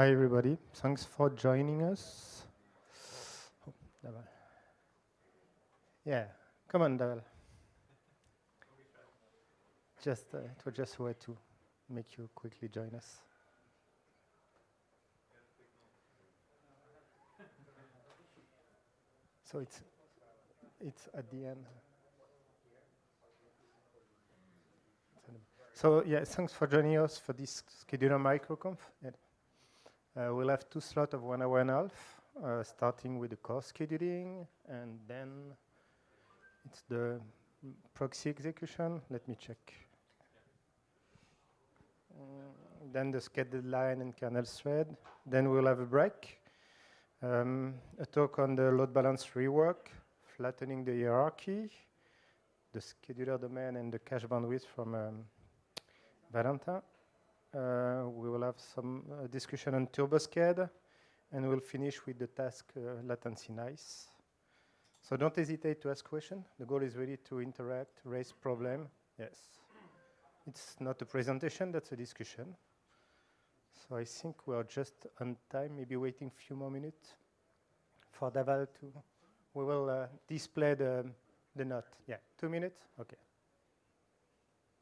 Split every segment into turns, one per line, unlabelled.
Hi, everybody. Thanks for joining us. Yeah, come on, Daval. Just, uh, it was just a way to make you quickly join us. So it's, it's at the end. So yeah, thanks for joining us for this scheduler microconf. Uh, we'll have two slots of one hour and a half, uh, starting with the core scheduling, and then it's the proxy execution. Let me check. Mm, then the scheduled line and kernel thread. Then we'll have a break. Um, a talk on the load balance rework, flattening the hierarchy, the scheduler domain, and the cache bandwidth from um, Valentin. Uh, we will have some uh, discussion on TurboSched, and we'll finish with the task uh, latency nice. So don't hesitate to ask questions. The goal is really to interact, raise problem. Yes. It's not a presentation, that's a discussion. So I think we are just on time, maybe waiting a few more minutes for Daval to, we will uh, display the, the note. Yeah, two minutes? Okay.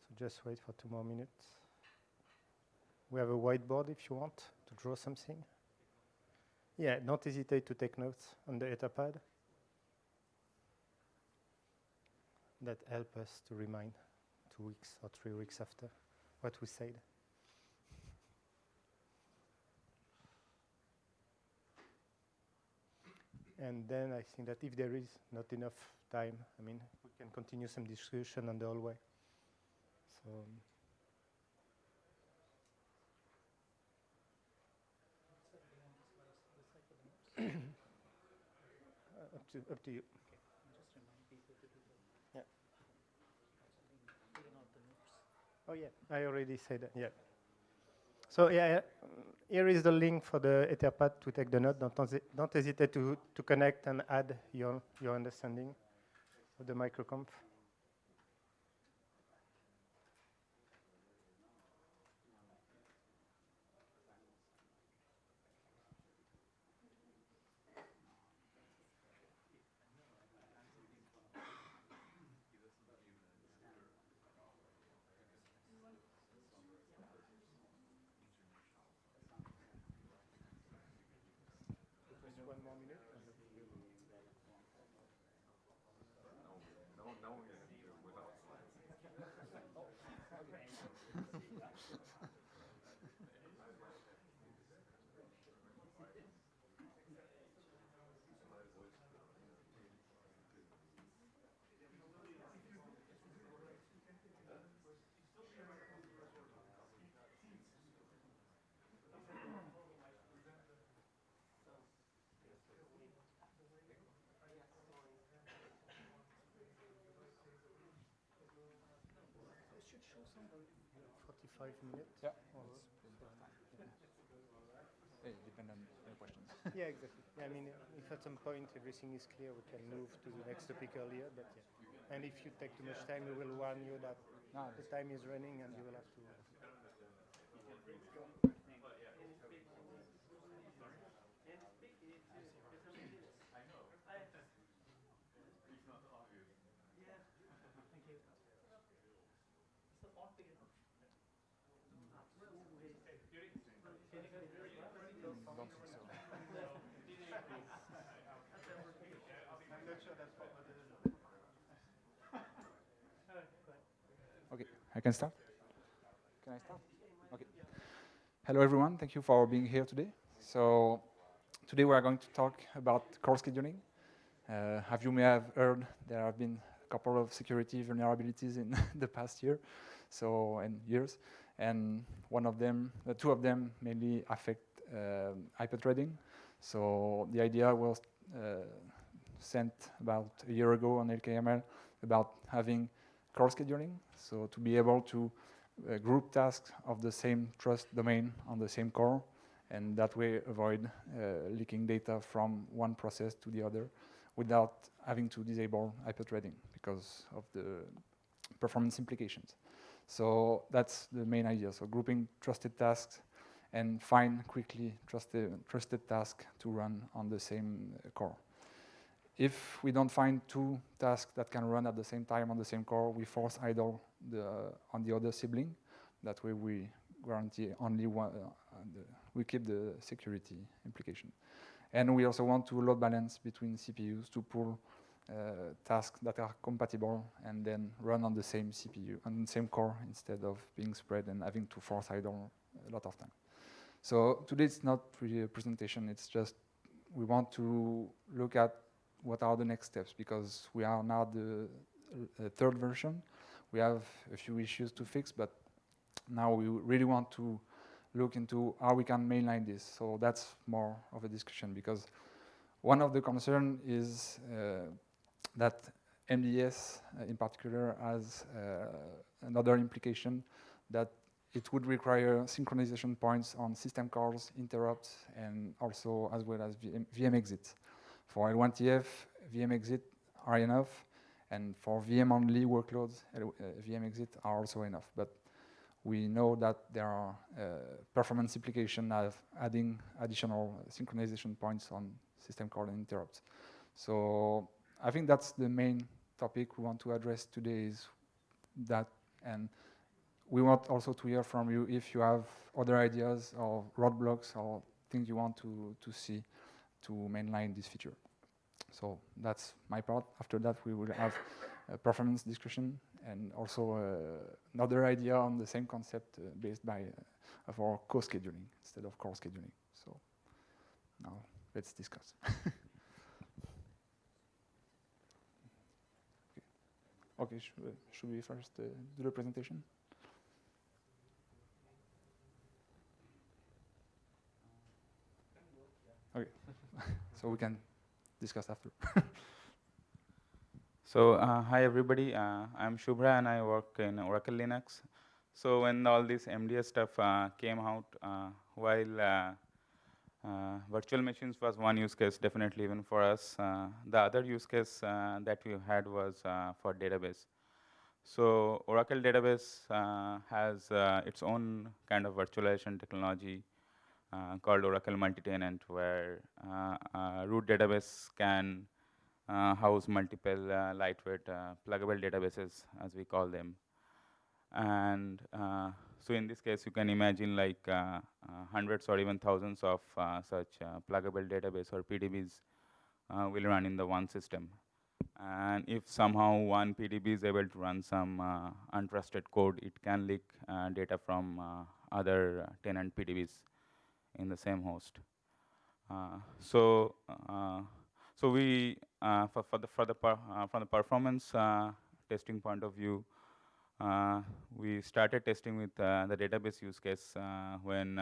So just wait for two more minutes. We have a whiteboard if you want to draw something. Yeah, don't hesitate to take notes on the Etherpad. That help us to remind two weeks or three weeks after what we said. And then I think that if there is not enough time, I mean, we can continue some discussion on the hallway. So. Um, Uh, up to up to you. Yeah. Oh yeah, I already said that. Yeah. So yeah, here is the link for the Etherpad to take the note. Don't, don't hesitate to, to connect and add your, your understanding of the microconf. Five minutes.
Yeah. It depends on the questions.
yeah, exactly. Yeah, I mean, if at some point everything is clear, we can move to the next topic earlier. But yeah. And if you take too much time, we will warn you that no, the time is running and you will have to.
I can start? Can I start? Okay. Hello, everyone. Thank you for being here today. So today we are going to talk about core scheduling. Uh, as you may have heard, there have been a couple of security vulnerabilities in the past year, so and years, and one of them, the two of them, mainly affect uh, hyperthreading. So the idea was uh, sent about a year ago on LKML about having core scheduling. So to be able to uh, group tasks of the same trust domain on the same core, and that way avoid uh, leaking data from one process to the other without having to disable hyperthreading because of the performance implications. So that's the main idea. So grouping trusted tasks and find quickly trusted, trusted tasks to run on the same core. If we don't find two tasks that can run at the same time on the same core, we force idle the, on the other sibling. That way we guarantee only one, uh, we keep the security implication. And we also want to load balance between CPUs to pull uh, tasks that are compatible and then run on the same CPU, on the same core instead of being spread and having to force idle a lot of time. So today it's not really a presentation, it's just we want to look at what are the next steps because we are now the uh, third version. We have a few issues to fix, but now we really want to look into how we can mainline this. So that's more of a discussion because one of the concern is uh, that MDS uh, in particular has uh, another implication that it would require synchronization points on system calls, interrupts, and also as well as VM, VM exit. For L1TF, VM exit are enough, and for VM-only workloads, uh, VM exit are also enough. But we know that there are uh, performance implications of adding additional synchronization points on system call and interrupts. So I think that's the main topic we want to address today is that and we want also to hear from you if you have other ideas or roadblocks or things you want to, to see to mainline this feature. So that's my part. After that, we will have a performance discussion and also uh, another idea on the same concept uh, based by uh, for co-scheduling instead of core scheduling. So now let's discuss. okay, should, should we first uh, do the presentation? Okay, so we can discuss after.
so uh, hi everybody, uh, I'm Subhra and I work in Oracle Linux. So when all this MDS stuff uh, came out, uh, while uh, uh, virtual machines was one use case, definitely even for us, the other use case that we had was for database. So Oracle database has its own kind of virtualization technology uh, called Oracle Multitenant, where uh, uh, root database can house multiple lightweight pluggable databases, as we call them. And so in this case, you can imagine like hundreds or even thousands of such pluggable database or PDBs will run in the one system. And if somehow one PDB is able to run some uh, untrusted code, it can leak uh, data from uh, other tenant PDBs in the same host. Uh, so, uh, so we uh, for, for the for the from the performance testing point of view, we started testing with the database use case when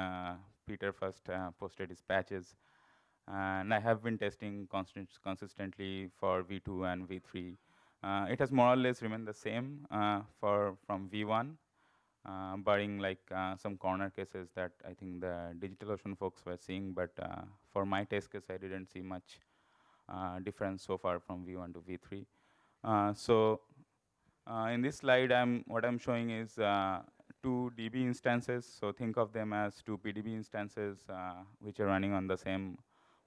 Peter first posted his patches. and I have been testing constant consistently for V2 and V3. Uh, it has more or less remained the same uh, for from V1 uh, barring like uh, some corner cases that I think the DigitalOcean folks were seeing, but uh, for my test case, I didn't see much uh, difference so far from V1 to V3. Uh, so uh, in this slide, I'm what I'm showing is two DB instances. So think of them as two PDB instances which are running on the same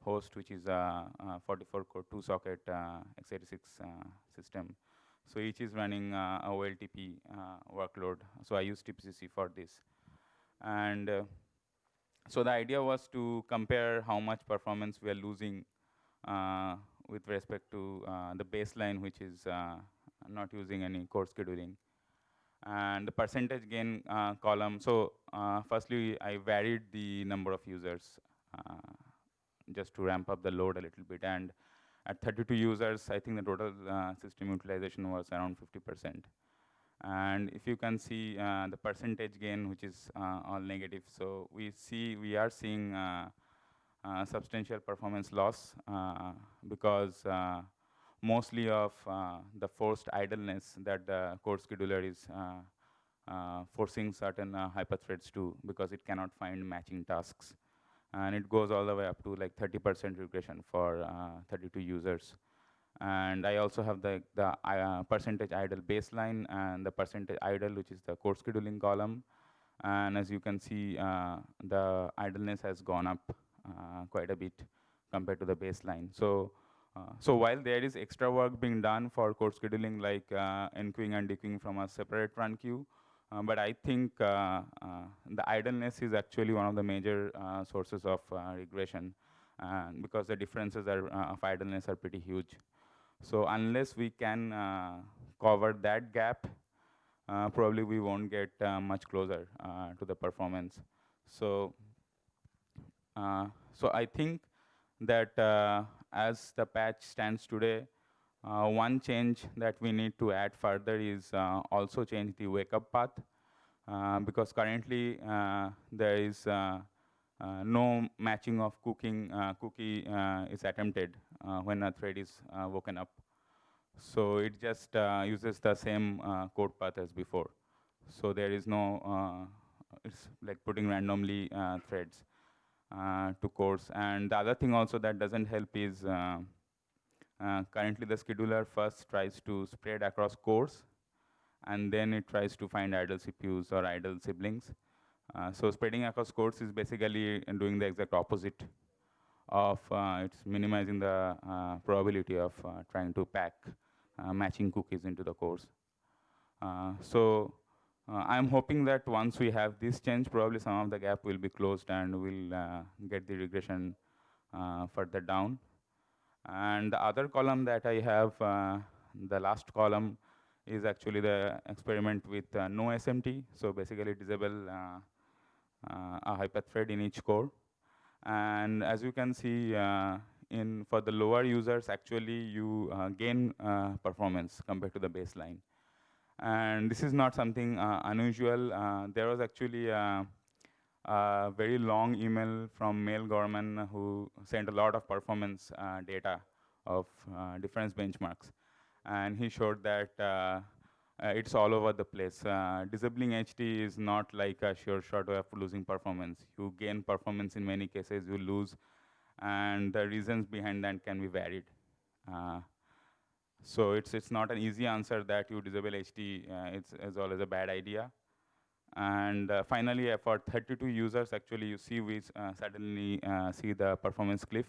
host, which is a 44-core two-socket x86 system. So each is running uh, a OLTP uh, workload. So I use TPCC for this. And uh, so the idea was to compare how much performance we are losing uh, with respect to uh, the baseline, which is uh, not using any core scheduling. And the percentage gain column, so firstly, I varied the number of users just to ramp up the load a little bit. And at 32 users, I think the total uh, system utilization was around 50%. And if you can see uh, the percentage gain, which is uh, all negative, so we see we are seeing uh, uh, substantial performance loss because mostly of the forced idleness that the core scheduler is forcing certain hyperthreads to because it cannot find matching tasks and it goes all the way up to like 30% regression for uh, 32 users. And I also have the, the uh, percentage idle baseline and the percentage idle, which is the core scheduling column. And as you can see, uh, the idleness has gone up uh, quite a bit compared to the baseline. So, uh, so while there is extra work being done for core scheduling like enqueuing and dequeuing from a separate run queue, uh, but I think uh, uh, the idleness is actually one of the major uh, sources of uh, regression because the differences are, uh, of idleness are pretty huge. So unless we can cover that gap, probably we won't get much closer to the performance. So, so I think that as the patch stands today, uh, one change that we need to add further is uh, also change the wake up path uh, because currently uh, there is uh, uh, no matching of cooking cookie is attempted when a thread is woken up. So it just uses the same code path as before. So there is no, it's like putting randomly threads to cores. And the other thing also that doesn't help is uh, currently, the scheduler first tries to spread across cores, and then it tries to find idle CPUs or idle siblings. Uh, so spreading across cores is basically doing the exact opposite of uh, it's minimizing the uh, probability of uh, trying to pack matching cookies into the cores. so I'm hoping that once we have this change, probably some of the gap will be closed and we'll get the regression further down. And the other column that I have, uh, the last column, is actually the experiment with uh, no SMT. So basically disable uh, uh, a hyperthread in each core. And as you can see, uh, in for the lower users, actually you gain performance compared to the baseline. And this is not something unusual. there was actually a very long email from Mel Gorman who sent a lot of performance uh, data of uh, difference benchmarks. And he showed that uh, it's all over the place. disabling HT is not like a sure shot of losing performance. You gain performance in many cases, you lose, and the reasons behind that can be varied. So it's it's not an easy answer that you disable HT. Uh, it's, it's always a bad idea. And uh, finally, uh, for 32 users, actually, you see we uh, suddenly uh, see the performance cliff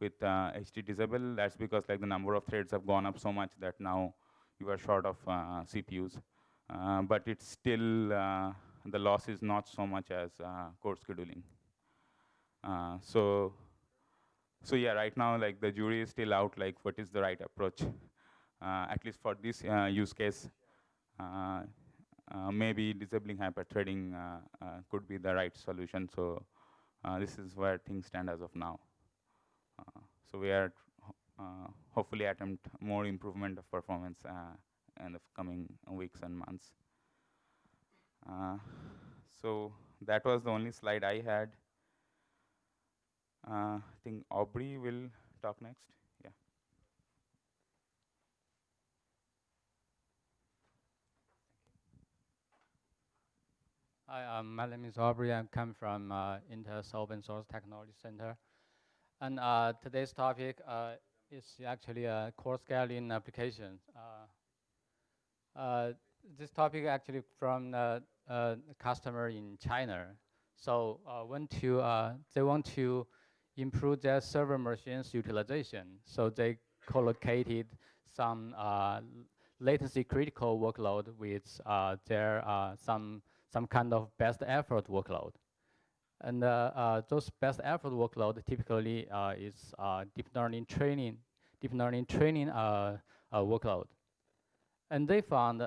with HT uh, disable. That's because like the number of threads have gone up so much that now you are short of uh, CPUs. but it's still, the loss is not so much as core scheduling. so, so yeah, right now, like the jury is still out, like what is the right approach? at least for this use case, uh, Uh, maybe disabling hyperthreading uh, uh, could be the right solution. So uh, this is where things stand as of now. Uh, so we are hopefully attempt more improvement of performance in the coming weeks and months. so that was the only slide I had. I think Aubrey will talk next.
Hi, um, my name is Aubrey. I come from uh, Intel's Open Source Technology Center. And uh, today's topic uh, is actually a core scaling application. Uh, uh, this topic actually from the customer in China. So uh, want to, they want to improve their server machines utilization. So they co-located some latency critical workload with their some some kind of best effort workload. And uh, uh, those best effort workload typically uh, is deep learning training, deep learning training workload. And they found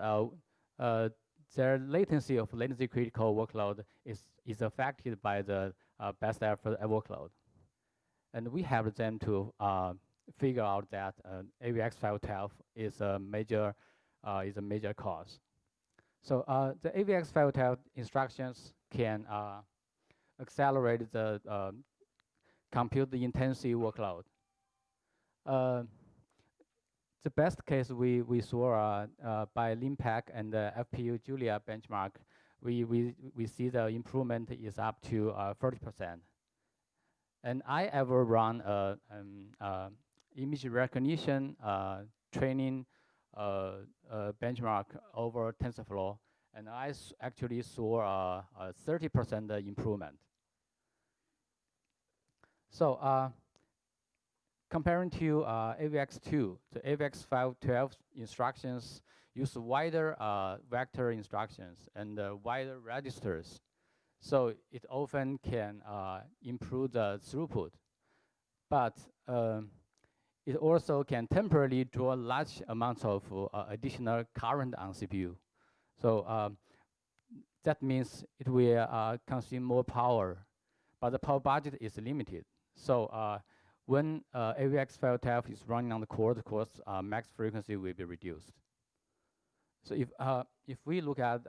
their latency of latency critical workload is, is affected by the uh, best effort workload. And we help them to uh, figure out that uh, AVX 512 is a major, is a major cause. So uh, the AVX 512 instructions can uh, accelerate the uh, compute intensive workload. Uh, the best case we, we saw uh, uh, by LINPACK and the FPU Julia benchmark, we, we, we see the improvement is up to 40%. And I ever run a, um, image recognition training uh, uh, benchmark over TensorFlow, and I actually saw a 30% improvement. So uh, comparing to uh, AVX2, the AVX512 instructions use wider uh, vector instructions and uh, wider registers. So it often can improve the throughput. But um, it also can temporarily draw large amounts of uh, additional current on CPU. So um, that means it will uh, consume more power, but the power budget is limited. So uh, when uh, AVX512 is running on the core, the core's uh, max frequency will be reduced. So if, uh, if we look at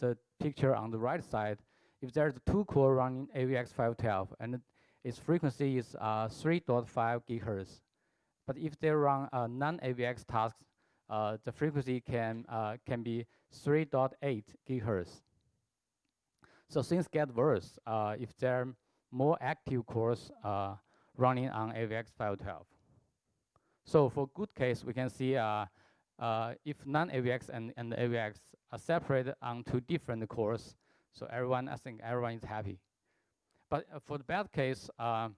the picture on the right side, if there's two core running AVX512 and its frequency is uh, 3.5 gigahertz, but if they run non-AVX tasks, the frequency can, can be 3.8 gigahertz. So things get worse if there are more active cores running on AVX 512. So for good case, we can see uh, uh, if non-AVX and, and AVX are separated on two different cores, so everyone, I think everyone is happy. But uh, for the bad case, uh,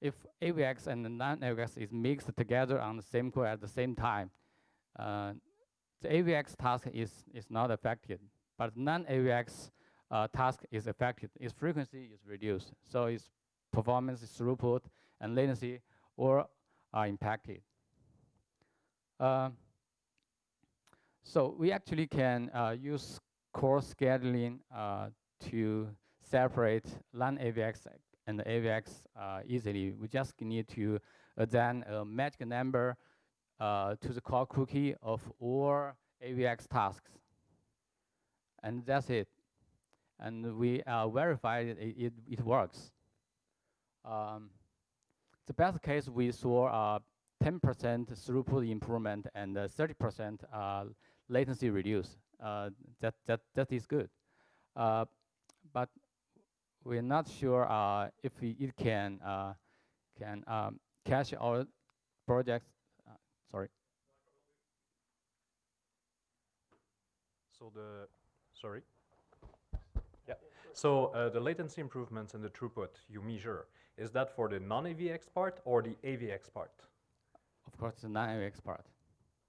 if AVX and non-AVX is mixed together on the same core at the same time, uh, the AVX task is, is not affected, but non-AVX uh, task is affected. Its frequency is reduced, so its performance, throughput, and latency all are impacted. Uh, so we actually can uh, use core scheduling uh, to separate LAN AVX and AVX uh, easily. We just need to assign a magic number uh, to the core cookie of all AVX tasks. And that's it. And we uh, verified it, it, it works. Um, the best case, we saw 10% throughput improvement and 30% uh, latency reduce. Uh, that, that, that is good. Uh, but we're not sure if it can, can um, cache our projects. sorry.
So the, sorry. Yeah. So uh, the latency improvements and the throughput you measure, is that for the non-AVX part or the AVX part?
Of course, the non-AVX part.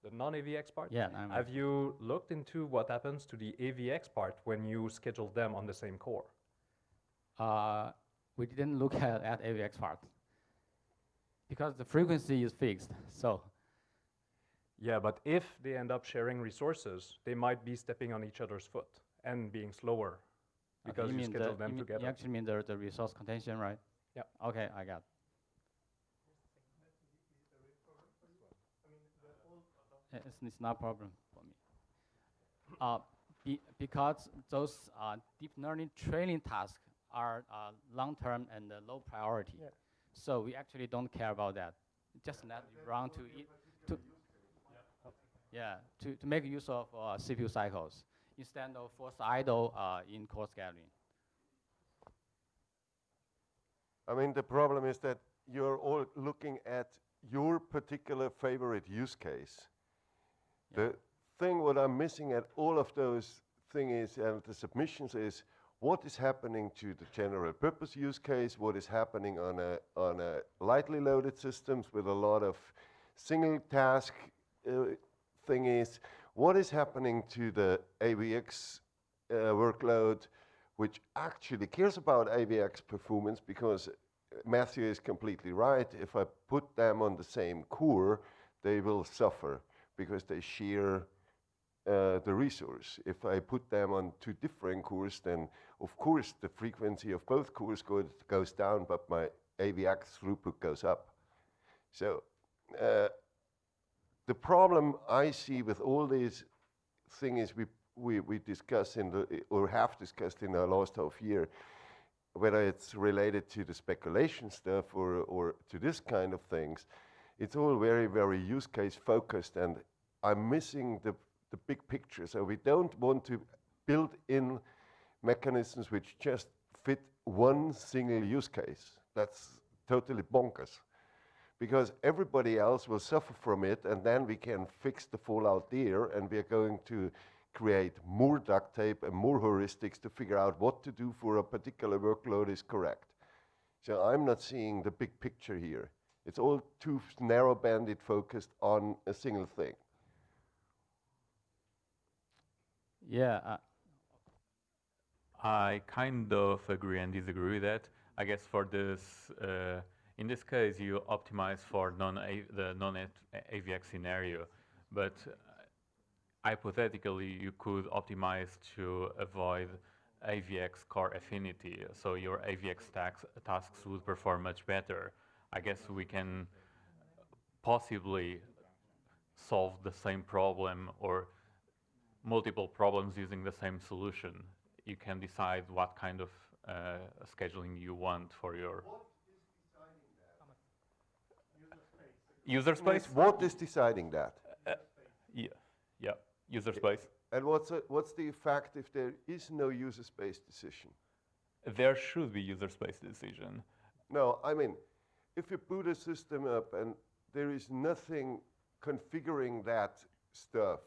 The non-AVX part?
Yeah.
Have you looked into what happens to the AVX part when you schedule them on the same core?
Uh, we didn't look at, at AVX part because the frequency is fixed. So.
Yeah, but if they end up sharing resources, they might be stepping on each other's foot and being slower because
okay, you,
you schedule
the,
them
you
together.
You actually mean the, the resource contention, right?
Yeah.
Okay, I got. It's, it's not a problem for me. Uh, be, because those uh, deep learning training tasks are uh, long-term and uh, low priority. Yeah. So we actually don't care about that. Just let it run to, it, to yeah, to, to make use of uh, CPU cycles instead of force idle uh, in core scaling.
I mean, the problem is that you're all looking at your particular favorite use case. Yeah. The thing what I'm missing at all of those things and the submissions is what is happening to the general purpose use case, what is happening on a, on a lightly loaded systems with a lot of single task uh, thingies, what is happening to the AVX uh, workload, which actually cares about AVX performance because Matthew is completely right. If I put them on the same core, they will suffer because they share uh, the resource. If I put them on two different cores, then of course the frequency of both cores go goes down, but my AVX throughput goes up. So uh, the problem I see with all these things we, we, we discuss in the, or have discussed in the last half year, whether it's related to the speculation stuff or, or to this kind of things, it's all very, very use case focused and I'm missing the, the big picture. So we don't want to build in mechanisms which just fit one single use case. That's totally bonkers because everybody else will suffer from it and then we can fix the fallout there and we're going to create more duct tape and more heuristics to figure out what to do for a particular workload is correct. So I'm not seeing the big picture here. It's all too narrow banded focused on a single thing.
Yeah,
I kind of agree and disagree with that. I guess for this, uh, in this case, you optimize for non the non-AVX scenario, but uh, hypothetically, you could optimize to avoid AVX core affinity, so your AVX tax, tasks would perform much better. I guess we can possibly solve the same problem or multiple problems using the same solution. You can decide what kind of uh, scheduling you want for your user space.
What is deciding that?
Yeah, yeah, user space.
And what's, a, what's the effect if there is no user space decision?
There should be user space decision.
No, I mean, if you boot a system up and there is nothing configuring that stuff,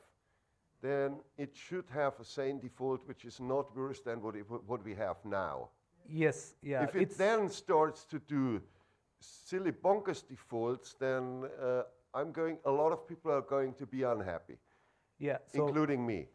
then it should have a sane default which is not worse than what, it, what we have now.
Yes, yeah.
if it then starts to do silly bonkers defaults, then uh, I'm going. A lot of people are going to be unhappy,
yeah, so
including me.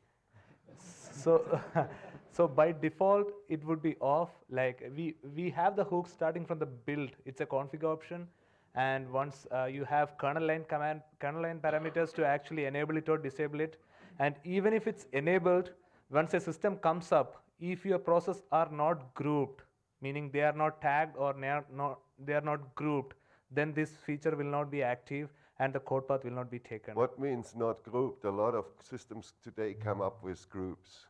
so so by default it would be off. Like we we have the hook starting from the build. It's a config option, and once uh, you have kernel line command kernel line parameters to actually enable it or disable it, and even if it's enabled, once a system comes up, if your process are not grouped, meaning they are not tagged or not, they are not grouped, then this feature will not be active and the code path will not be taken.
What means not grouped? A lot of systems today come up with groups.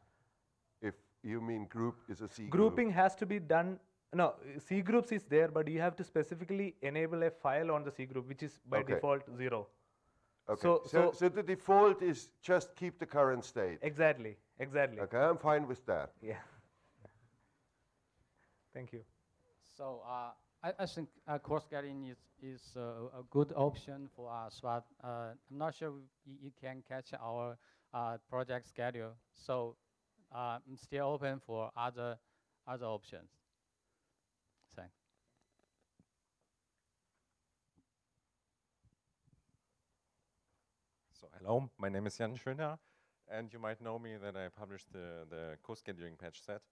If you mean group is a C
Grouping
group.
has to be done. No, C groups is there, but you have to specifically enable a file on the C group, which is by
Okay.
default zero.
Okay.
so-
so,
so-
so the default is just keep the current state.
Exactly, exactly.
Okay, I'm fine with that.
Yeah. Thank you.
So uh, I, I think uh, core scaling is, is uh, a good option for us, but uh, I'm not sure you, you can catch our uh, project schedule. So uh, I'm still open for other other options. Thanks.
So hello, my name is Jan Schönherr, and you might know me that I published the, the co-scheduling patch set.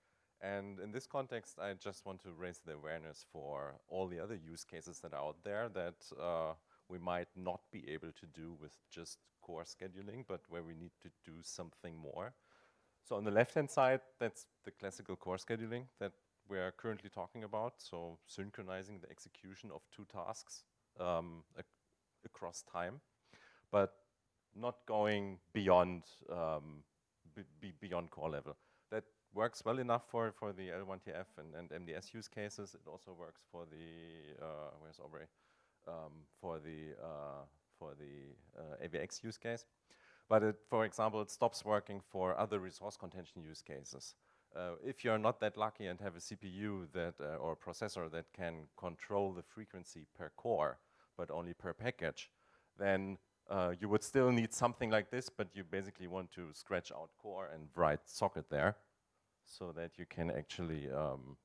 And in this context, I just want to raise the awareness for all the other use cases that are out there that uh, we might not be able to do with just core scheduling, but where we need to do something more. So on the left-hand side, that's the classical core scheduling that we are currently talking about. So synchronizing the execution of two tasks um, ac across time. But not going beyond um, be beyond core level. That works well enough for, for the L1TF and, and MDS use cases. It also works for the uh, where's Aubrey um, for the uh, for the uh, AVX use case. But it, for example, it stops working for other resource contention use cases. Uh, if you're not that lucky and have a CPU that uh, or a processor that can control the frequency per core, but only per package, then uh, you would still need something like this, but you basically want to scratch out core and write socket there so that you can actually um,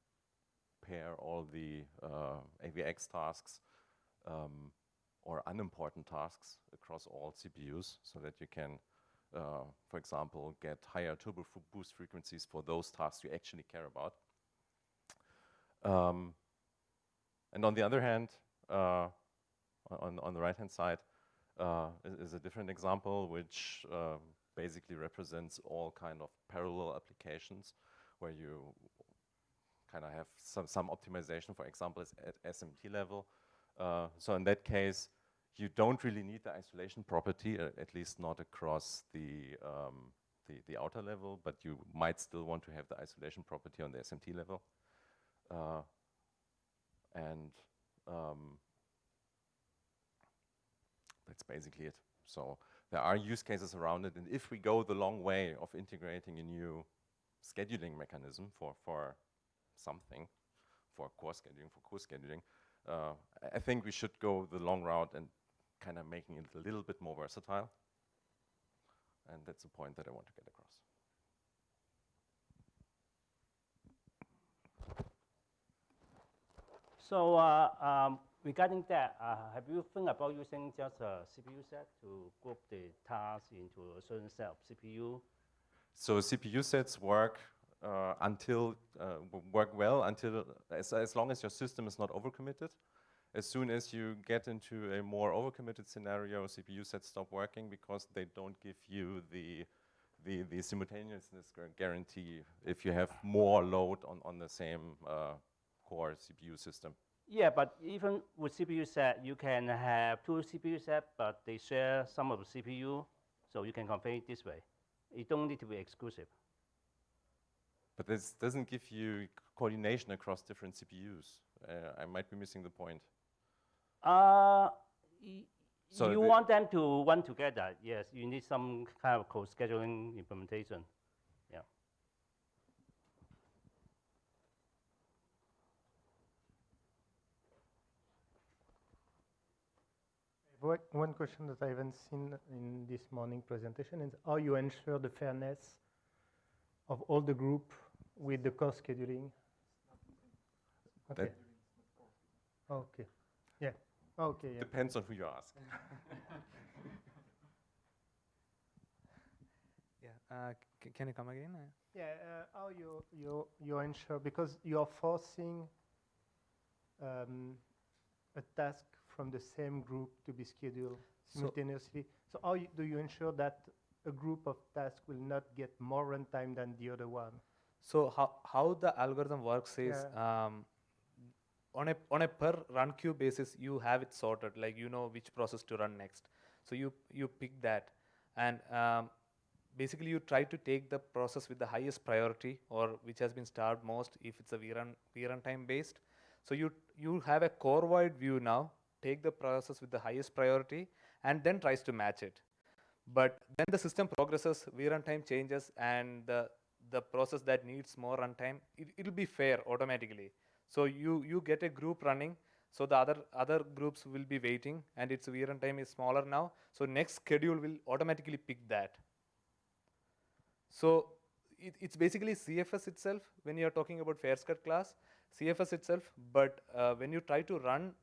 pair all the uh, AVX tasks um, or unimportant tasks across all CPUs so that you can, uh, for example, get higher turbo boost frequencies for those tasks you actually care about. Um, and on the other hand, uh, on, on the right-hand side, uh, is, is, a different example which uh, basically represents all kind of parallel applications where you kind of have some, some optimization, for example, at SMT level. Uh, so in that case, you don't really need the isolation property, uh, at least not across the, um, the, the, outer level, but you might still want to have the isolation property on the SMT level. Uh, and um, that's basically it. So there are use cases around it. And if we go the long way of integrating a new scheduling mechanism for, for something, for core scheduling, for course scheduling, uh, I think we should go the long route and kind of making it a little bit more versatile. And that's the point that I want to get across.
So uh, um, regarding that, uh, have you think about using just a CPU set to group the tasks into a certain set of CPU?
So CPU sets work uh, until uh, work well until as, as long as your system is not overcommitted. As soon as you get into a more overcommitted scenario, CPU sets stop working because they don't give you the the, the simultaneousness guarantee if you have more load on, on the same uh, core CPU system.
Yeah, but even with CPU set, you can have two CPU set, but they share some of the CPU, so you can configure it this way. It don't need to be exclusive.
But this doesn't give you coordination across different CPUs. Uh, I might be missing the point.
Uh,
So
you want them to run together. Yes, you need some kind of co-scheduling implementation. Yeah.
One one question that I haven't seen in this morning presentation is how you ensure the fairness of all the group with the cost scheduling. Okay.
That-
Okay. Yeah. Okay. Yeah.
Depends on who you ask.
Yeah. Uh, c- can you come again? Uh,
Yeah, uh, how you, you, you ensure, because you're forcing um, a task from the same group to be scheduled simultaneously. So how you, do you ensure that a group of tasks will not get more runtime than the other one?
So how, how the algorithm works is um, on a on a per run queue basis, you have it sorted. Like you know which process to run next. So you you pick that, and um, basically you try to take the process with the highest priority or which has been starved most if it's a vRun vRun time based. So you you have a core wide view now. Take the process with the highest priority and then tries to match it. But then the system progresses, vRun time changes, and the the process that needs more runtime, it, it'll be fair automatically. So you you get a group running, so the other other groups will be waiting, and its vRun time is smaller now. So next schedule will automatically pick that. So it, it's basically CFS itself when you are talking about fair sched class, CFS itself. But uh, when you try to run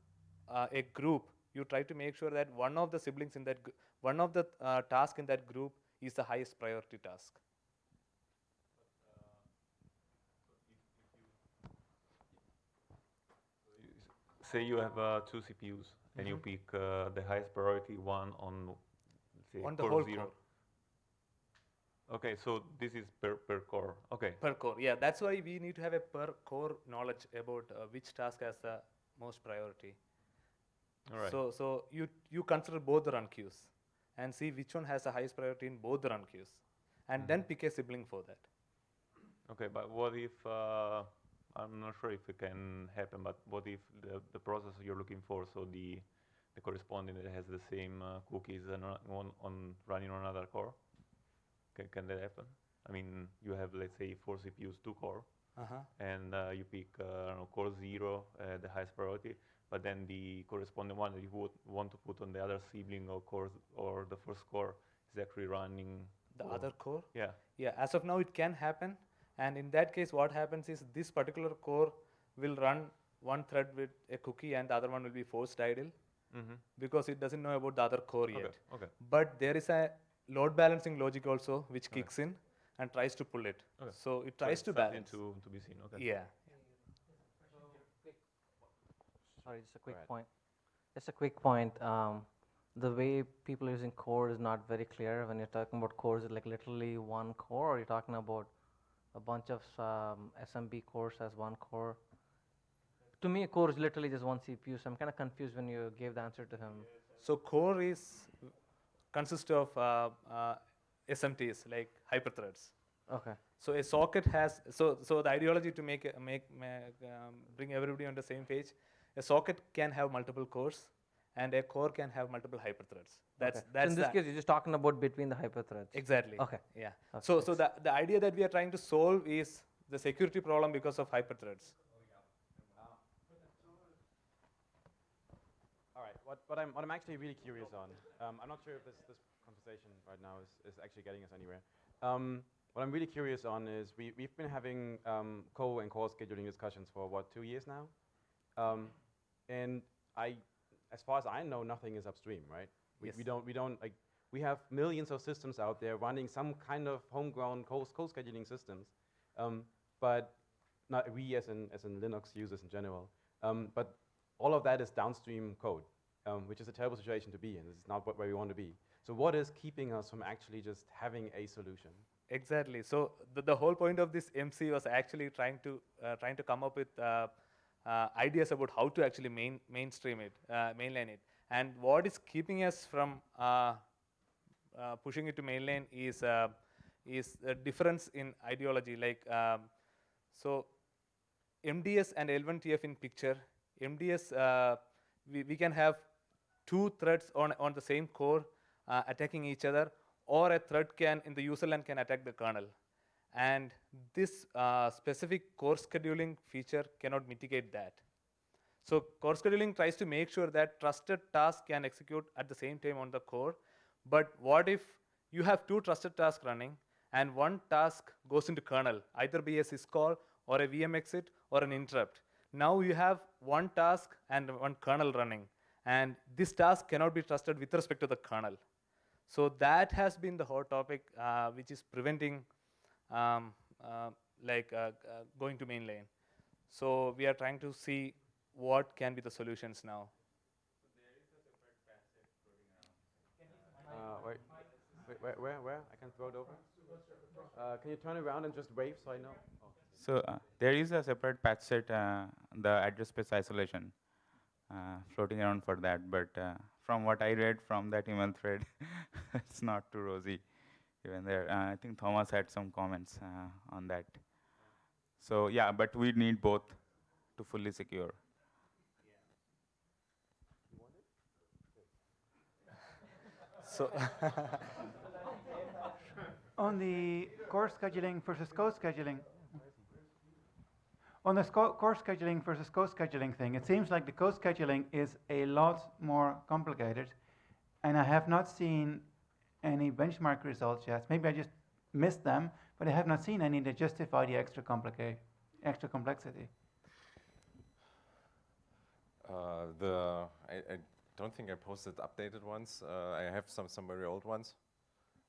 uh, a group, you try to make sure that one of the siblings in that, one of the uh, task in that group is the highest priority task.
Say you have uh, two CPUs and you
Mhm.
pick uh, the highest priority one on, say,
On the
core
whole
zero.
core.
Okay, so this is per, per core. Okay.
Per core, yeah. That's why we need to have a per core knowledge about uh, which task has the most priority.
All right.
So, so you you consider both the run queues and see which one has the highest priority in both the run queues, and then pick a sibling for that.
Okay, but what if, uh, I'm not sure if it can happen, but what if the, the process you're looking for, so the, the corresponding that has the same uh, cookies and on, on running on another core? Can, can that happen? I mean, you have, let's say, four CPUs, two core,
Uh-huh.
and uh, you pick uh, know, core zero, uh, the highest priority, but then the corresponding one that you would want to put on the other sibling or core or the first core is actually running
The other core.
Yeah.
Yeah. As of now, it can happen, and in that case, what happens is this particular core will run one thread with a cookie, and the other one will be forced idle
Mhm.
because it doesn't know about the other core
Okay,
yet.
okay.
But there is a load balancing logic also which
Okay.
kicks in and tries to pull it.
Okay.
So it tries
it's
to balance.
To, to be seen, okay.
Yeah.
Sorry, just a quick point. Just a quick point. Um, the way people are using core is not very clear. When you're talking about cores, is it like literally one core, or you're talking about a bunch of um, SMT cores as one core? To me, a core is literally just one CPU, so I'm kind of confused when you gave the answer to him.
So core is consists of uh, uh, SMTs like hyperthreads.
Okay.
So a socket has so so the ideology to make make, make um, bring everybody on the same page. A socket can have multiple cores, and a core can have multiple hyperthreads. That's
okay.
that's
so in this
the-
case, you're just talking about between the hyperthreads.
Exactly.
Okay.
Yeah.
Okay,
So so the the idea that we are trying to solve is the security problem because of hyperthreads.
All right. What, what, I'm, what I'm actually really curious on, um, I'm not sure if this, this conversation right now is, is actually getting us anywhere. Um, what I'm really curious on is we, we've been having um, co and core scheduling discussions for what, two years now? Um, and I, as far as I know, nothing is upstream, right? We,
Yes.
we don't, we don't like, we have millions of systems out there running some kind of homegrown code, code scheduling systems, um, but not we as in, as in Linux users in general. Um, but all of that is downstream code, um, which is a terrible situation to be in. This is not what, where we want to be. So what is keeping us from actually just having a solution?
Exactly. So the, the whole point of this MC was actually trying to uh, trying to come up with uh, ideas about how to actually main, mainstream it, uh, mainline it, and what is keeping us from uh, uh, pushing it to mainline is uh, is a difference in ideology. Like um, so, MDS and L1TF in picture. MDS uh, we, we can have two threads on on the same core uh, attacking each other or a thread can in the user land can attack the kernel. And this uh, specific core scheduling feature cannot mitigate that. So core scheduling tries to make sure that trusted tasks can execute at the same time on the core. But what if you have two trusted tasks running and one task goes into kernel, either be a syscall or a VM exit or an interrupt. Now you have one task and one kernel running. And this task cannot be trusted with respect to the kernel. So that has been the hot topic, uh, which is preventing um, uh, like uh, uh, going to mainline. So we are trying to see what can be the solutions now.
Uh, wait, wait, where, where, where? I can throw it over. Uh, can you turn around and just wave so I know? Oh.
So uh, there is a separate patch set, uh, the address space isolation, uh, floating around for that. But uh, from what I read from that email thread, it's not too rosy. Even there, uh, I think Thomas had some comments uh, on that. So yeah, but we need both to fully secure.
So
on the core scheduling versus co-scheduling, on the sco- core scheduling versus co-scheduling thing, it seems like the co-scheduling is a lot more complicated, and I have not seen any benchmark results yet. Maybe I just missed them, but I have not seen any that justify the extra extra complexity.
Uh, the I, I don't think I posted updated ones. Uh, I have some some very old ones.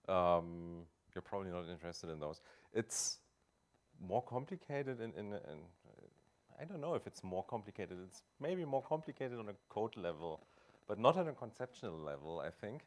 Um, you're probably not interested in those. It's more complicated in, in, in I don't know if it's more complicated. It's maybe more complicated on a code level, but not on a conceptual level, I think.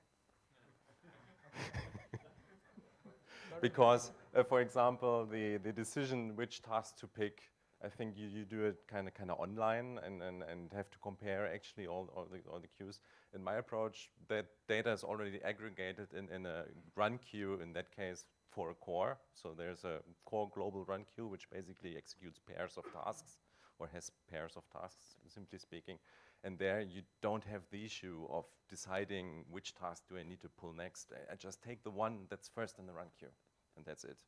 because, uh, for example, the, the decision which task to pick, I think you, you do it kind of kind of online and, and, and have to compare actually all, all, the, all the queues. In my approach, that data is already aggregated in, in a run queue, in that case, for a core. So there's a core global run queue, which basically executes pairs of tasks or has pairs of tasks, simply speaking. And there you don't have the issue of deciding which task do I need to pull next. I, I just take the one that's first in the run queue, and that's it.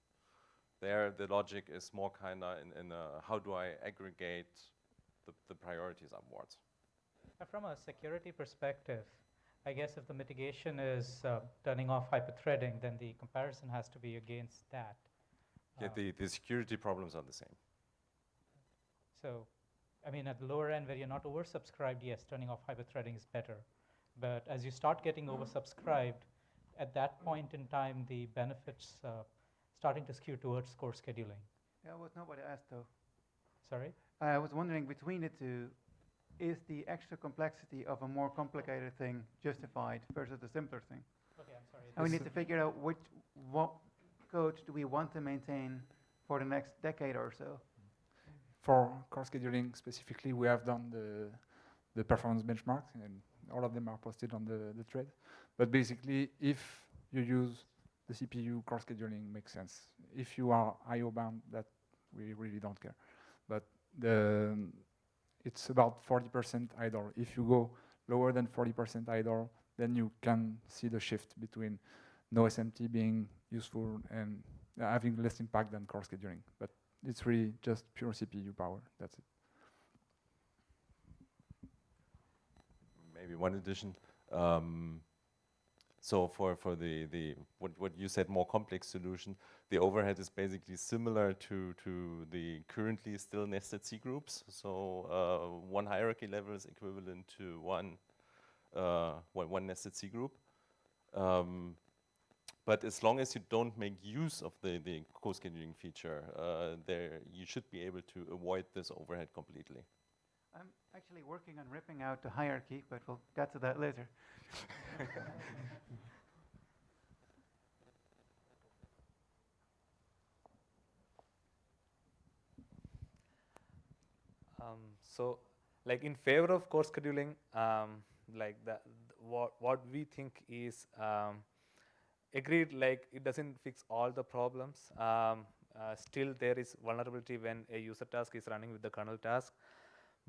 There, the logic is more kind of in, in uh, how do I aggregate the, the priorities upwards.
From a security perspective, I guess if the mitigation is uh, turning off hyperthreading, then the comparison has to be against that.
Yeah,
Uh,
the, the security problems are the same.
So, I mean, at the lower end where you're not oversubscribed, yes, turning off hyperthreading is better. But as you start getting oversubscribed, at that point in time, the benefits uh, starting to skew towards core scheduling.
Yeah, was not what I asked though.
Sorry?
I was wondering between the two, is the extra complexity of a more complicated thing justified versus the simpler thing?
Okay, I'm sorry.
And we need to figure out which, what code do we want to maintain for the next decade or so?
For core scheduling specifically, we have done the, the performance benchmarks, and all of them are posted on the, the thread. But basically, if you use the CPU, core scheduling makes sense. If you are I/O bound, that we really don't care. But the it's about 40% idle. If you go lower than 40% idle, then you can see the shift between no SMT being useful and having less impact than core scheduling. But it's really just pure CPU power. That's it.
maybe one addition. Um, So for, for the, the what, what you said more complex solution, the overhead is basically similar to, to the currently still nested cgroups. So uh, one hierarchy level is equivalent to one, uh, one, nested C group. Um, but as long as you don't make use of the, the co-scheduling feature, uh, there you should be able to avoid this overhead completely.
I'm actually working on ripping out the hierarchy, but we'll get to that later.
Um, so, like in favor of core scheduling, um, like the, what what we think is um, agreed. Like it doesn't fix all the problems. Um, uh, still, there is vulnerability when a user task is running with the kernel task.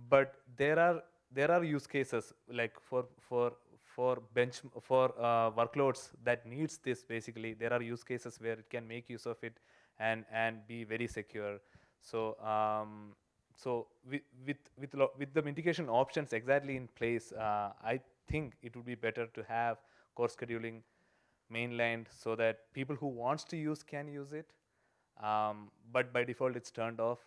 But there are there are use cases like for for for bench for uh, workloads that needs this basically. There are use cases where it can make use of it and and be very secure. So um, so with with with, with the mitigation options exactly in place, uh, I think it would be better to have core scheduling mainlined so that people who wants to use can use it, um, but by default it's turned off.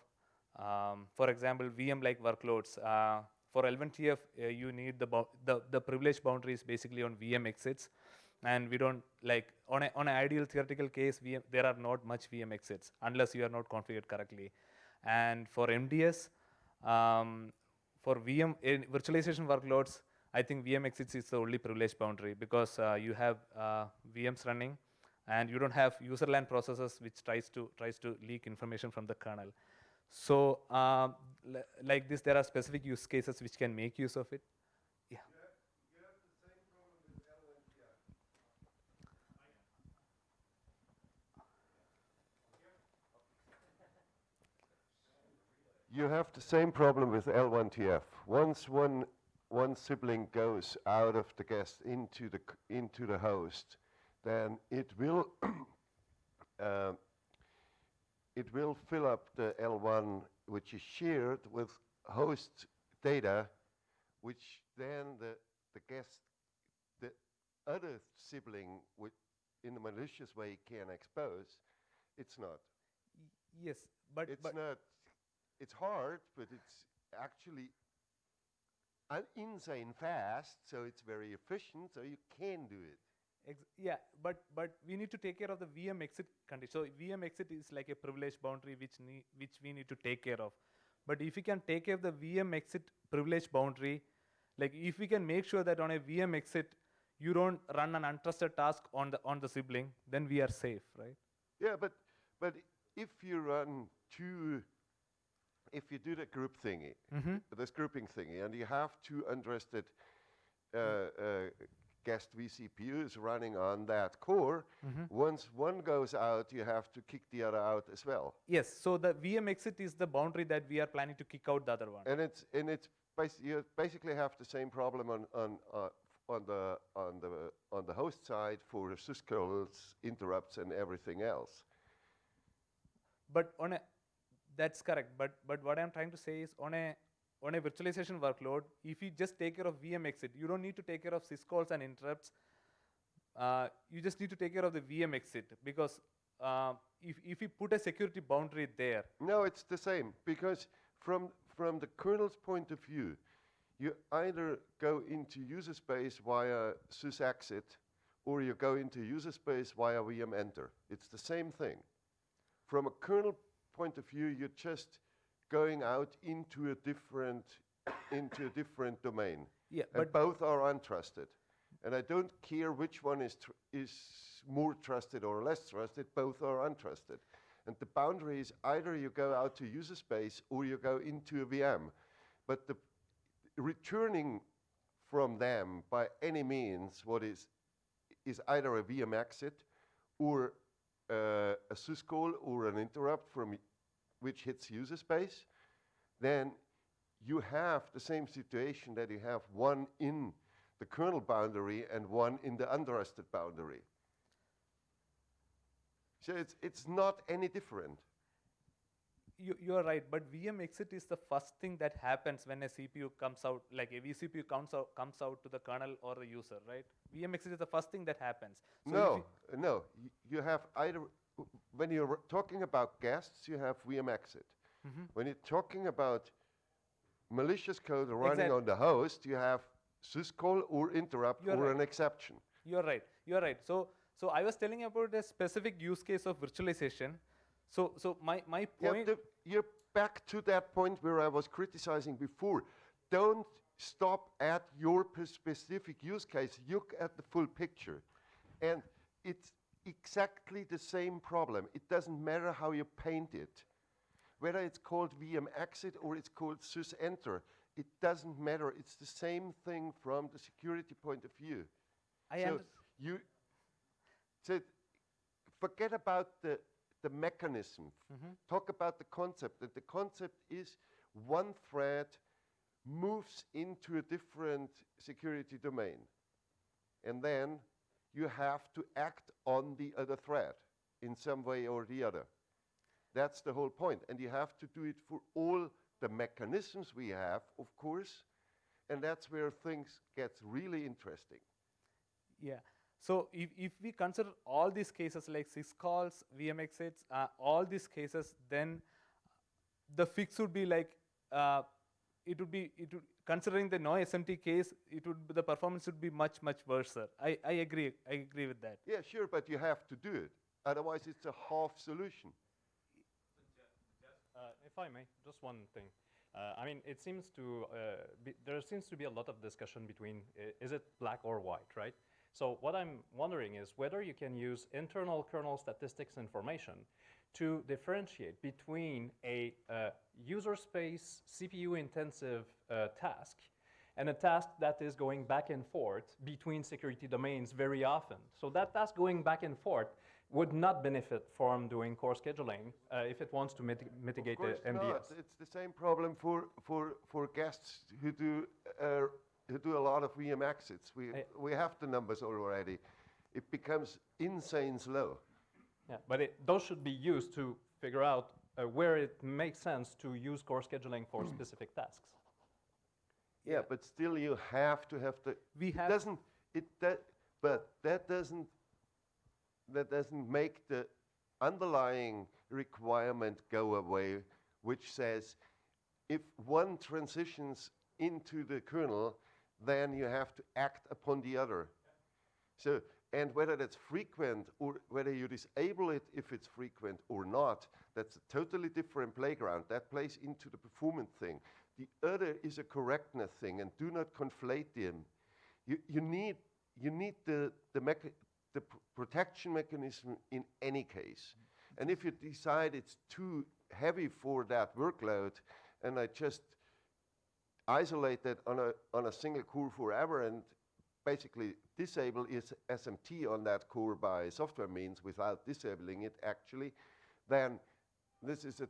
Um, for example, VM-like workloads. Uh, for L1TF, uh, you need the, the the privilege boundaries basically on VM exits, and we don't like on a on an ideal theoretical case, VM, there are not much VM exits unless you are not configured correctly. And for MDS, um, for VM virtualization workloads, I think VM exits is the only privileged boundary because uh, you have uh, VMs running and you don't have user land processes which tries to tries to leak information from the kernel. So um, like this, there are specific use cases which can make use of it. Yeah.
You have the same problem with L1TF. Once one, one sibling goes out of the guest into the, into the host, then it will, uh, it will fill up the L1 which is shared with host data, which then the, the guest, the other sibling in a malicious way can expose. It's not.
Y yes, but
it's
but
not it's hard, but it's actually insane fast, so it's very efficient, so you can do it.
Ex yeah, but but we need to take care of the VM exit condition. So VM exit is like a privilege boundary which need, which we need to take care of. But if we can take care of the VM exit privilege boundary, like if we can make sure that on a VM exit you don't run an untrusted task on the on the sibling, then we are safe, right?
Yeah, but but if you run two if you do the group thingy,
mm -hmm.
this grouping thingy, and you have two untrusted uh, uh, guest vCPUs running on that core,
mm -hmm.
once one goes out, you have to kick the other out as well.
Yes, so the VM exit is the boundary that we are planning to kick out the other one.
And it's and it's bas you basically have the same problem on on uh, on the on the on the host side for syscalls, interrupts, and everything else.
But on a that's correct. But but what I'm trying to say is on a on a virtualization workload, if you just take care of VM exit, you don't need to take care of syscalls and interrupts. Uh, you just need to take care of the VM exit because uh, if if you put a security boundary there.
No, it's the same because from from the kernel's point of view, you either go into user space via sysexit or you go into user space via VM enter. It's the same thing. From a kernel point of view, you're just going out into a different into a different domain.
Yeah,
and
but
both are untrusted. And I don't care which one is is more trusted or less trusted. Both are untrusted. And the boundary is either you go out to user space or you go into a VM. But the returning from them by any means what is is either a VM exit or uh, a syscall or an interrupt from which hits user space, then you have the same situation that you have one in the kernel boundary and one in the untrusted boundary. So it's, it's not any different.
You, you're right, but VM exit is the first thing that happens when a CPU comes out, like a vCPU comes out, comes out to the kernel or the user, right? VM exit is the first thing that happens. So
no, no. You have either, when you're talking about guests, you have VM exit.
Mhm.
When you're talking about malicious code running
Exact-
on the host, you have syscall or interrupt
You're
or
right.
an exception.
You're right. You're right. So, so I was telling about a specific use case of virtualization. So, so my, my
Yeah,
point.
the- you're back to that point where I was criticizing before. Don't stop at your specific use case. Look at the full picture. And it's exactly the same problem. It doesn't matter how you paint it. Whether it's called VM exit or it's called sys enter, it doesn't matter. It's the same thing from the security point of view.
I
so you so forget about the the mechanism.
Mhm.
Talk about the concept. That the concept is one thread moves into a different security domain, and then you have to act on the other thread in some way or the other. That's the whole point. point, and you have to do it for all the mechanisms we have, of course, and that's where things gets really interesting.
Yeah. So if, if we consider all these cases like syscalls, VM exits, uh, all these cases, then the fix would be like uh, it would be it would, considering the no SMT case, it would be, the performance would be much much worse. I, I agree. I agree with that.
Yeah, sure, but you have to do it. Otherwise, it's a half solution.
Uh, if I may, just one thing. Uh, I mean, it seems to uh, be, there seems to be a lot of discussion between i- is it black or white, right? So what I'm wondering is whether you can use internal kernel statistics information to differentiate between a uh, user space CPU intensive uh, task and a task that is going back and forth between security domains very often. So that task going back and forth would not benefit from doing core scheduling uh, if it wants to miti- mitigate
Of course
the MDS.
not. It's the same problem for, for, for guests who do, uh, who do a lot of VM exits. We,
I-
we have the numbers already. It becomes insane slow.
Yeah, but it, those should be used to figure out uh, where it makes sense to use core scheduling for specific tasks.
Yeah, but still you have to have the.
We
it
have-
doesn't. It that, but that doesn't. That doesn't make the underlying requirement go away, which says, if one transitions into the kernel, then you have to act upon the other. So, and whether that's frequent or whether you disable it if it's frequent or not, that's a totally different playground. That plays into the performance thing. The other is a correctness thing, and do not conflate them. You, you need, you need the, the, the pr- protection mechanism in any case. And if you decide it's too heavy for that workload, and I just isolate that on a, on a single core forever and basically disable is SMT on that core by software means without disabling it actually, then this is a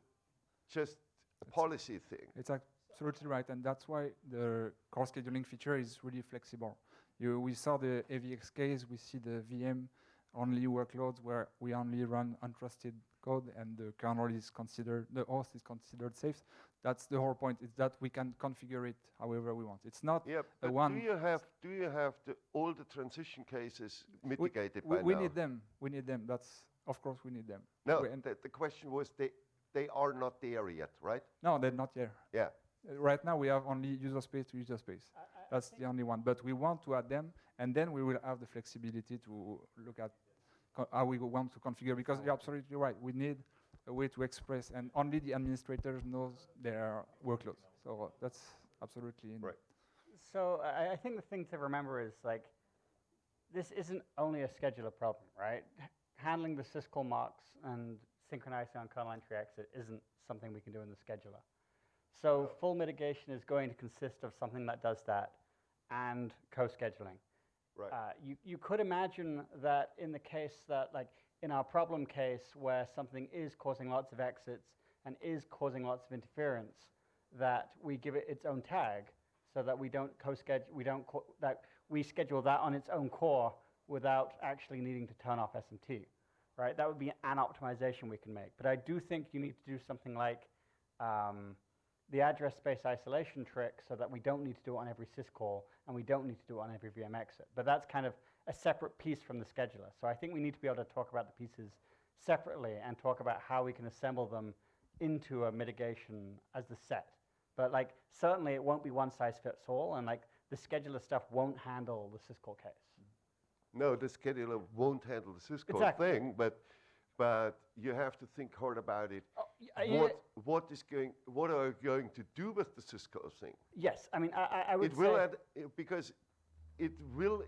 just a policy thing.
It's absolutely right, and that's why the core scheduling feature is really flexible. You, we saw the AVX case, we see the VM only workloads where we only run untrusted code and the kernel is considered, the host is considered safe. That's the whole point, is that we can configure it however we want. It's not
Yeah,
a
but
one.
do you have do you have the, all the transition cases mitigated
we,
by
we
now?
need them, we need them, that's, of course we need them.
No,
We- and
the, the question was they they are not there yet, right?
no, they're not there.
Yeah.
Uh, Right now, we have only user space to user space. That's the only one. But we want to add them, and then we will have the flexibility to look at co- how we want to configure. Because you're absolutely right. We need a way to express, and only the administrators knows their workloads. So that's absolutely in
right.
So I, I think the thing to remember is like, this isn't only a scheduler problem, right? Handling the syscall marks and synchronizing on kernel entry exit isn't something we can do in the scheduler. So full mitigation is going to consist of something that does that and co-scheduling.
Right.
Uh, you, you could imagine that in the case that, like, in our problem case where something is causing lots of exits and is causing lots of interference, that we give it its own tag so that we don't co-schedule, we don't, that we schedule that on its own core without actually needing to turn off SMT, right? That would be an optimization we can make. But I do think you need to do something like um, the address space isolation trick so that we don't need to do it on every syscall and we don't need to do it on every VM exit. But that's kind of a separate piece from the scheduler. So I think we need to be able to talk about the pieces separately and talk about how we can assemble them into a mitigation as the set. But like certainly it won't be one size fits all and like the scheduler stuff won't handle the syscall case.
No, the scheduler won't handle the syscall
Exactly.
thing, but but you have to think hard about it.
Oh, yeah.
what what is going? What are you going to do with the syscall thing?
Yes, I mean I, I- would
it will add, uh, because it will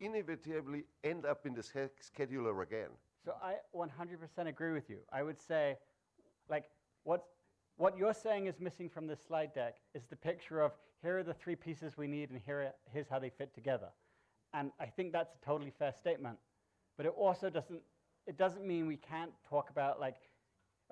inevitably end up in the scheduler again.
So I 100% agree with you. I would say, like, what, what you're saying is missing from this slide deck is the picture of here are the three pieces we need and here, here's how they fit together. And I think that's a totally fair statement. But it also doesn't, it doesn't mean we can't talk about, like,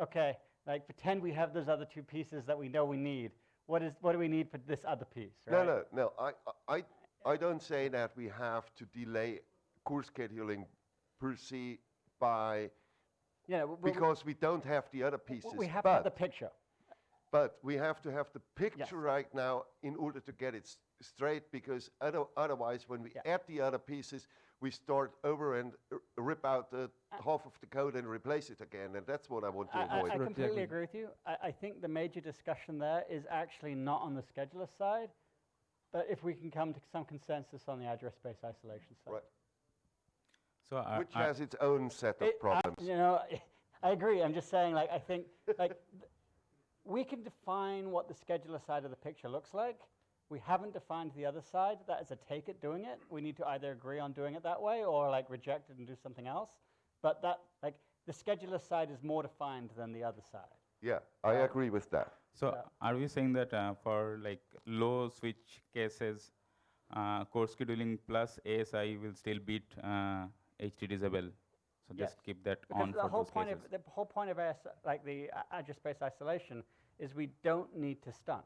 okay, like pretend we have those other two pieces that we know we need. What, is, what do we need for this other piece? Right?
No, no, no. I, I, I don't say that we have to delay core scheduling per se by
Yeah, w- w-
because we don't have the other pieces.
we have
but,
the picture.
But we have to have the picture right now in order to get it s- straight because other, otherwise when we add the other pieces, we start over and r- rip out the uh, half of the code and replace it again. And that's what I want to
I, I-
avoid.
I completely agree with you. I, I think the major discussion there is actually not on the scheduler side, but if we can come to some consensus on the address space isolation side.
Right.
So I-
Which
I-
has its own set of
It- I-
problems.
you know, I agree. I'm just saying, like, I think, like, we can define what the scheduler side of the picture looks like. We haven't defined the other side. That is a take it doing it. We need to either agree on doing it that way or like reject it and do something else. But that, like, the scheduler side is more defined than the other side.
Yeah, I um, agree with that.
So are we saying that uh, for like low switch cases, uh, core scheduling plus ASI will still beat uh, HT disable? So
Yes.
just keep that
Because
on
the
for
whole point
cases.
of the whole point of AS, like the address space isolation is we don't need to stun,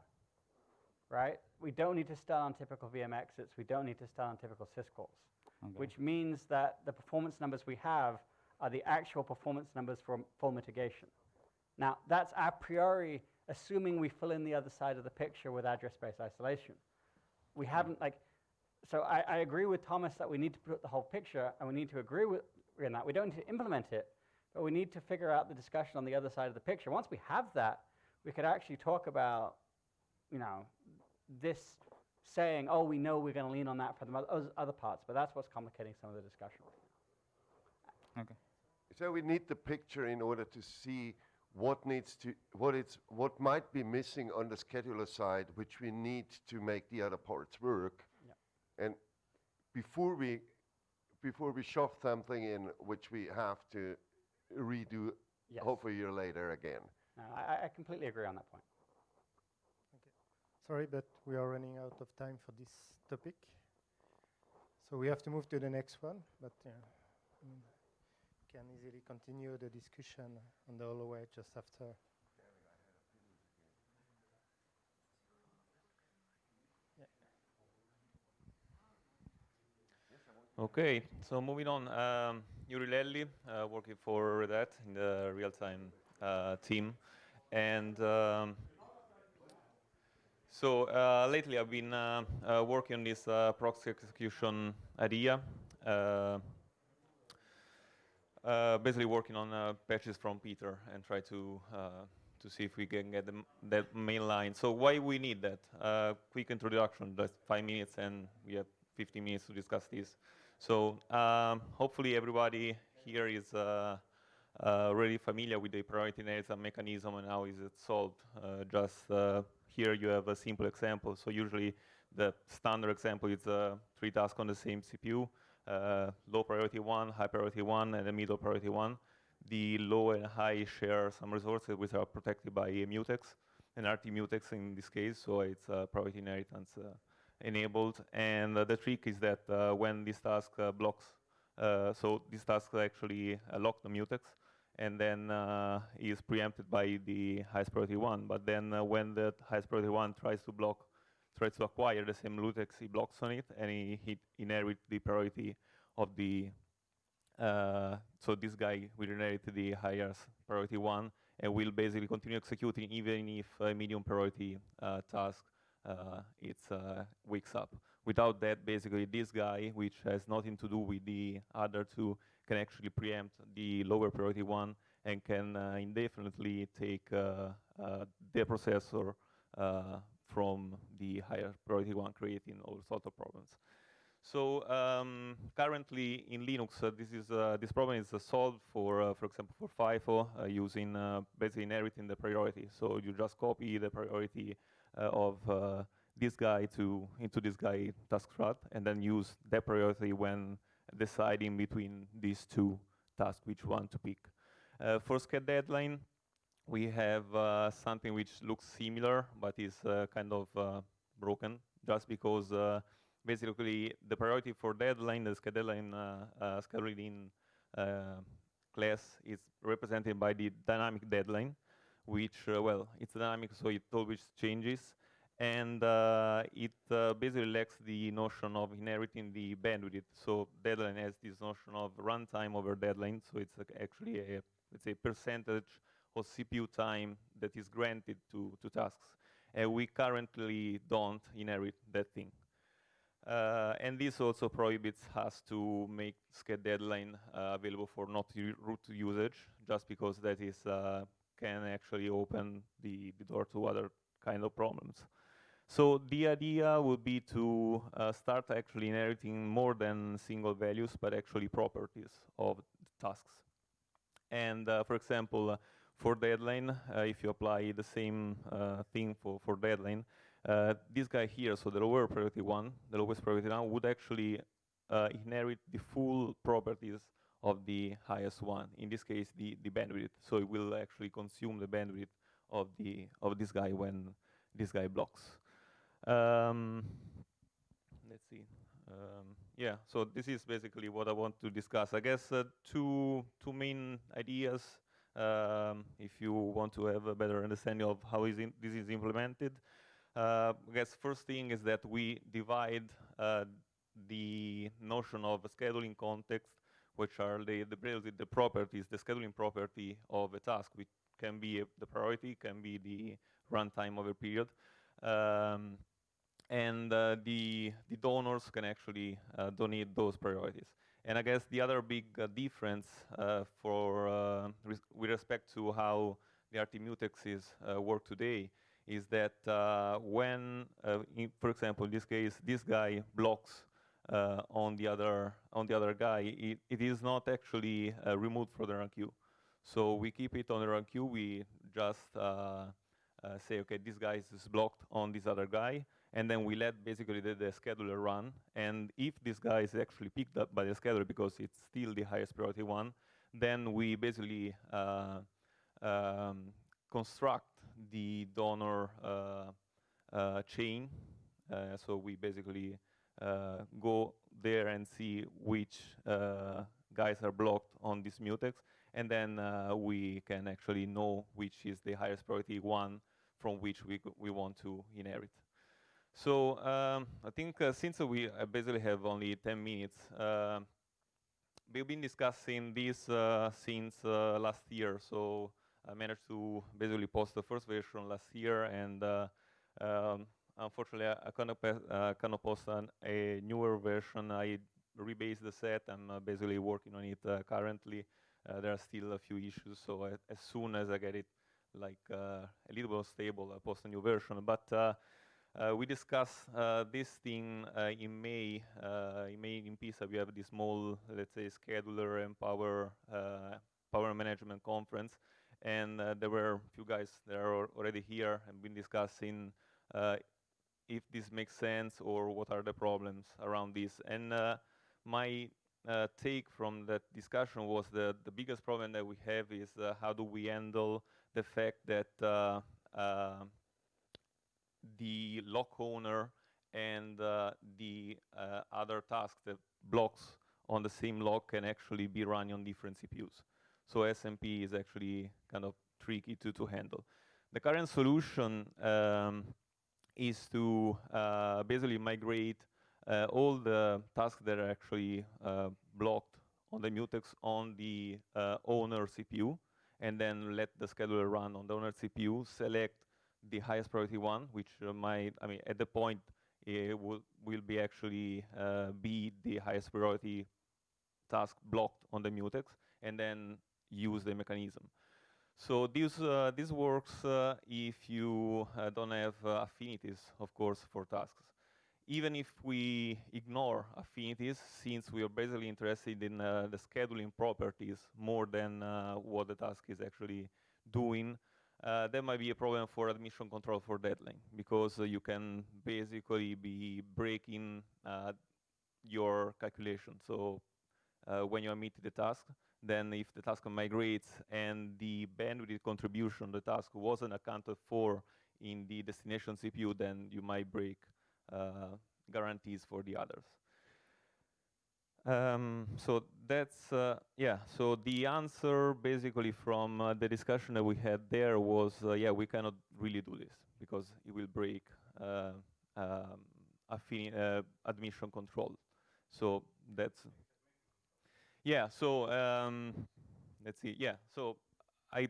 right? We don't need to stun on typical VM exits. We don't need to stun on typical syscalls,
Okay.
which means that the performance numbers we have are the actual performance numbers for full mitigation. Now that's a priori assuming we fill in the other side of the picture with address space isolation. We haven't like, so I, I agree with Thomas that we need to put the whole picture, and we need to agree with in that. We don't need to implement it, but we need to figure out the discussion on the other side of the picture. Once we have that, we could actually talk about, you know, this saying, oh, we know we're going to lean on that for the mo- other parts, but that's what's complicating some of the discussion.
Okay.
So we need the picture in order to see what needs to, what it's, what might be missing on the scheduler side, which we need to make the other parts work. And before we, before we shove something in, which we have to redo,
Yes.
half a year later again.
No, I, I- I completely agree on that point.
Sorry, but we are running out of time for this topic. So we have to move to the next one, but yeah, mm, can easily continue the discussion on the hallway just after.
Okay, so moving on, um, Juri Lelli, uh, working for Red Hat in the real-time uh, team, and um, so uh, lately I've been uh, uh, working on this uh, proxy execution idea, uh, uh, basically working on uh, patches from Peter and try to uh, to see if we can get the that main line. So why we need that? Uh, quick introduction, just five minutes, and we have 15 minutes to discuss this. So um, hopefully everybody here is uh, uh, really familiar with the priority inheritance mechanism and how is it solved. Uh, just uh, here you have a simple example. So usually the standard example is uh, three tasks on the same CPU, uh, low priority one, high priority one, and a middle priority one. The low and high share some resources which are protected by a mutex, an RT mutex in this case, so it's uh, priority inheritance uh, enabled. And uh, the trick is that uh, when this task uh, blocks, so this task actually uh, lock the mutex, and then is preempted by the highest priority one. But then when the highest priority one tries to block, tries to acquire the same mutex, he blocks on it, and he, he inherits the priority of the. Uh, so this guy will inherit the highest priority one, and will basically continue executing even if a medium priority uh, task uh, it's uh, wakes up. Without that, basically this guy, which has nothing to do with the other two, can actually preempt the lower priority one and can uh, indefinitely take uh, uh, the processor from the higher priority one, creating all sorts of problems. So um, currently in Linux, uh, this is uh, this problem is uh, solved for, for example, for FIFO using basically inheriting the priority. So you just copy the priority of this guy to into this guy task route, and then use that priority when deciding between these two tasks, which one to pick. Uh, for deadline, we have uh, something which looks similar, but is uh, kind of broken, just because basically the priority for deadline, the scheduling, scheduling class is represented by the dynamic deadline, which, uh, well, it's dynamic, so it always changes. And uh, it uh, basically lacks the notion of inheriting the bandwidth. So deadline has this notion of runtime over deadline, so it's actually a, let's say, percentage of CPU time that is granted to, to tasks. And we currently don't inherit that thing. Uh, and this also prohibits us to make sched deadline uh, available for not root usage, just because that is uh, can actually open the, the door to other kind of problems. So the idea would be to uh, start actually inheriting more than single values, but actually properties of tasks. And uh, for example, uh, for deadline, uh, if you apply the same uh, thing for, for deadline, uh, this guy here, so the lower priority one, the lowest priority one, would actually inherit the full properties of the highest one. In this case, the, the bandwidth. So it will actually consume the bandwidth of the of this guy when this guy blocks. Um, let's see. Um, yeah, so this is basically what I want to discuss. I guess uh, two two main ideas. Um, if you want to have a better understanding of how is this is implemented, uh, I guess first thing is that we divide uh, the notion of a scheduling context which are the, the, the properties, the scheduling property of a task, which can be a, the priority, can be the runtime over period. Um, and uh, the, the donors can actually uh, donate those priorities. And I guess the other big uh, difference uh, for uh, res with respect to how the RT mutexes uh, work today is that when, in, for example, in this case, this guy blocks uh, on the other on the other guy, it, it is not actually uh, removed from the run queue. So we keep it on the run queue. We just uh, say, okay, this guy is blocked on this other guy, and then we let basically the, the, scheduler run. And if this guy is actually picked up by the scheduler because it's still the highest priority one, then we basically uh, um, construct the donor uh, uh, chain. so we basically uh, go there and see which uh, guys are blocked on this mutex, and then uh, we can actually know which is the highest priority one from which we, we want to inherit. So um, I think uh, since we uh, basically have only 10 minutes, uh, we've been discussing this since last year. So I managed to basically post the first version last year, and um, Unfortunately, I, cannot, uh, cannot post an, a newer version. I rebased the set. I'm uh, basically working on it uh, currently. Uh, there are still a few issues, so I, as soon as I get it like uh, a little bit stable, I'll post a new version. But uh, we discussed this thing in May. in May in PISA, we have this small, let's say, scheduler and power power management conference, and there were a few guys that are already here and been discussing uh, if this makes sense or what are the problems around this. And uh, my uh, take from that discussion was that the biggest problem that we have is uh, how do we handle the fact that uh, uh, the lock owner and uh, the other tasks that blocks on the same lock can actually be run on different CPUs. So SMP is actually kind of tricky to, to handle. The current solution um, is to uh, basically migrate uh, all the tasks that are actually uh, blocked on the mutex on the owner CPU and then let the scheduler run on the owner CPU, select the highest priority one, which uh, might, I mean, at the point, it will, will be actually uh, be the highest priority task blocked on the mutex, and then use the mechanism. So this, uh, this works uh, if you uh, don't have uh, affinities, of course, for tasks. Even if we ignore affinities, since we are basically interested in uh, the scheduling properties more than uh, what the task is actually doing, uh, there might be a problem for admission control for deadline, because you can basically be breaking your calculation. So when you emit the task, then if the task migrates and the bandwidth contribution the task wasn't accounted for in the destination CPU, then you might break uh, guarantees for the others. Um, so that's, uh, yeah, so the answer basically from uh, the discussion that we had there was, uh, yeah, we cannot really do this because it will break uh, um, uh, admission control. So that's yeah, so um, let's see. Yeah, so I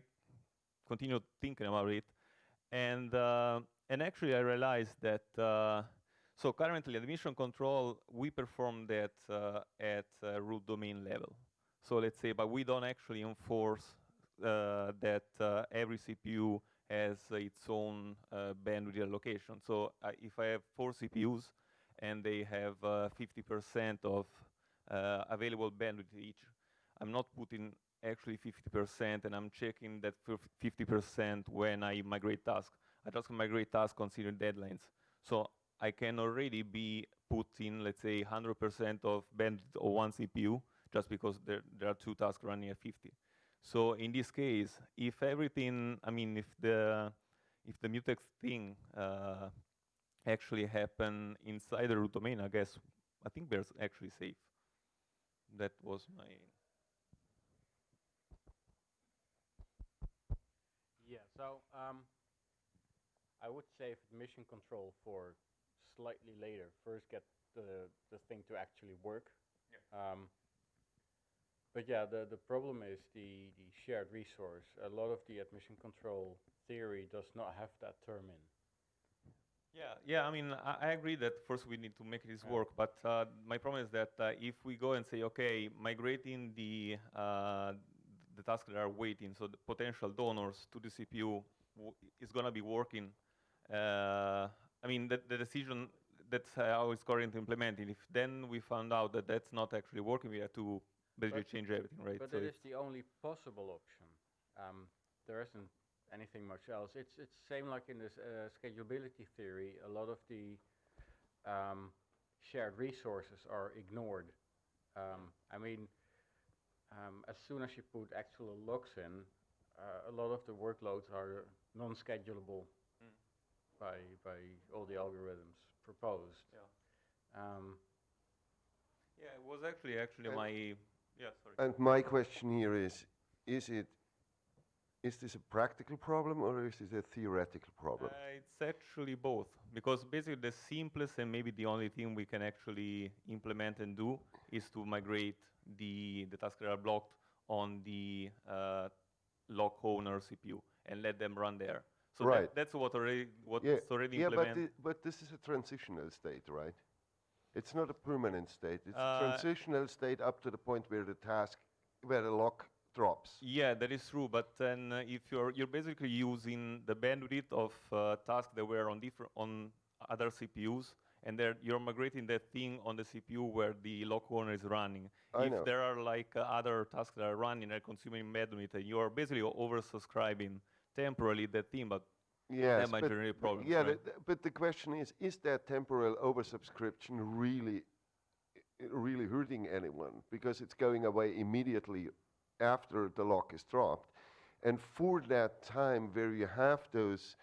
continued thinking about it, and uh, and actually I realized that so currently admission control we perform that uh, at root domain level. So let's say, but we don't actually enforce uh, that uh, every CPU has its own uh, bandwidth allocation. So if I have four CPUs and they have 50% of uh, available bandwidth each. I'm not putting actually 50% and I'm checking that 50% when I migrate tasks. I just migrate tasks considering deadlines. So I can already be putting, let's say, 100% of bandwidth of one CPU just because there, there are two tasks running at 50. So in this case, if everything, I mean, if the if the mutex thing uh, actually happen inside the root domain, I guess I think we're actually safe that was my
yeah so um, I would save mission control for slightly later first get the the thing to actually work yeah. Um, but yeah the the problem is the the shared resource a lot of the admission control theory does not have that term in
yeah, yeah. I mean, I, I, agree that first we need to make this work. But uh, my problem is that uh, if we go and say, okay, migrating the uh, the tasks that are waiting, so the potential donors to the CPU is going to be working. Uh, I mean, the, the decision that's how it's currently implemented. If then we found out that that's not actually working, we have to basically
but
change everything, right?
But so it is the only possible option. Um, there isn't anything much else. It's it's same like in this uh, schedulability theory. A lot of the um, shared resources are ignored. Um, I mean, um, as soon as you put actual locks in, uh, a lot of the workloads are non-schedulable. By by all the algorithms proposed.
Yeah. Um, yeah, it was actually actually my yeah sorry.
And my question here is: Is it is this a practical problem or is this a theoretical problem?
Uh, it's actually both, because basically the simplest and maybe the only thing we can actually implement and do is to migrate the, the tasks that are blocked on the uh, lock owner CPU and let them run there. So
right.
that, that's what already what's
yeah.
already
yeah,
implemented.
But, but this is a transitional state, right? It's not a permanent state. It's uh, a transitional state up to the point where the task, where the lock drops.
Yeah, that is true. But then uh, if you're you're basically using the bandwidth of uh, tasks that were on different on other CPUs, and there you're migrating that thing on the CPU where the lock owner is running.
I
if
know.
there are like uh, other tasks that are running and consuming bandwidth, and you are basically oversubscribing temporarily that thing, but
yes,
that might
but
generate problems.
Yeah,
right?
the, the, but the question is: Is that temporal oversubscription really, really hurting anyone? Because it's going away immediately after the lock is dropped. And for that time where you have those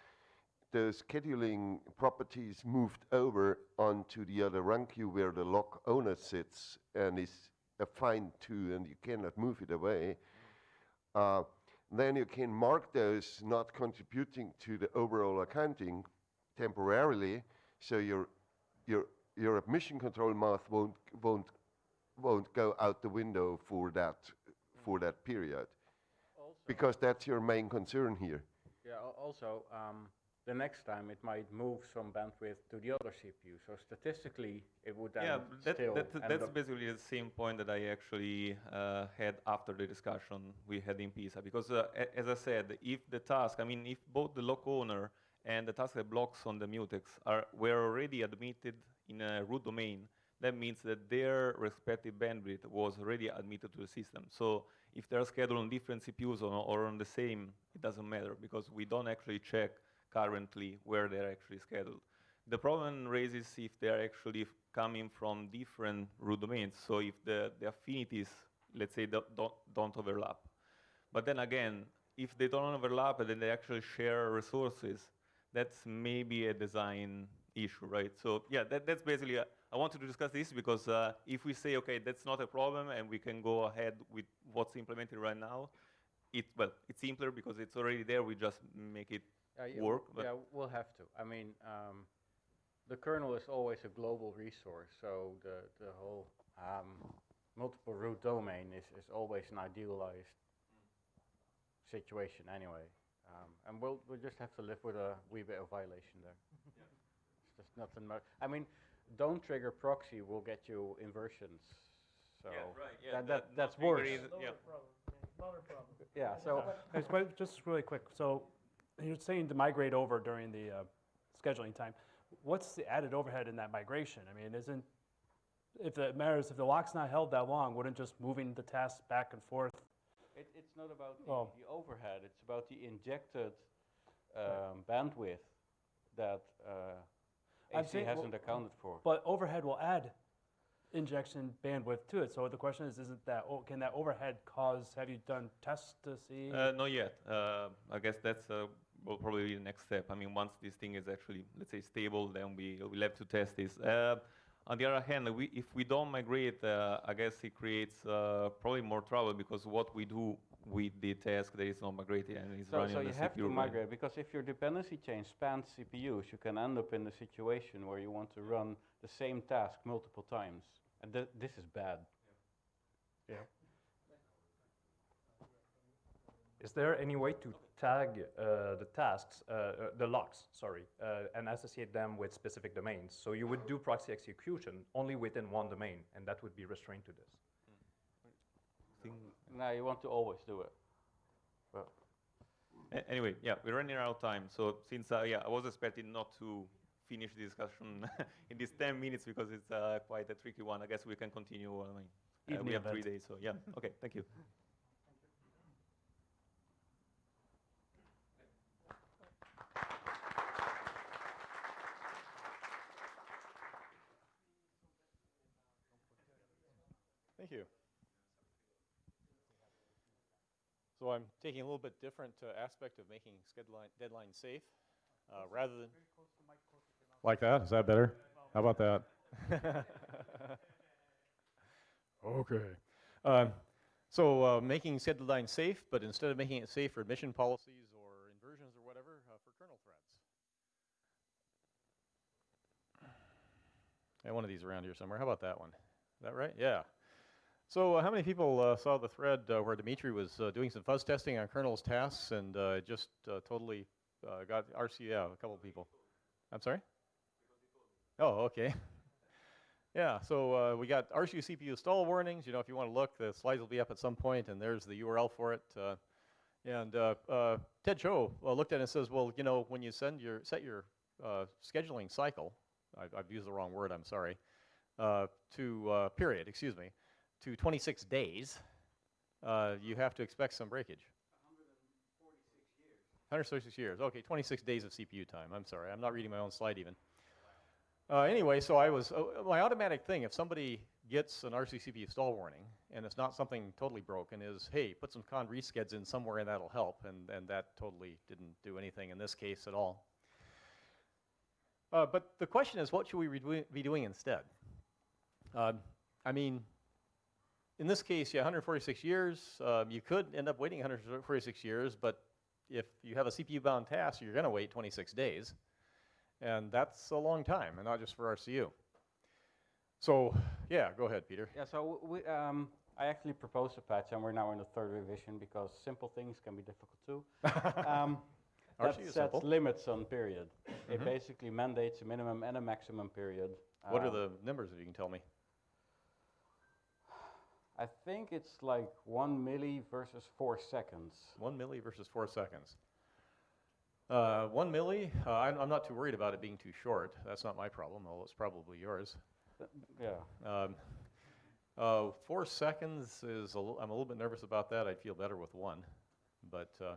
those scheduling properties moved over onto the other run queue where the lock owner sits and is assigned to and you cannot move it away, uh, then you can mark those not contributing to the overall accounting temporarily, so your your your admission control math won't won't won't go out the window for that for that period.
Also,
because that's your main concern here.
Yeah, also, um, the next time it might move some bandwidth to the other CPU. So statistically, it would then
Yeah, that,
still
that, that's basically the same point that I actually uh, had after the discussion we had in PISA. Because uh, as I said, if the task, I mean, if both the lock owner and the task that blocks on the mutex are were already admitted in a root domain, that means that their respective bandwidth was already admitted to the system. So if they're scheduled on different CPUs or, or on the same, it doesn't matter because we don't actually check currently where they're actually scheduled. The problem raises if they're actually coming from different root domains. So if the, the affinities, let's say, don't, don't, overlap. But then again, if they don't overlap and then they actually share resources, that's maybe a design issue, right? So yeah, that, that's basically, uh, I wanted to discuss this because uh, if we say, okay, that's not a problem and we can go ahead with what's implemented right now, it, well, it's simpler because it's already there, we just make it
Yeah, yeah,
work.
w- Yeah, we'll have to. I mean, um, the kernel is always a global resource, so the, the whole um, multiple root domain is, is always an idealized situation anyway. Um, and we'll, we'll just have to live with a wee bit of violation there. It's just nothing much. I mean, don't trigger proxy will get you inversions. So
right, yeah,
that,
that
that, that's
not
worse.
triggering is- yeah.
Yeah, so
It's quite- just really quick, so you're saying to migrate over during the uh, scheduling time. What's the added overhead in that migration? I mean, isn't, if it matters, if the lock's not held that long, wouldn't just moving the tasks back and forth?
It, it's not about the,
Oh.
the overhead, it's about the injected um, bandwidth that uh,
I'm
AC hasn't accounted for.
But overhead will add injection bandwidth to it, so the question is, isn't that, oh, can that overhead cause, have you done tests to see?
Uh, not yet. Uh, I guess that's uh, will probably be the next step. I mean, once this thing is actually, let's say, stable, then we will have to test this. Uh, on the other hand, we, if we don't migrate, uh, I guess it creates uh, probably more trouble because what we do with the task that is not migrated and is
So,
running
so
on
you have to
right?
migrate, because if your dependency chain spans CPUs, you can end up in a situation where you want to run the same task multiple times. And th this is bad.
Yeah.
Is there any way to tag uh, the tasks, uh, uh, the locks, sorry, uh, and associate them with specific domains? So you would do proxy execution only within one domain, and that would be restrained to this.
No, you want to always do it. Well,
Anyway, yeah, we're running out of time. So since uh, yeah, I was expecting not to finish the discussion in these 10 minutes because it's uh, quite a tricky one. I guess we can continue. I mean, uh, we have three days, so yeah. Okay, thank you.
Thank you. So I'm taking a little bit different uh, aspect of making deadline, deadline safe, uh, rather than. Like that? Is that better? How about that? okay. Um, so uh, making deadline safe, but instead of making it safe for admission policies or inversions or whatever, uh, for kernel threads. I have one of these around here somewhere. How about that one? Is that right? Yeah. So uh, how many people uh, saw the thread uh, where Dmitry was uh, doing some fuzz testing on kernel's tasks and uh, just uh, totally got RC, yeah, a couple people. I'm sorry? Oh, okay. yeah, so we got RCU CPU stall warnings. You know, if you want to look, the slides will be up at some point, and there's the URL for it. And Ted Ts'o looked at it and says, well, you know, when you send your set your scheduling cycle, I've, I've used the wrong word, I'm sorry, to period, excuse me, to 26 days, uh, you have to expect some breakage. 136 years. Okay, 26 days of CPU time. I'm sorry, I'm not reading my own slide even. Uh, anyway, so I was, uh, my automatic thing, if somebody gets an RCU CPU stall warning, and it's not something totally broken, is, hey, put some cond_rescheds in somewhere and that'll help, and, and that totally didn't do anything in this case at all. Uh, but the question is, what should we be doing- be doing instead? Uh, I mean, in this case, yeah, 146 years. Um, you could end up waiting 146 years, but if you have a CPU-bound task, you're going to wait 26 days, and that's a long time, and not just for RCU. So, yeah, go ahead, Peter.
Yeah, so we, um, I actually proposed a patch, and we're now in the third revision because simple things can be difficult too. um, that sets
simple.
limits on period. It
Mhm.
basically mandates a minimum and a maximum period.
What are
Um,
the numbers that you can tell me?
I think it's like one milli versus four seconds.
One milli versus four seconds. Uh, one milli, uh, I'm, I'm not too worried about it being too short. That's not my problem, although it's probably yours.
yeah.
Um, uh, four seconds is, a l- I'm a little bit nervous about that. I'd feel better with one, but uh,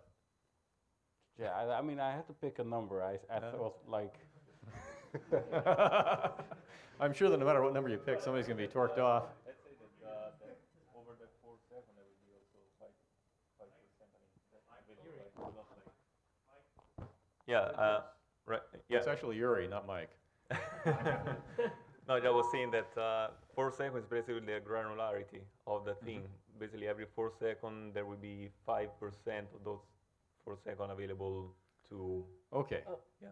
Yeah, I, I mean, I had to pick a number. I, I thought like.
I'm sure that no matter what number you pick, somebody's going to be torqued off.
Let's say that, uh, that over the four second, there will be also five, five percent. I mean, that's available, like, not like- Yeah, uh, right, yeah.
It's actually Juri, not Mike.
No, I was saying that uh, four seconds is basically the granularity of the thing. Basically, every four second there will be five percent of those four second available to.
Okay.
Yeah.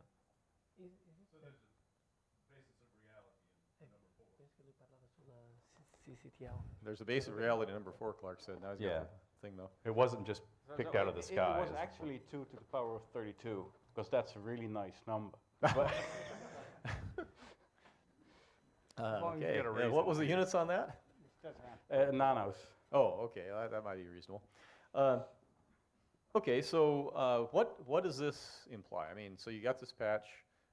So there's a basic reality number four, Clark said. Now he's got
Yeah.
the thing though.
It wasn't just picked
so
out of the
it-
sky.
It was actually two to the power of 32 because that's a really nice number. But
Uh,
long you
okay.
get a
Uh, what was the units on that?
uh, nanos.
Oh, okay. That, that might be reasonable. Uh, okay, so uh, what what does this imply? I mean, so you got this patch.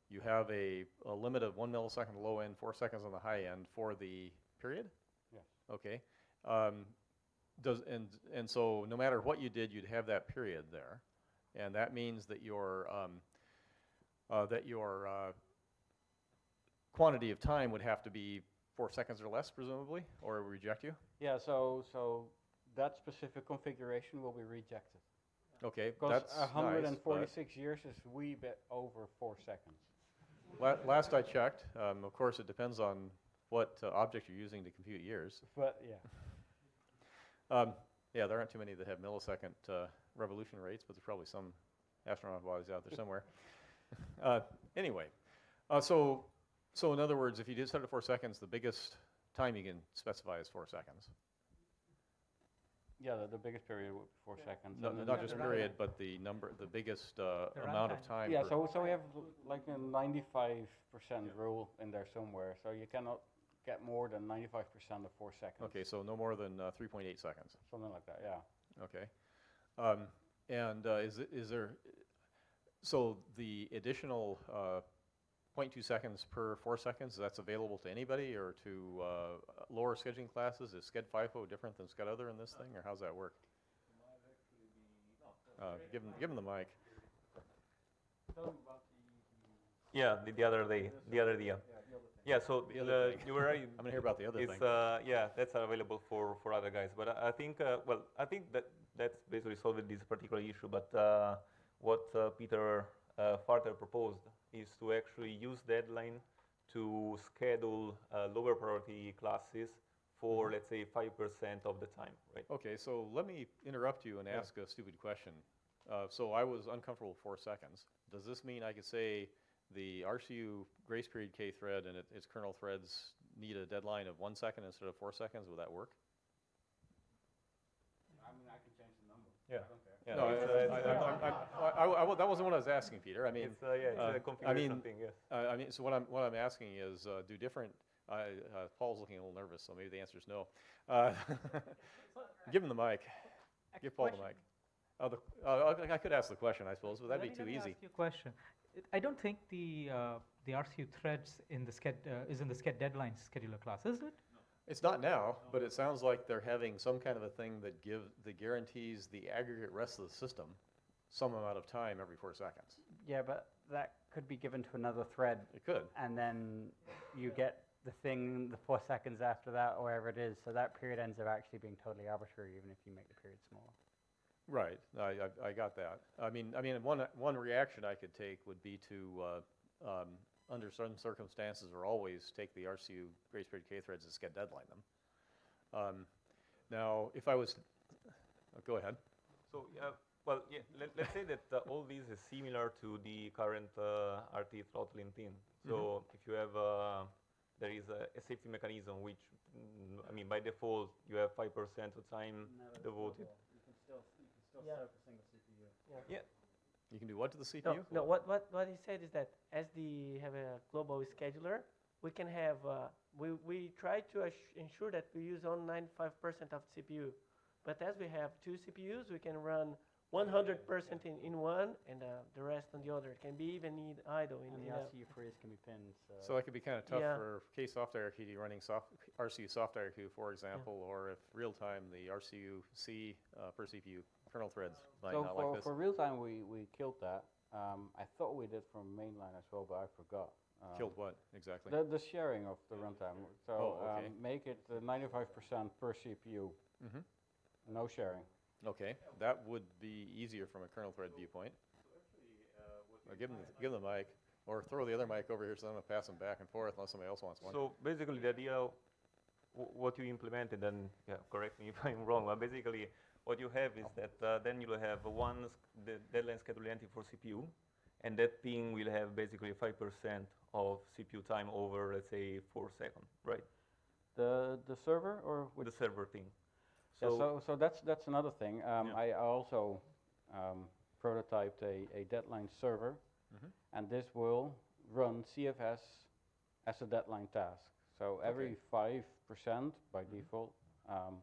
You have a, a limit of one millisecond low end, four seconds on the high end for the period.
Yes.
Okay. Um, does and and so no matter what you did, you'd have that period there, and that means that your um, uh, that your uh, quantity of time would have to be four seconds or less, presumably, or reject you.
Yeah, so so that specific configuration will be rejected.
Okay,
Because
that's nice,
146 years is a wee bit over four seconds.
La- last I checked, um, of course, it depends on what uh, object you're using to compute years.
But yeah.
Um, yeah, there aren't too many that have millisecond uh, revolution rates, but there's probably some astronaut bodies out there somewhere. uh, anyway, uh, so so in other words, if you did set it at four seconds, the biggest time you can specify is four seconds.
Yeah, the, the biggest period would be four seconds.
No, not
the-
just period,
runtime.
but the number, the biggest uh,
The
amount of time.
Yeah, so so we have like a 95% rule in there somewhere. So you cannot get more than 95% of four seconds.
Okay, so no more than uh, 3.8 seconds.
Something like that, yeah.
Okay. Um, and uh, is, it- is there, so the additional uh, 0.2 seconds per four seconds, that's available to anybody or to uh, lower scheduling classes? Is Sched FIFO different than Sched Other in this thing, or how's that work? Uh, give him, give him the mic.
Yeah, the, the other day, the other day. Yeah, so
The other
uh, you were right.
I'm gonna hear about the other
it's,
thing.
Uh, yeah, that's available for, for other guys. But I, I think, uh, well, I think that that's basically solved this particular issue. But uh, what uh, Peter uh, Farter proposed is to actually use deadline to schedule uh, lower priority classes for, let's say, 5% of the time, right?
Okay, so let me interrupt you and
Yeah.
ask a stupid question. Uh, so I was uncomfortable with four seconds. Does this mean I could say the RCU grace period K thread and it, its kernel threads need a deadline of one second instead of four seconds? Would that work?
I mean, I can change the number.
Yeah.
I don't care.
Yeah,
no, I-
uh,
I-
uh,
I- I- I- I- I- that wasn't what I was asking, Peter. I mean,
It's, uh, yeah, it's a
uh, I mean,
thing, yes.
uh, I mean, so what I'm what I'm asking is, uh, do different? I uh, Paul's looking a little nervous, so maybe the answer is no. Uh, give him the mic. Give Paul the mic. Oh, the, uh, I I could ask the question, I suppose, but that'd
Let
be
me-
too
let me
easy.
ask you a question. I don't think the uh, the RCU threads in the sched uh, is in the sched deadline scheduler class, is it?
It's not now, but it sounds like they're having some kind of a thing that give that guarantees the aggregate rest of the system some amount of time every four seconds.
Yeah, but that could be given to another thread.
It could.
And then you get the thing the four seconds after that, or wherever it is. So that period ends up actually being totally arbitrary, even if you make the period smaller.
Right. I, I, I got that. I mean, I mean, one one reaction I could take would be to, uh, um, under certain circumstances, or always take the RCU grace period K threads and sched deadline them. Um, now, if I was, oh, go ahead.
So, yeah, well, yeah, let, let's say that uh, all these is similar to the current uh, RT throttling thing. So
Mhm.
if you have, uh, there is a, a safety mechanism which, mm, I mean, by by default you have 5% of time devoted.
You can still, you can still
Yeah.
set up a single CPU.
Yeah.
Yeah.
You can do what to the CPU?
no. What what what he said is that as the have a global scheduler, we can have uh, we we try to ensure that we use only 95% of CPU, but as we have two CPUs, we can run 100% in, in one and uh, the rest on the other. It can be even need idle in
And
the
the
uh,
RCU freeze can be pinned. So,
So that could be kind of tough
Yeah.
for K soft IRQ running soft, RCU soft IRQ, for example, or if real time the RCU C uh, per CPU kernel threads might
So
not
for,
like this.
for real time, we, we killed that. Um, I thought we did from mainline as well, but I forgot. Um,
Killed what exactly?
The, the sharing of the runtime. So
Oh, okay.
um, make it uh, 95% per CPU.
Mhm.
No sharing.
Okay, that would be easier from a kernel thread viewpoint. Or give them, give them the mic, or throw the other mic over here so I'm gonna pass them back and forth unless somebody else wants one.
So basically, the idea, w- what you implemented, and yeah, correct me if I'm wrong, but basically, what you have is that uh, then you'll have one the deadline schedule entry for CPU, and that thing will have basically 5% of CPU time over, let's say, four seconds, right?
The the server or with
the server thing.
So
So,
so, so that's that's another thing. Um, I also um, prototyped a, a deadline server,
Mhm.
and this will run CFS as a deadline task. So every five percent by default um,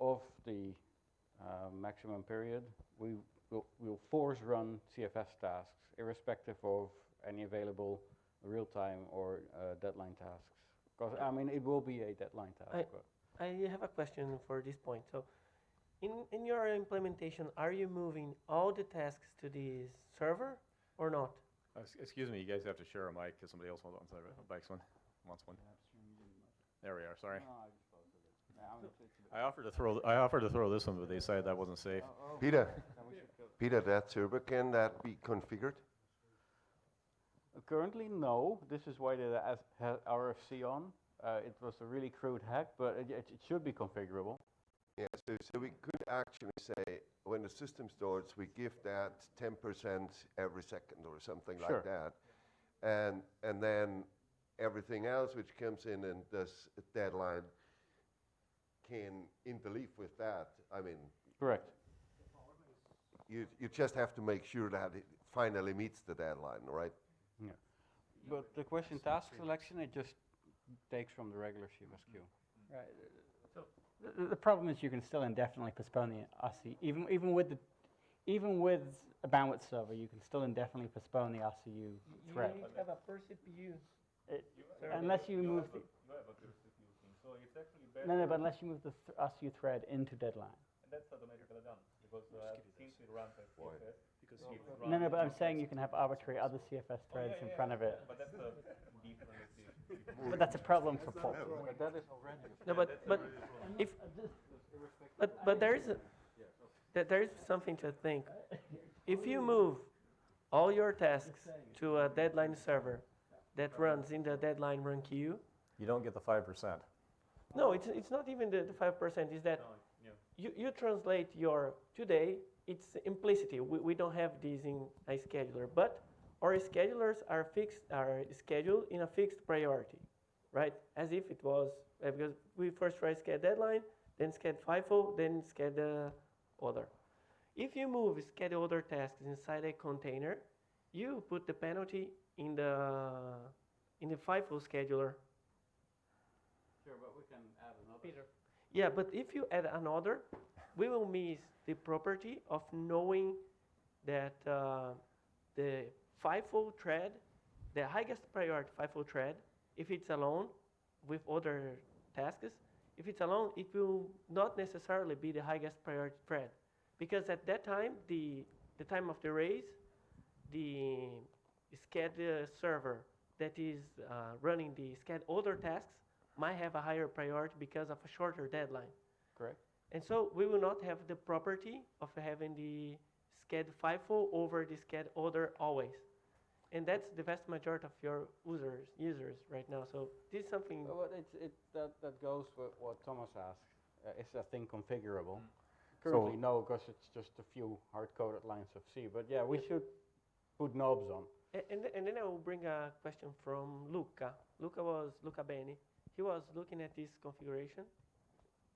of the uh, maximum period, we will will force run CFS tasks, irrespective of any available real-time or uh, deadline tasks. Because I mean, it will be a deadline task.
I, I have a question for this point. So, in, in your implementation, are you moving all the tasks to the server or not?
Uh, Excuse me, you guys have to share a mic because somebody else wants, wants a bikes one, wants one. There we are, sorry. I offered to throw, I offered to throw this one, but they decided that wasn't safe.
Peter, Peter, that server, can that be configured?
Uh, Currently, no. This is why they has has RFC on. Uh, it was a really crude hack, but it, it, it should be configurable.
Yeah, so, so we could actually say, when the system starts, we give that 10% every second or something
Sure.
like that. And, and then everything else which comes in and does a deadline can interleave with that. I mean,
Correct.
you, you just have to make sure that it finally meets the deadline, right?
Yeah. But the question task selection, it just takes from the regular CFS queue.
Right. The- The, the problem is you can still indefinitely postpone the RC, even even with the, even with a bandwidth server, you can still indefinitely postpone the RCU thread.
You need to have a per CPU.
It-
server.
unless you move the,
you have a peer CPU thing, so it's actually better.
no, no, but unless you move the th RCU thread into deadline.
And that's automatically done, because uh, since it runs as CFS, because it's
No,
run
no, but I'm saying you can have arbitrary other CFS threads in front of it.
But that's a different.
But that's a problem for Paul.
But that is already.
No, but, but if, but, but there is, a- that there is something to think. If you move all your tasks to a deadline server that runs in the deadline run queue,
You don't get the five percent.
No, it's, it's not even the, the five percent, is that you, you translate your, today, it's implicitly, we, we don't have this in a scheduler, but our schedulers are fixed, are scheduled in a fixed priority, right? As if it was, because we first try sched deadline, then sched FIFO, then sched uh, other. If you move sched other tasks inside a container, you put the penalty in the, in the FIFO scheduler.
Sure, but we can add another.
Peter. Yeah, but if you add another, we will miss the property of knowing that uh, the FIFO thread, the highest priority FIFO thread, if it's alone with other tasks, if it's alone, it will not necessarily be the highest priority thread. Because at that time, the, the time of the race, the sched server that is uh, running the sched other tasks might have a higher priority because of a shorter deadline.
Correct.
And so we will not have the property of having the sched FIFO over the sched order always. And that's the vast majority of your users users right now. So this is something.
Well, it's, it, that, that goes with what Thomas asked. Uh, is that thing configurable? Currently,
So-
no, because it's just a few hard-coded lines of C. But yeah, we should put knobs on.
A- And, th- and then I will bring a question from Luca. Luca was Luca Abeni. He was looking at this configuration.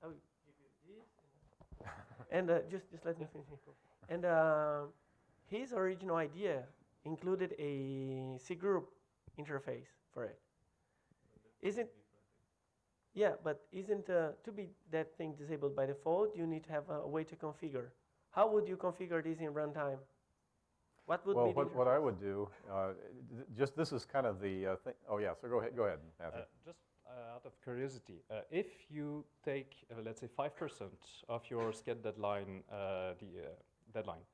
I will give you this. and uh, just, just let me finish. And uh, his original idea included a cgroup interface for it. Isn't yeah, but isn't uh, to be that thing disabled by default? You need to have a way to configure. How would you configure this in runtime? What would
well,
be
what, what I would do, uh, just this is kind of the uh, thing. Oh yeah, so go ahead, go ahead, Matthew.
Uh, just out of curiosity, uh, if you take, uh, let's say, 5% of your sched deadline, uh, the uh, deadline,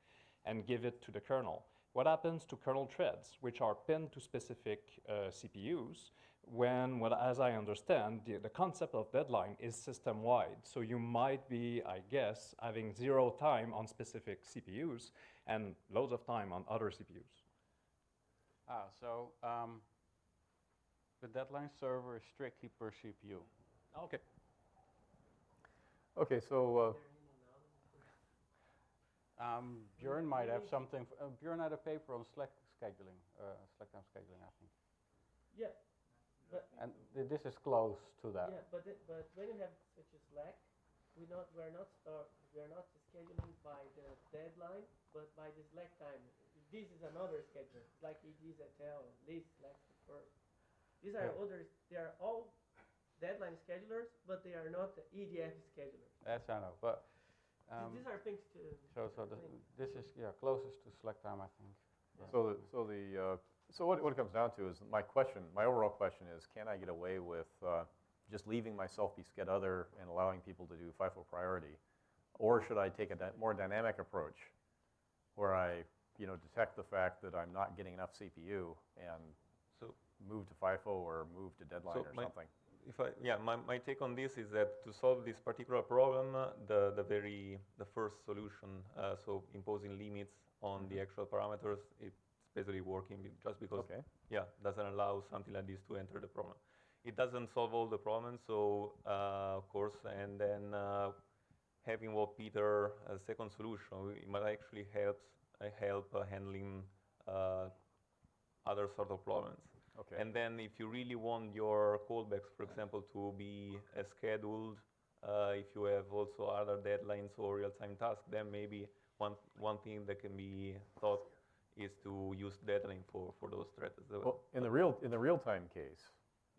and give it to the kernel, what happens to kernel threads, which are pinned to specific uh, CPUs, when, what, as I understand, the, the concept of deadline is system-wide. So you might be, I guess, having zero time on specific CPUs and loads of time on other CPUs.
Ah, so um, the deadline server is strictly per CPU.
Okay.
Okay, so
Um, Björn might have something. f- Uh, Björn had a paper on Slack scheduling, uh, Slack time scheduling, I think.
Yeah. But
And th- this is close to that.
Yeah, but it, but when you have such a Slack, we not we're not start we're not scheduling by the deadline, but by the Slack time. This is another schedule, like it is at Tel, this Slack first. These are
Yeah.
others. They are all deadline schedulers, but they are not the EDF schedulers.
That's I know, but um,
these are things to.
so so the, this is yeah closest to Slack time, I think. Yeah.
So the, so the, uh, so what, what it comes down to is my question, my overall question is, can I get away with uh, just leaving myself be sched other and allowing people to do FIFO priority? Or should I take a dy- more dynamic approach where I, you know, detect the fact that I'm not getting enough CPU and
So-
move to FIFO or move to deadline
So
or
my-
something?
If I, yeah, my, my take on this is that to solve this particular problem, uh, the, the very, the first solution, uh, so imposing limits on the actual parameters, it's basically working just because,
Okay.
yeah, doesn't allow something like this to enter the problem. It doesn't solve all the problems, so, uh, of course, and then uh, having what Peter, a second solution, it might actually helps, uh, help uh, handling uh, other sort of problems.
Okay.
And then if you really want your callbacks, for example, to be uh, scheduled, uh, if you have also other deadlines or real-time tasks, then maybe one, one thing that can be thought is to use deadline for, for those threads as well.
Well, in the real, in the real-time case,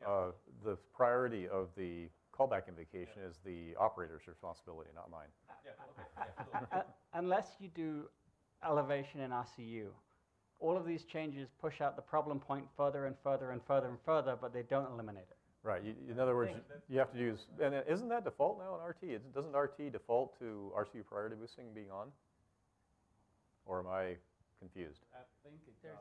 uh, the priority of the callback invocation is the operator's responsibility, not mine.
Uh, unless you do elevation in RCU, all of these changes push out the problem point further and further and further and further, but they don't eliminate it.
Right, you, in other words, you have to use, and isn't that default now in RT? Is- Doesn't RT default to RCU priority boosting being on? Or am I confused?
I think it does.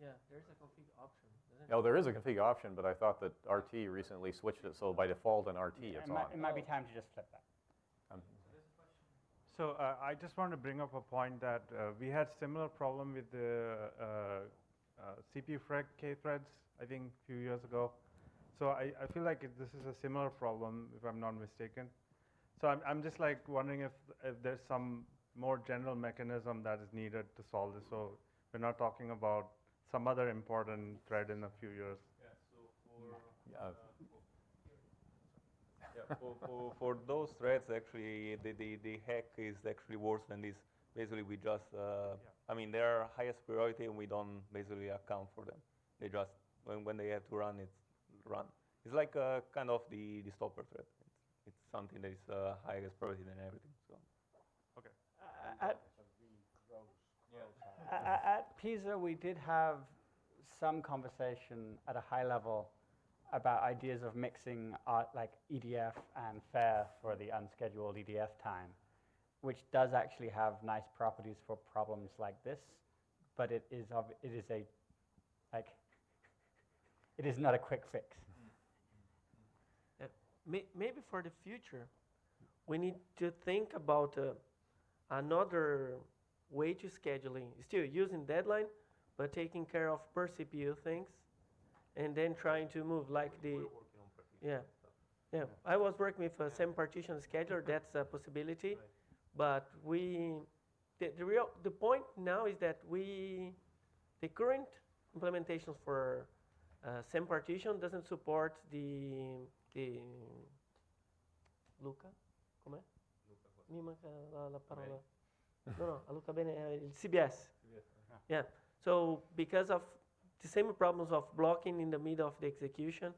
Yeah, there's a config option. doesn't
No,
oh,
there is a config option, but I thought that RT recently switched it, so by default in RT it's
it, might,
on.
it might be time to just flip that.
So uh, I just want to bring up a point that uh, we had similar problem with the uh, uh, CPU freq K threads, I think a few years ago. So I, I feel like it, this is a similar problem, if I'm not mistaken. So I'm, I'm just like wondering if, if there's some more general mechanism that is needed to solve this. So we're not talking about some other important thread in a few years.
Yeah.
Yeah, for, for, for those threads, actually, the, the, the hack is actually worse than this. Basically, we just, uh, I mean, they are highest priority and we don't basically account for them. They just, when, when they have to run, it's run. It's like uh, kind of the, the stopper thread. It's, it's something that is uh, highest priority than everything. So.
Okay.
Uh, at, a- a- at PISA, we did have some conversation at a high level about ideas of mixing art like EDF and FAIR for the unscheduled EDF time, which does actually have nice properties for problems like this, but it is of, it is a like it is not a quick fix.
Uh, may- Maybe for the future, we need to think about uh, another way to scheduling, still using deadline, but taking care of per CPU things, and then trying to move like the, yeah, yeah. I was working with a same partition scheduler, that's a possibility, but we, the, the real, the point now is that we, the current implementations for uh, semi-partition doesn't support the the Luca, com'è? Mi manca la, la parola. No, no, a Luca Abeni, uh, il CBS. Yeah. So because of the same problems of blocking in the middle of the execution,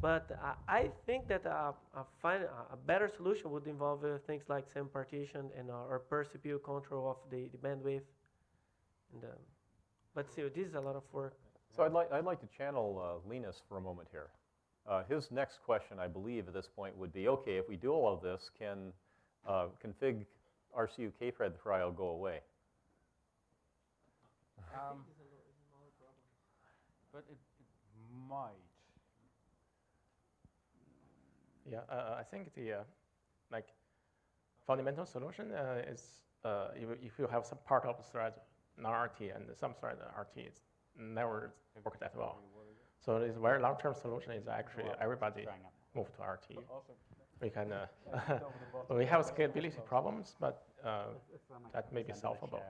but I, I think that a, a, fine, a better solution would involve uh, things like semi-partition and uh, or per CPU control of the, the bandwidth. And, um, but still, this is a lot of work.
So I'd like, I'd like to channel uh, Linus for a moment here. Uh, his next question, I believe, at this point would be, okay, if we do all of this, can uh, config RCU kthread trial go away?
Um, but it, it might.
Yeah, uh, I think the uh, like fundamental solution uh, is uh, if, if you have some part of the thread non-RT and some thread RT, it's never work that well. So this very long-term solution is actually everybody move to RT. We can, uh, we have scalability problems, but uh, that may be solvable.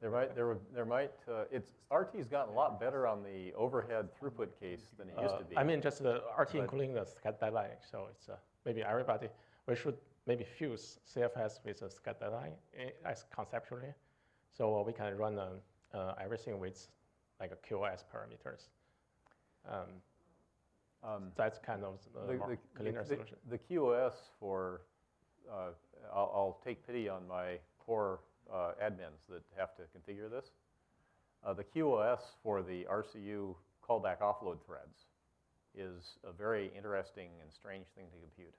There might, there, would- there might, uh, it's, RT's gotten a lot better on the overhead throughput case than it used
Uh,
to be.
I mean, just the RT
But-
including the sched deadline, so it's uh, maybe everybody, we should maybe fuse CFS with a sched deadline eh, as conceptually, so we can run um, uh, everything with like a QoS parameters. Um, That's kind of the more cleaner
the-
solution.
The QoS for, uh, I'll, I'll take pity on my poor uh, admins that have to configure this. Uh, The QoS for the RCU callback offload threads is a very interesting and strange thing to compute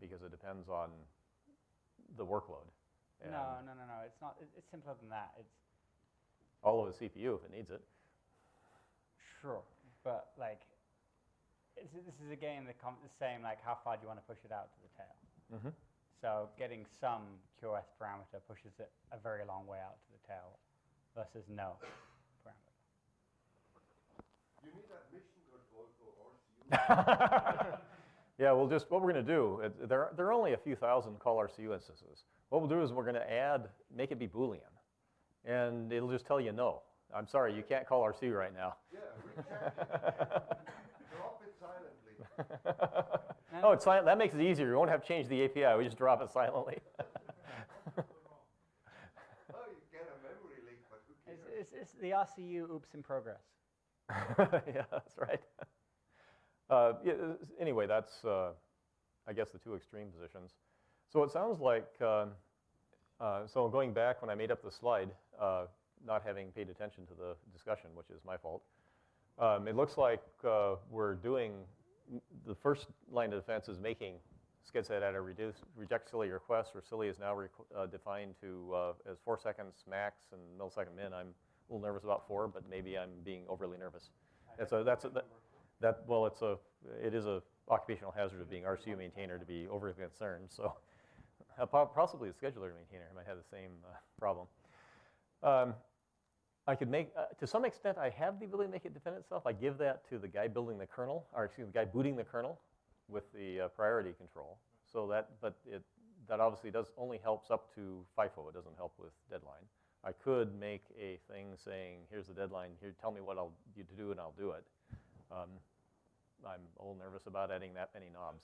because it depends on the workload.
No, no, no, no. It's not. It's simpler than that. It's
All of the CPU if it needs it.
Sure, but like, it's, this is again the, com- the same like how far do you want to push it out to the tail?
Mhm.
So getting some QoS parameter pushes it a very long way out to the tail versus no parameter.
You need that mission control for RCU.
Yeah, we'll just, what we're going to do, there, are- there are only a few thousand call RCU instances. What we'll do is we're going to add, make it be Boolean. And it'll just tell you no. I'm sorry, you can't call RCU right now.
Yeah, reject it. Drop it silently.
Oh, it's silent, that makes it easier. We won't have to change the API, we just drop it silently.
Oh, you get a memory leak, but who cares?
It's, it's, it's the RCU oops in progress.
Yeah, that's right. Uh, yeah, uh, anyway, that's, uh, I guess, the two extreme positions. So it sounds like, um, uh, so going back when I made up the slide, uh, not having paid attention to the discussion, which is my fault, um, it looks like uh, we're doing, the first line of defense is making sched_setattr reduce, reject silly request, where silly is now uh, defined to uh, as four seconds max and millisecond min. I'm a little nervous about four, but maybe I'm being overly nervous. It's a, that's a, that, that, well, it's a, it is a occupational hazard of being RCU maintainer to be overly concerned, so uh, possibly the scheduler maintainer might have the same uh, problem. Um, I could make, uh, to some extent, I have the ability to make it defend itself. I give that to the guy building the kernel, or excuse me, the guy booting the kernel with the uh, priority control. So that, but it, that obviously does only helps up to FIFO. It doesn't help with deadline. I could make a thing saying, here's the deadline. Here, tell me what I'll you to do, and I'll do it. Um, I'm a little nervous about adding that many knobs.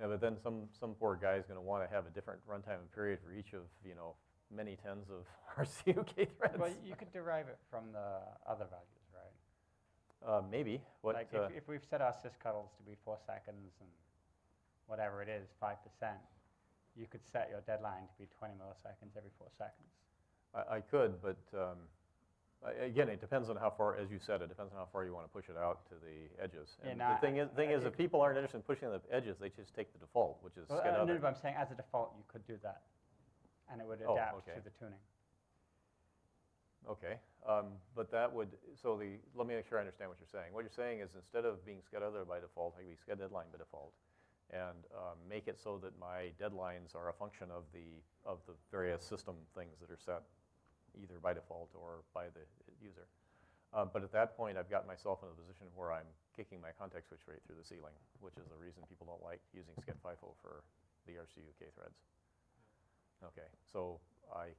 Yeah, but then some, some poor guy is going to want to have a different runtime and period for each of, you know, many tens of RCU K threads.
Well, you could derive it from the other values, right?
Uh, maybe. What,
like
uh,
if, if we've set our sysctls to be four seconds and whatever it is, five percent, you could set your deadline to be 20 milliseconds every four seconds.
I, I could, but um, again, it depends on how far, as you said, it depends on how far you want to push it out to the edges.
Yeah,
And
no,
the thing is, thing is, if people aren't interested in pushing the edges, they just take the default, which is
Well, uh, no, but I'm saying as a default, you could do that, and it would
Oh,
adapt
okay.
to the tuning.
Okay, um, but that would, so the, let me make sure I understand what you're saying. What you're saying is instead of being sched other by default, I can be sched deadline by default, and um, make it so that my deadlines are a function of the, of the various system things that are set either by default or by the user. Um, but at that point, I've got myself in a position where I'm kicking my context switch rate through the ceiling, which is the reason people don't like using sched FIFO for the RCU K threads. Okay, so I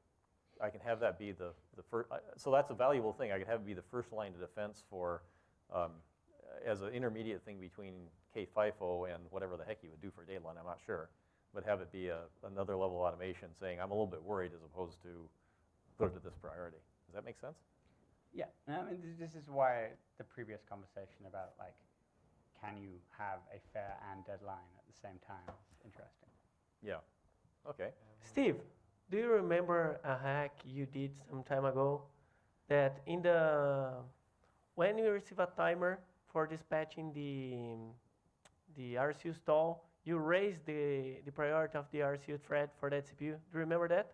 I can have that be the, the first, so that's a valuable thing. I could have it be the first line of defense for, um, as an intermediate thing between K-FIFO and whatever the heck you would do for deadline, I'm not sure. But have it be a, another level of automation saying, I'm a little bit worried as opposed to put it to this priority. Does that make sense?
Yeah, I mean, this, this is why the previous conversation about like, can you have a fair and deadline at the same time is interesting.
Yeah. Okay.
Steve, do you remember a hack you did some time ago that in the when you receive a timer for dispatching the the RCU stall, you raise the the priority of the RCU thread for that CPU. Do you remember that?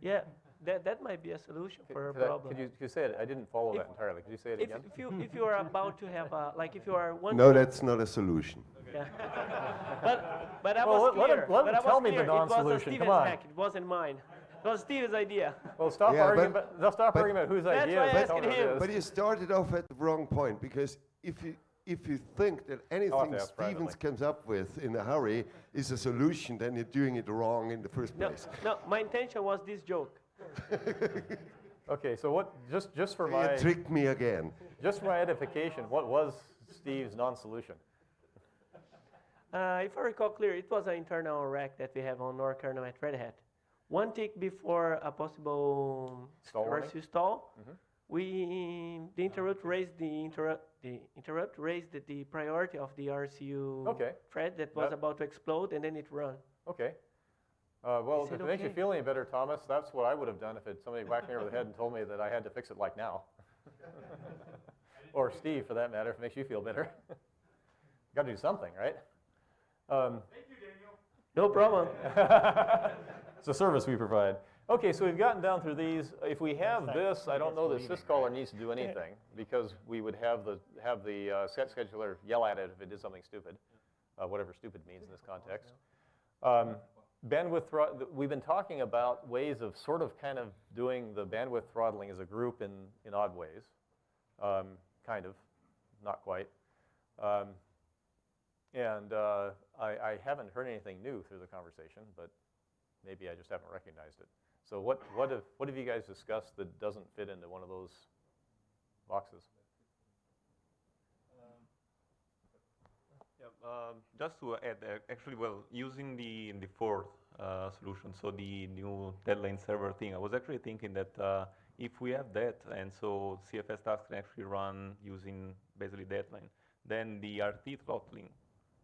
Yeah, that that might be a solution for a
Could I-
problem.
Could you, could you say it? I didn't follow
If-
that entirely. Could you say it
if,
again?
If you if you are about to have a like if you are one.
No, that's not a solution.
Yeah. but but I
Well,
was
let- let him-
clear.
let him
but I was
tell me the
clear. It was a
non-solution.
Steven's
Come on.
hack. It wasn't mine. It was Steven's idea.
Well, stop
Yeah,
arguing.
but-
About, stop
but-
arguing about whose
That's
idea
why I
is the
asked
toner
him.
But you started off at the wrong point because if you if you think that anything
to
Stevens
privately.
comes up with in a hurry is a solution, then you're doing it wrong in the first
No,
place.
no. My intention was this joke.
Okay, so what? Just just for
You
my
tricked me again.
just for my edification, what was Steve's non-solution?
Uh, if I recall clear, it was an internal rack that we have on our kernel at Red Hat. One tick before a possible
Stall warning?
RCU stall,
Mhm.
we the interrupt raised the interrupt the interrupt raised the, the priority of the RCU
Okay.
thread that was
That-
about to explode, and then it run.
Okay. Uh, well, if
it
it makes you feel any better, Thomas, that's what I would have done if it, somebody whacked me over the head and told me that I had to fix it like now. or Steve, for that matter, if it makes you feel better. Got to do something, right? Um, Thank you, Daniel.
No problem.
it's a service we provide. Okay, so we've gotten down through these. If we have this, I don't know that syzkaller needs to do anything because we would have the have the uh, set scheduler yell at it if it did something stupid, uh, whatever stupid means in this context. Um, bandwidth, we've been talking about ways of sort of kind of doing the bandwidth throttling as a group in, in odd ways. Um, kind of, not quite. Um, and uh, I, I haven't heard anything new through the conversation, but maybe I just haven't recognized it. So what, what, have, what have you guys discussed that doesn't fit into one of those boxes?
Yeah, um, just to add, uh, actually, well, using the the fourth uh, solution, so the new deadline server thing, I was actually thinking that uh, if we have that, and so CFS tasks can actually run using basically deadline, then the RT throttling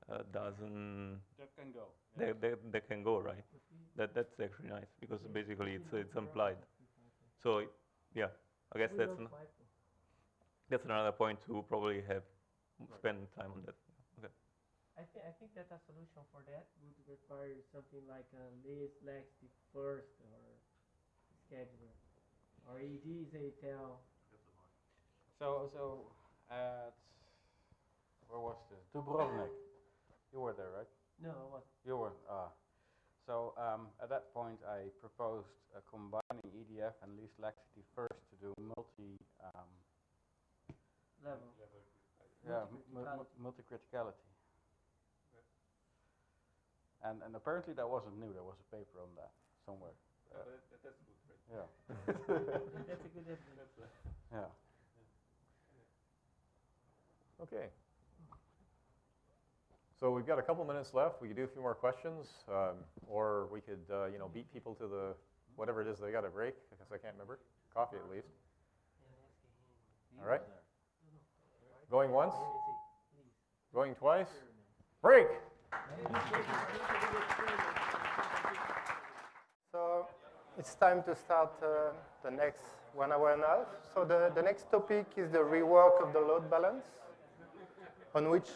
uh, doesn't.
That can go.
That, that, that can go right. That that's actually nice because basically it's it's implied. So yeah, I guess that's an, that's another point to probably have spend time on that. Okay.
I, th- I think that a solution for that would require something like a list laxity first or scheduler or ED is tell.
So, so at where was this? Dubrovnik. You were there, right?
No, I wasn't.
You were. Ah. So um, at that point, I proposed uh, combining EDF and least laxity first to do multi. Um,
Level.
yeah, mu- mu- multi-criticality. And and apparently that wasn't new. There was a paper on that somewhere. Uh,
that's good, right?
Yeah.
That's a good evidence.
yeah.
Okay. So we've got a couple minutes left. We could do a few more questions, um, or we could, uh, you know, beat people to the whatever it is they got to break. Because I can't remember. Coffee at least. All right. Going once. Going twice. Break.
So it's time to start uh, the next one hour and a half. So the, the next topic is the rework of the load balance, on which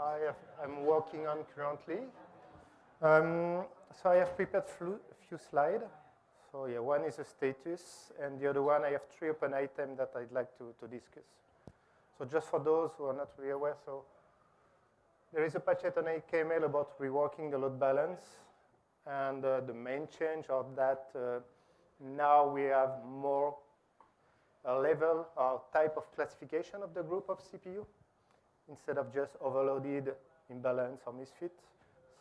I have, I'm working on currently. Um, so I have prepared a few slides. So yeah, one is a status, and the other one I have three open items that I'd like to, to discuss. So just for those who are not really aware, so there is a patchet on LKML about reworking the load balance. And uh, the main change of that, uh, now we have more a level or type of classification of the group of CPU instead of just overloaded, imbalance, or misfit.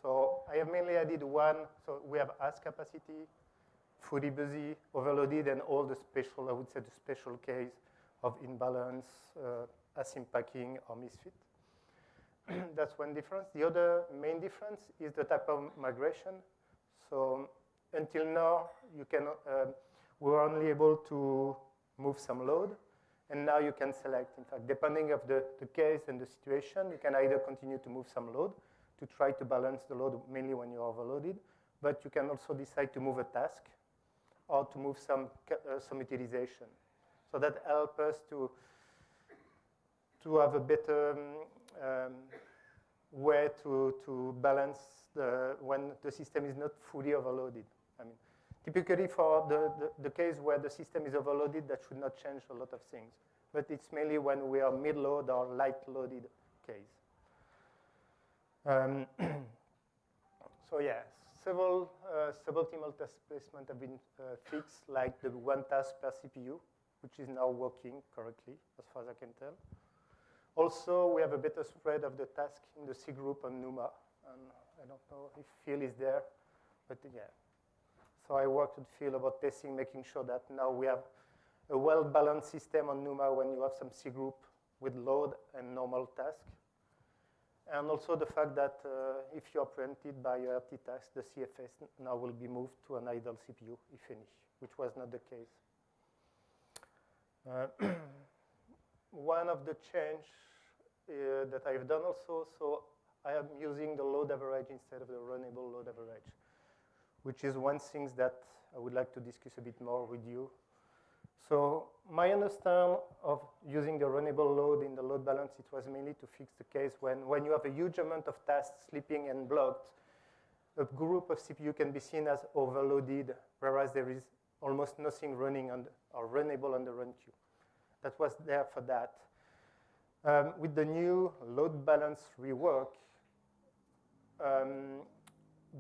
So I have mainly added one. So we have as capacity, fully busy, overloaded, and all the special, I would say the special case of imbalance, uh, asym packing, or misfit. That's one difference. The other main difference is the type of migration. So until now, you can, uh, we were only able to move some load, and now you can select. In fact, depending of the, the case and the situation, you can either continue to move some load to try to balance the load mainly when you're overloaded, but you can also decide to move a task or to move some, uh, some utilization. So that helps us to, to have a better um, um, way to, to balance the, when the system is not fully overloaded. I mean, typically for the, the, the case where the system is overloaded, that should not change a lot of things. But it's mainly when we are mid-load or light-loaded case. Um, so yeah, several uh, suboptimal task placement have been uh, fixed, like the one task per CPU, which is now working correctly, as far as I can tell. Also, we have a better spread of the task in the cgroup on NUMA. I don't know if Phil is there, but yeah. So I worked with Phil about testing, making sure that now we have a well-balanced system on NUMA when you have some cgroup with load and normal task. And also the fact that uh, if you are preempted by a RT task, the CFS now will be moved to an idle CPU, if any, which was not the case. Uh, one of the change uh, that I've done also, so I am using the load average instead of the runnable load average, which is one thing that I would like to discuss a bit more with you. So my understanding of using the runnable load in the load balance, it was mainly to fix the case when, when you have a huge amount of tasks sleeping and blocked, a group of CPU can be seen as overloaded, whereas there is almost nothing running on the, or runnable on the run queue. That was there for that. Um, with the new load balance rework, um,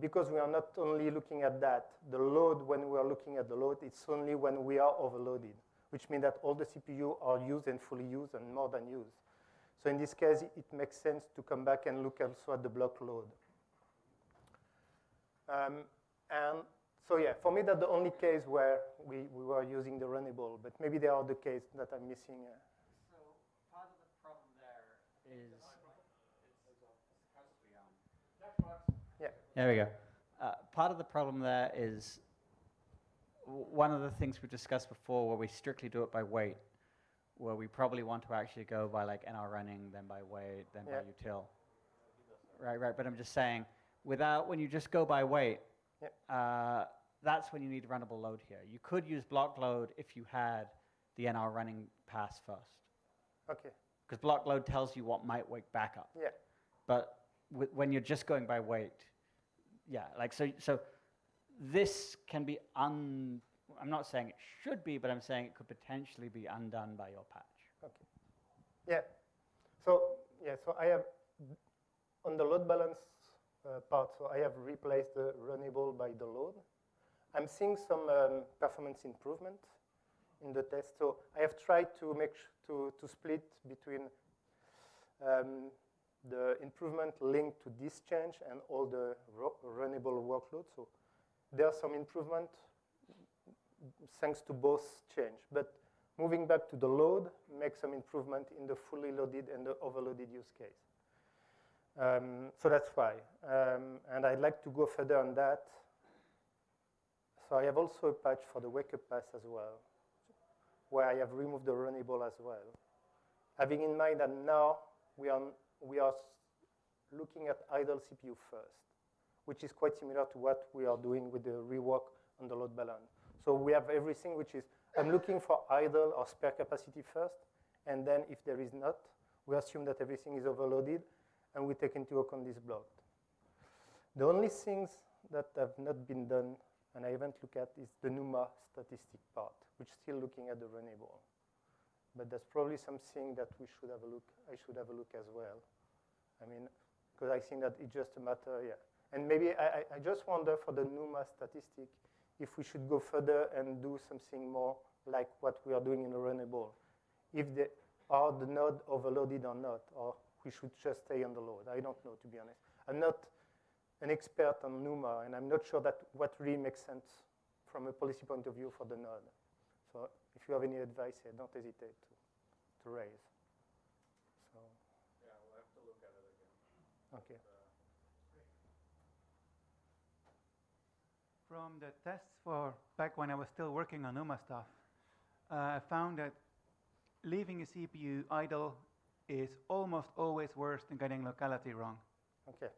because we are not only looking at that, the load when we are looking at the load, it's only when we are overloaded, which means that all the CPU are used and fully used and more than used. So in this case, it makes sense to come back and look also at the block load. Um, and so yeah, for me, that's the only case where we, we were using the runnable, but maybe there are the cases that I'm missing. Uh.
So part of the problem there is
Yeah.
There we go. Uh, part of the problem there is one of the things we discussed before where we strictly do it by weight, where we probably want to actually go by like NR running, then by weight, then
Yeah.
by util. Right, right. But I'm just saying, without when you just go by weight, uh, that's when you need runnable load here. You could use block load if you had the NR running pass first.
Okay.
Because block load tells you what might wake back up.
Yeah.
But when you're just going by weight, yeah, like so. So this can be un. I'm not saying it should be, but I'm saying it could potentially be undone by your patch.
Okay. Yeah. So yeah. So I have on the load balance uh, part. So I have replaced the runnable by the load. I'm seeing some um, performance improvement in the test. So I have tried to make to to split between um, the improvement linked to this change and all the runnable workload. So there's some improvement thanks to both change. But moving back to the load makes some improvement in the fully loaded and the overloaded use case. Um, so that's why. Um, and I'd like to go further on that. So I have also a patch for the wake up pass as well, where I have removed the runnable as well. Having in mind that now we are we are looking at idle CPU first, which is quite similar to what we are doing with the rework on the load balance. So we have everything which is, I'm looking for idle or spare capacity first, and then if there is not, we assume that everything is overloaded, and we take into account this blocked. The only things that have not been done, and I haven't looked at, is the NUMA statistic part, which is still looking at the runnable but that's probably something that we should have a look. I should have a look as well. I mean, because I think that it's just a matter, yeah. And maybe I, I just wonder for the NUMA statistic if we should go further and do something more like what we are doing in the runnable. If the are the node overloaded or not, or we should just stay on the load. I don't know, to be honest. I'm not an expert on NUMA, and I'm not sure that what really makes sense from a policy point of view for the node. So if you have any advice here, don't hesitate to, to raise. So.
Yeah, we'll have to look at it again.
Okay.
From the tests for back when I was still working on NUMA stuff, uh, I found that leaving a CPU idle is almost always worse than getting locality wrong.
Okay.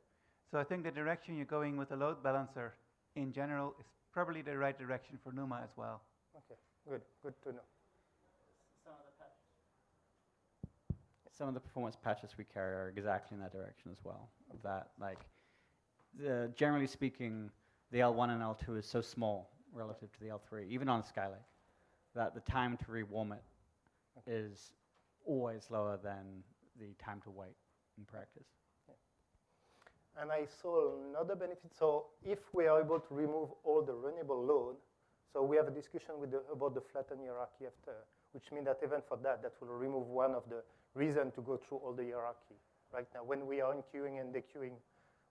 So I think the direction you're going with the load balancer in general is probably the right direction for NUMA as well.
Okay, good, good to know.
Some of the performance patches we carry are exactly in that direction as well. That like, the, generally speaking, the L1 and L2 is so small relative to the L3, even on Skylake, that the time to rewarm it is always lower than the time to wait in practice.
And I saw another benefit. So if we are able to remove all the runnable load, so we have a discussion with the, about the flattened hierarchy after, which means that even for that, that will remove one of the reason to go through all the hierarchy. Right now, when we are enqueuing and dequeuing,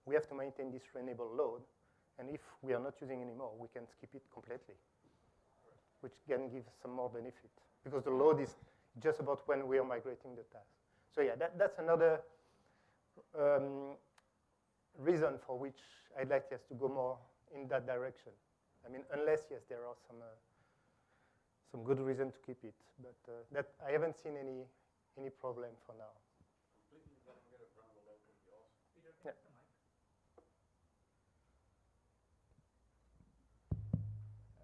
we have to maintain this runnable load. And if we are not using anymore, we can skip it completely, which can give some more benefit. Because the load is just about when we are migrating the task. So yeah, that, that's another um, reason for which I'd like us to go more in that direction. I mean, unless, yes, there are some, uh, some good reason to keep it. But uh, that I haven't seen any, any problem for now. Yeah.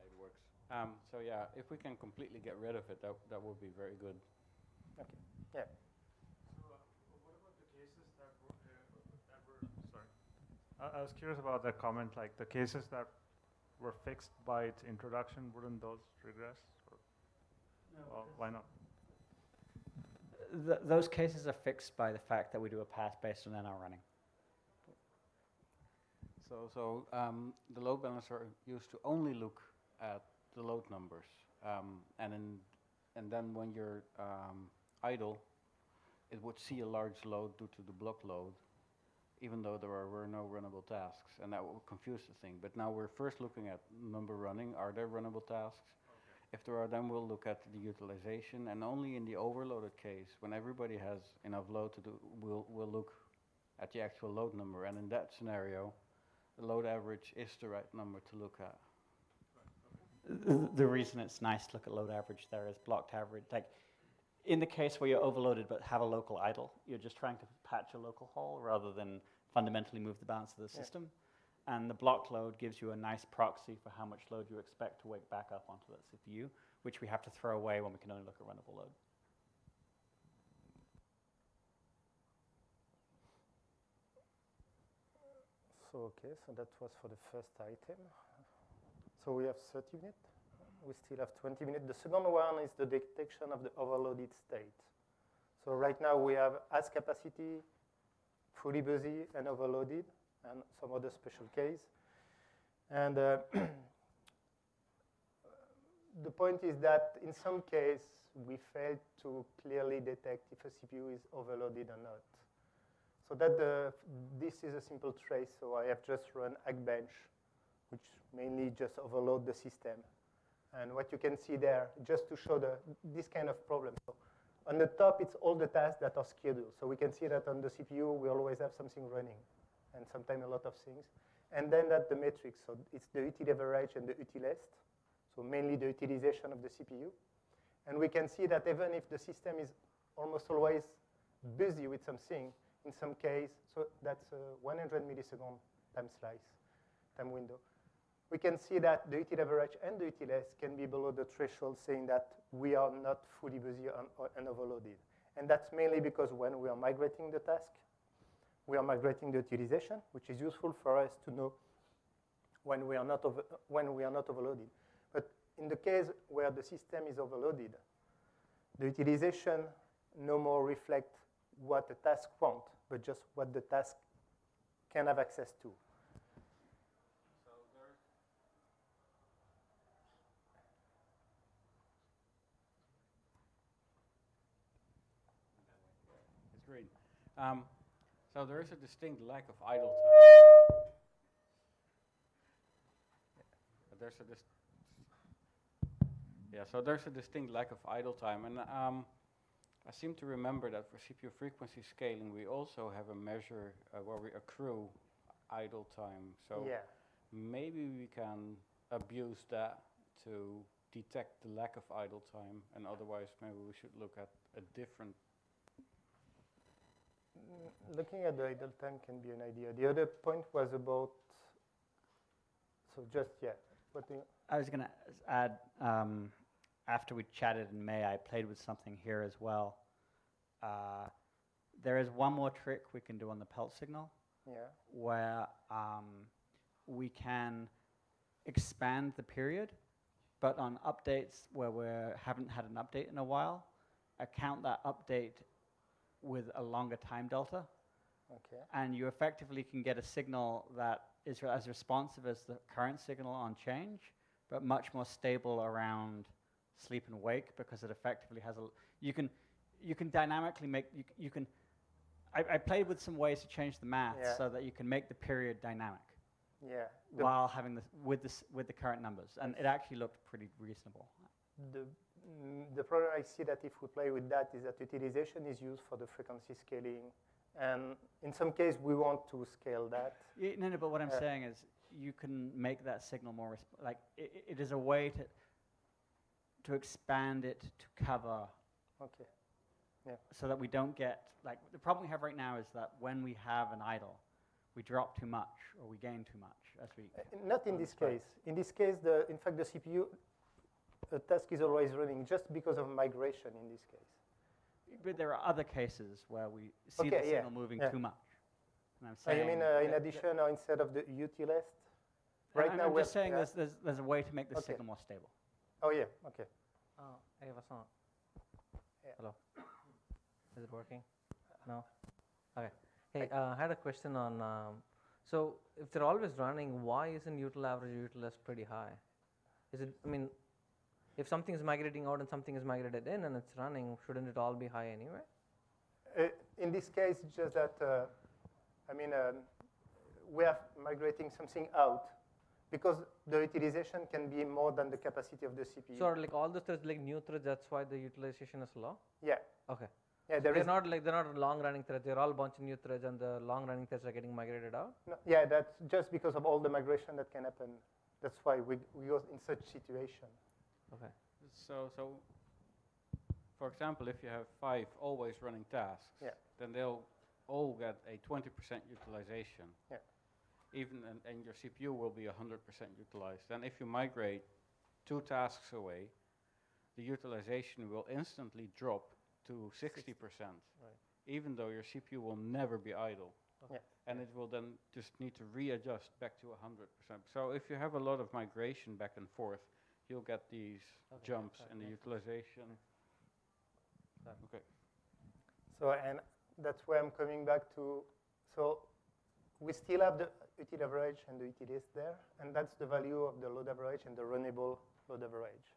It works. Um, so yeah, if we can completely get rid of it, that, that would be very good.
Okay. Yeah.
So uh what about the cases that were uh that were sorry. I, I was curious about that comment, like the cases that were fixed by its introduction, wouldn't those regress? Or well, why not?
Th those cases are fixed by the fact that we do a pass based on NR running.
So, so um, the load balancer used to only look at the load numbers, um, and in, and then when you're um, idle, it would see a large load due to the block load, even though there are, were no runnable tasks, and that would confuse the thing. But now we're first looking at number running. Are there runnable tasks? If there are, then we'll look at the utilization, and only in the overloaded case, when everybody has enough load to do, we'll, we'll look at the actual load number. And in that scenario, the load average is the right number to look at.
The, the reason it's nice to look at load average there is blocked average. Like in the case where you're overloaded but have a local idle, you're just trying to patch a local hole rather than fundamentally move the balance of the
Yeah.
system. And the block load gives you a nice proxy for how much load you expect to wake back up onto that CPU, which we have to throw away when we can only look at runnable load.
So, okay, so that was for the first item. So we have 30 minutes. We still have 20 minutes. The second one is the detection of the overloaded state. So right now we have as capacity, fully busy, and overloaded, and some other special case. And uh, the point is that in some case, we fail to clearly detect if a CPU is overloaded or not. So that this is a simple trace. So I have just run Hackbench, which mainly just overload the system. And what you can see there, just to show the, this kind of problem. So on the top, it's all the tasks that are scheduled. So we can see that on the CPU, we always have something running, and sometimes a lot of things. And then that the metrics. So it's the util average and the util_est. So mainly the utilization of the CPU. And we can see that even if the system is almost always busy with something, in some case, so that's a 100 millisecond time slice, time window. We can see that the util average and the util_est can be below the threshold, saying that we are not fully busy and, overloaded. And that's mainly because when we are migrating the task, we are migrating the utilization, which is useful for us to know when we are not, over, when we are not overloaded. But in the case where the system is overloaded, the utilization no more reflect what the task wants, but just what the task can have access to.
It's great. Um, so there is a distinct lack of idle time. But there's a Yeah, so there's a distinct lack of idle time. And um, I seem to remember that for CPU frequency scaling, we also have a measure uh, where we accrue idle time. So
Yeah.
maybe we can abuse that to detect the lack of idle time, and otherwise maybe we should look at a different
Looking at the idle time can be an idea. The other point was about, so just, yeah, what do
I was going to add, um, after we chatted in May, I played with something here as well. Uh, there is one more trick we can do on the pelt signal
yeah,
where um, we can expand the period, but on updates where we haven't had an update in a while, account that update with a longer time delta.
okay.
and you effectively can get a signal that is as responsive as the current signal on change, but much more stable around sleep and wake because it effectively has a. l- You can, you can dynamically make you, you can. I, I played with some ways to change the math
Yeah.
so that you can make the period dynamic
Yeah. The,
while having the with this with the current numbers, and it actually looked pretty reasonable.
the, the problem I see that if we play with that is that utilization is used for the frequency scaling. And in some case, we want to scale that.
Y- No, no, but what I'm
Uh,
saying is you can make that signal more, like, i i- it is a way to, to expand it to cover,
Okay. Yeah.
so that we don't get, like, the problem we have right now is that when we have an idle, we drop too much or we gain too much as we.
Uh, Not in this case. In this case, the, in fact, the CPU a task is always running just because of migration in this case.
But there are other cases where we see
Okay,
the
yeah,
signal moving
yeah.
too much. And I'm saying.
Oh, you mean uh, in addition or instead of the utilist?
And
Right
I'm,
now,
I'm
we're
just saying
yeah.
there's, there's, there's a way to make the
Okay.
signal more stable.
Oh, yeah, okay.
Uh, hey, Vasant.
Yeah.
Hello. Is it working? No? Okay. Hey, uh, I had a question on, um, so if they're always running, why isn't util average util pretty high? Is it, I mean, if something is migrating out and something is migrated in and it's running, shouldn't it all be high anyway?
Uh, in this case, just that, uh, I mean, um, we are migrating something out because the utilization can be more than the capacity of the CPU.
So are like all the threads like new threads, that's why the utilization is low?
Yeah.
Okay.
Yeah,
So
there
they're
is-
not like they're not long running threads. They're all bunch of new threads, and the long running threads are getting migrated out.
No, yeah, that's just because of all the migration that can happen. That's why we, we go in such situation.
Okay.
So, so, for example, if you have five always running tasks,
Yeah.
then they'll all get a 20% utilization.
Yeah.
Even and, and your CPU will be 100% utilized. Then if you migrate two tasks away, the utilization will instantly drop to 60%. right. Even though your CPU will never be idle.
Yeah.
And it will then just need to readjust back to 100%. So if you have a lot of migration back and forth, you'll get these
Okay,
jumps in the utilization.
Got.
Okay.
So, and that's where I'm coming back to. So, we still have the util average and the utilist there, and that's the value of the load average and the runnable load average.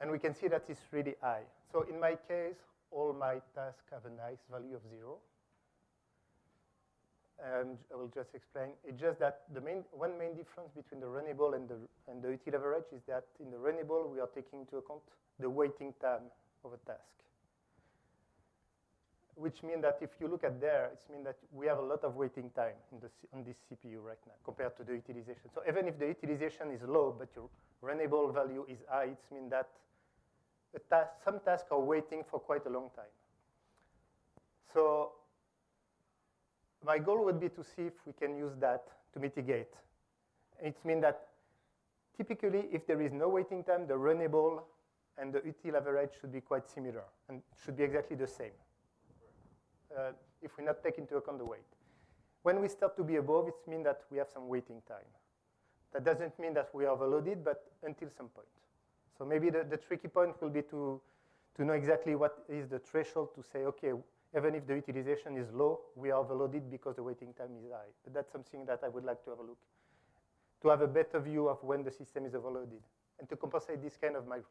And we can see that it's really high. So, in my case, all my tasks have a nice value of zero. And I will just explain. It's just that the main, one main difference between the runnable and the, and the util average is that in the runnable, we are taking into account the waiting time of a task which means that if you look at there, it means that we have a lot of waiting time in the, on this CPU right now compared to the utilization. So even if the utilization is low, but your runnable value is high, it means that task, some tasks are waiting for quite a long time. So my goal would be to see if we can use that to mitigate. It means that typically, if there is no waiting time, the runnable and the util average should be quite similar and should be exactly the same uh, if we not take into account the weight. When we start to be above, it means that we have some waiting time. That doesn't mean that we are overloaded, but until some point. So maybe the, the tricky point will be to, to know exactly what is the threshold to say, okay, even if the utilization is low, we are overloaded because the waiting time is high. But that's something that I would like to have a look, to have a better view of when the system is overloaded, and to compensate this kind of mig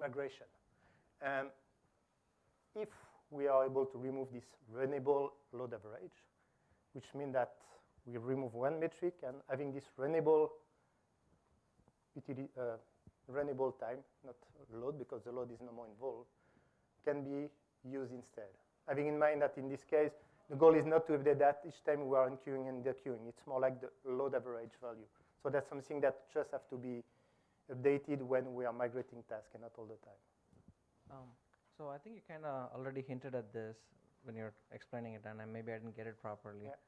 migration. And if we are able to remove this runnable load average, which means that we remove one metric and having this runnable uh, runnable time, not load because the load is no more involved, can be used instead. Having in mind that in this case, the goal is not to update that each time we are unqueuing and dequeuing. It's more like the load average value. So that's something that just have to be updated when we are migrating tasks and not all the time.
Um, so I think you kind of already hinted at this when you're explaining it, and I, maybe I didn't get it properly.
Yeah.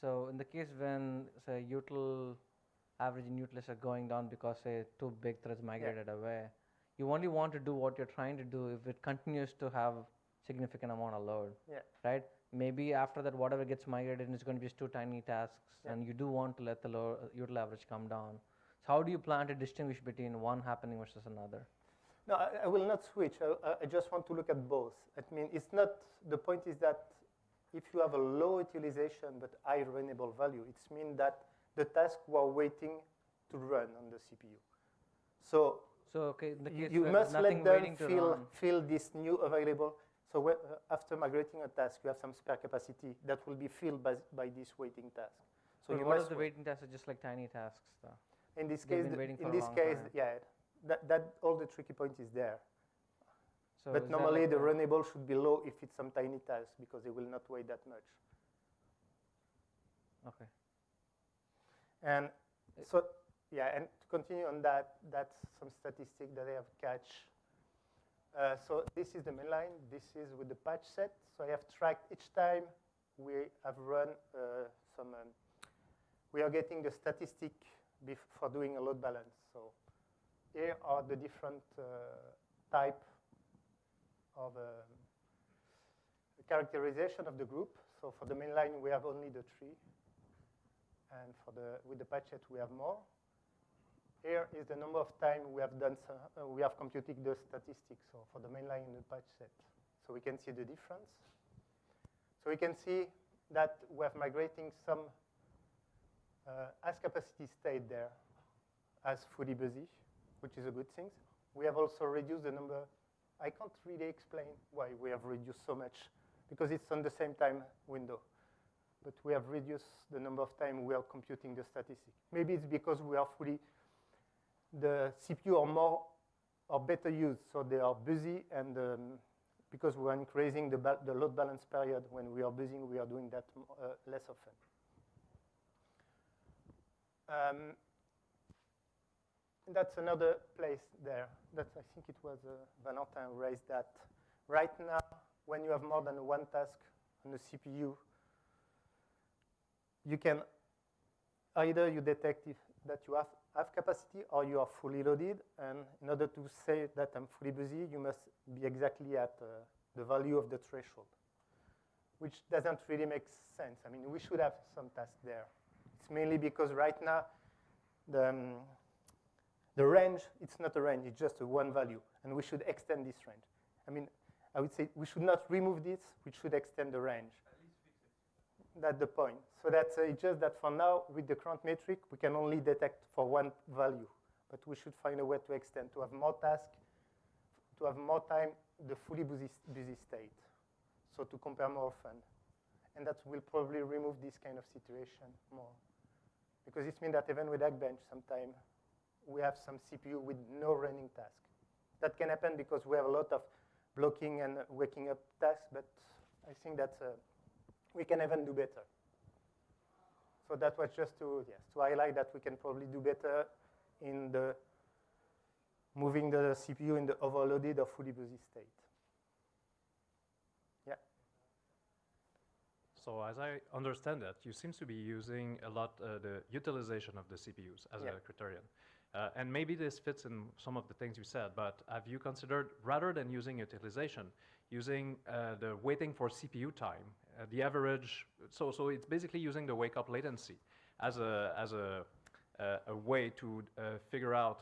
So in the case when say util average and util are going down because say two big threads migrated away, you only want to do what you're trying to do if it continues to have significant amount of load.
Yeah.
Right. Maybe after that, whatever gets migrated is going to be just two tiny tasks,
Yeah.
and you do want to let the low, util average come down. So how do you plan to distinguish between one happening versus another?
No, I, I will not switch. I, I- just want to look at both. I mean, it's not, the point is that if you have a low utilization but high runnable value, it's mean that the tasks were waiting to run on the CPU. So,
so okay, the
you,
case
you must let them feel, feel this new available. So uh, after migrating a task, you have some spare capacity that will be filled by, by this waiting task. So
But
you
what
must
the waiting tasks are just like tiny tasks though?
In this
They've
case,
been
the-
waiting for
in this case,
time.
yeah, that, that all the tricky point is there.
So
but normally
like
the runnable should be low if it's some tiny task because they will not weigh that much.
Okay.
And so, yeah, and to continue on that, that's some statistic that I have catch. Uh, so this is the main line. This is with the patch set. So I have tracked each time we have run uh, some. Um, we are getting the statistic for doing a load balance. So here are the different uh, type of um, characterization of the group. So for the main line, we have only the tree and for the with the patch set we have more. Here is the number of time we have done uh, we have computed the statistics. So for the main line in the patch set, so we can see the difference. So we can see that we have migrating some uh, as capacity stayed there as fully busy, which is a good thing. We have also reduced the number. I can't really explain why we have reduced so much because it's on the same time window but we have reduced the number of time we are computing the statistic. Maybe it's because we are fully, the CPU are more or better used, so they are busy, and um, because we are increasing the, the load balance period when we are busy, we are doing that uh, less often. Um, that's another place there. That I think it was uh, Valentin raised that. Right now, when you have more than one task on the CPU, you can either you detect if that you have, have capacity or you are fully loaded. And in order to say that I'm fully busy, you must be exactly at uh, the value of the threshold, which doesn't really make sense. I mean, we should have some tasks there. It's mainly because right now the, um, the range, it's not a range, it's just a one value, and we should extend this range. I mean, I would say we should not remove this, we should extend the range. That's the point. So that's uh, just that for now, with the current metric, we can only detect for one value. But we should find a way to extend, to have more tasks, to have more time, the fully busy, busy state. So to compare more often. And that will probably remove this kind of situation more. Because it means that even with Hackbench, sometimes we have some CPU with no running task. That can happen because we have a lot of blocking and waking up tasks, but I think that's uh, we can even do better. So that was just to yes to highlight that we can probably do better in the moving the CPU in the overloaded or fully busy state. Yeah.
So as I understand it, you seem to be using a lot uh, the utilization of the CPUs as
Yeah.
a criterion. Uh, and maybe this fits in some of the things you said, but have you considered, rather than using utilization, using uh, the waiting for CPU time, uh, the average, so, so it's basically using the wake-up latency as a, as a, uh, a way to uh, figure out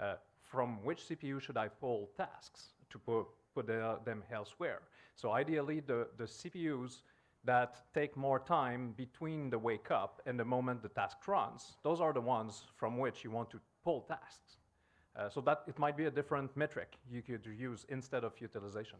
uh, from which CPU should I pull tasks to put, put the, them elsewhere. So ideally, the, the CPUs that take more time between the wake up and the moment the task runs, those are the ones from which you want to pull tasks. Uh, so that it might be a different metric you could use instead of utilization.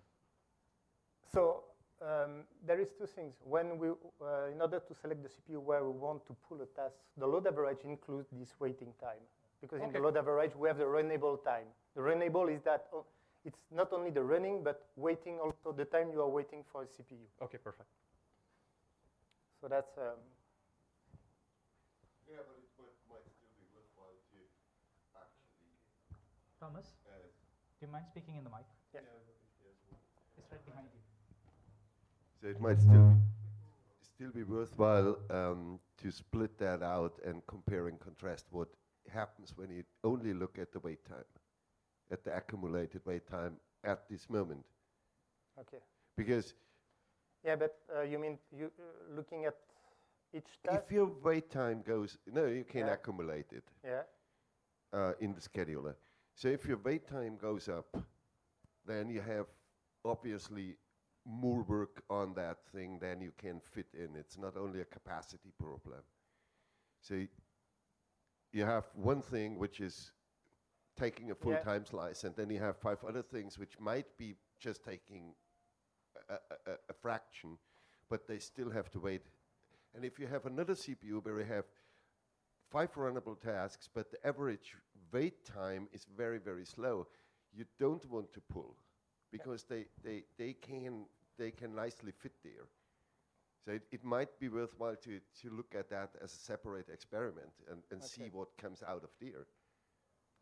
So um, there is two things. When we, uh, in order to select the CPU where we want to pull a task, the load average includes this waiting time. because in the load average, we have the runnable time. The runnable is that oh, it's not only the running, but waiting also the time you are waiting for a CPU.
Okay, perfect.
So that's um,
Yeah, but it might, might still be worthwhile to actually.
Thomas,
Uh,
do you mind speaking in the mic?
Yeah.
It's right behind you.
So it might still be, still be worthwhile um, to split that out and compare and contrast what happens when you only look at the wait time, at the accumulated wait time at this moment.
okay.
Because
Yeah, but uh, you mean you uh, looking at each task?
if your wait time goes, no, you can
Yeah.
accumulate it
Yeah.
uh, in the scheduler. So if your wait time goes up, then you have obviously more work on that thing than you can fit in. It's not only a capacity problem. So you have one thing which is taking a full
Yeah.
time slice, and then you have five other things which might be just taking a, a, a, a fraction, but they still have to wait. And if you have another CPU where you have five runnable tasks, but the average wait time is very, very slow, you don't want to pull because they, they, they, can, they can nicely fit there. So it, it might be worthwhile to, to look at that as a separate experiment and, and see what comes out of there.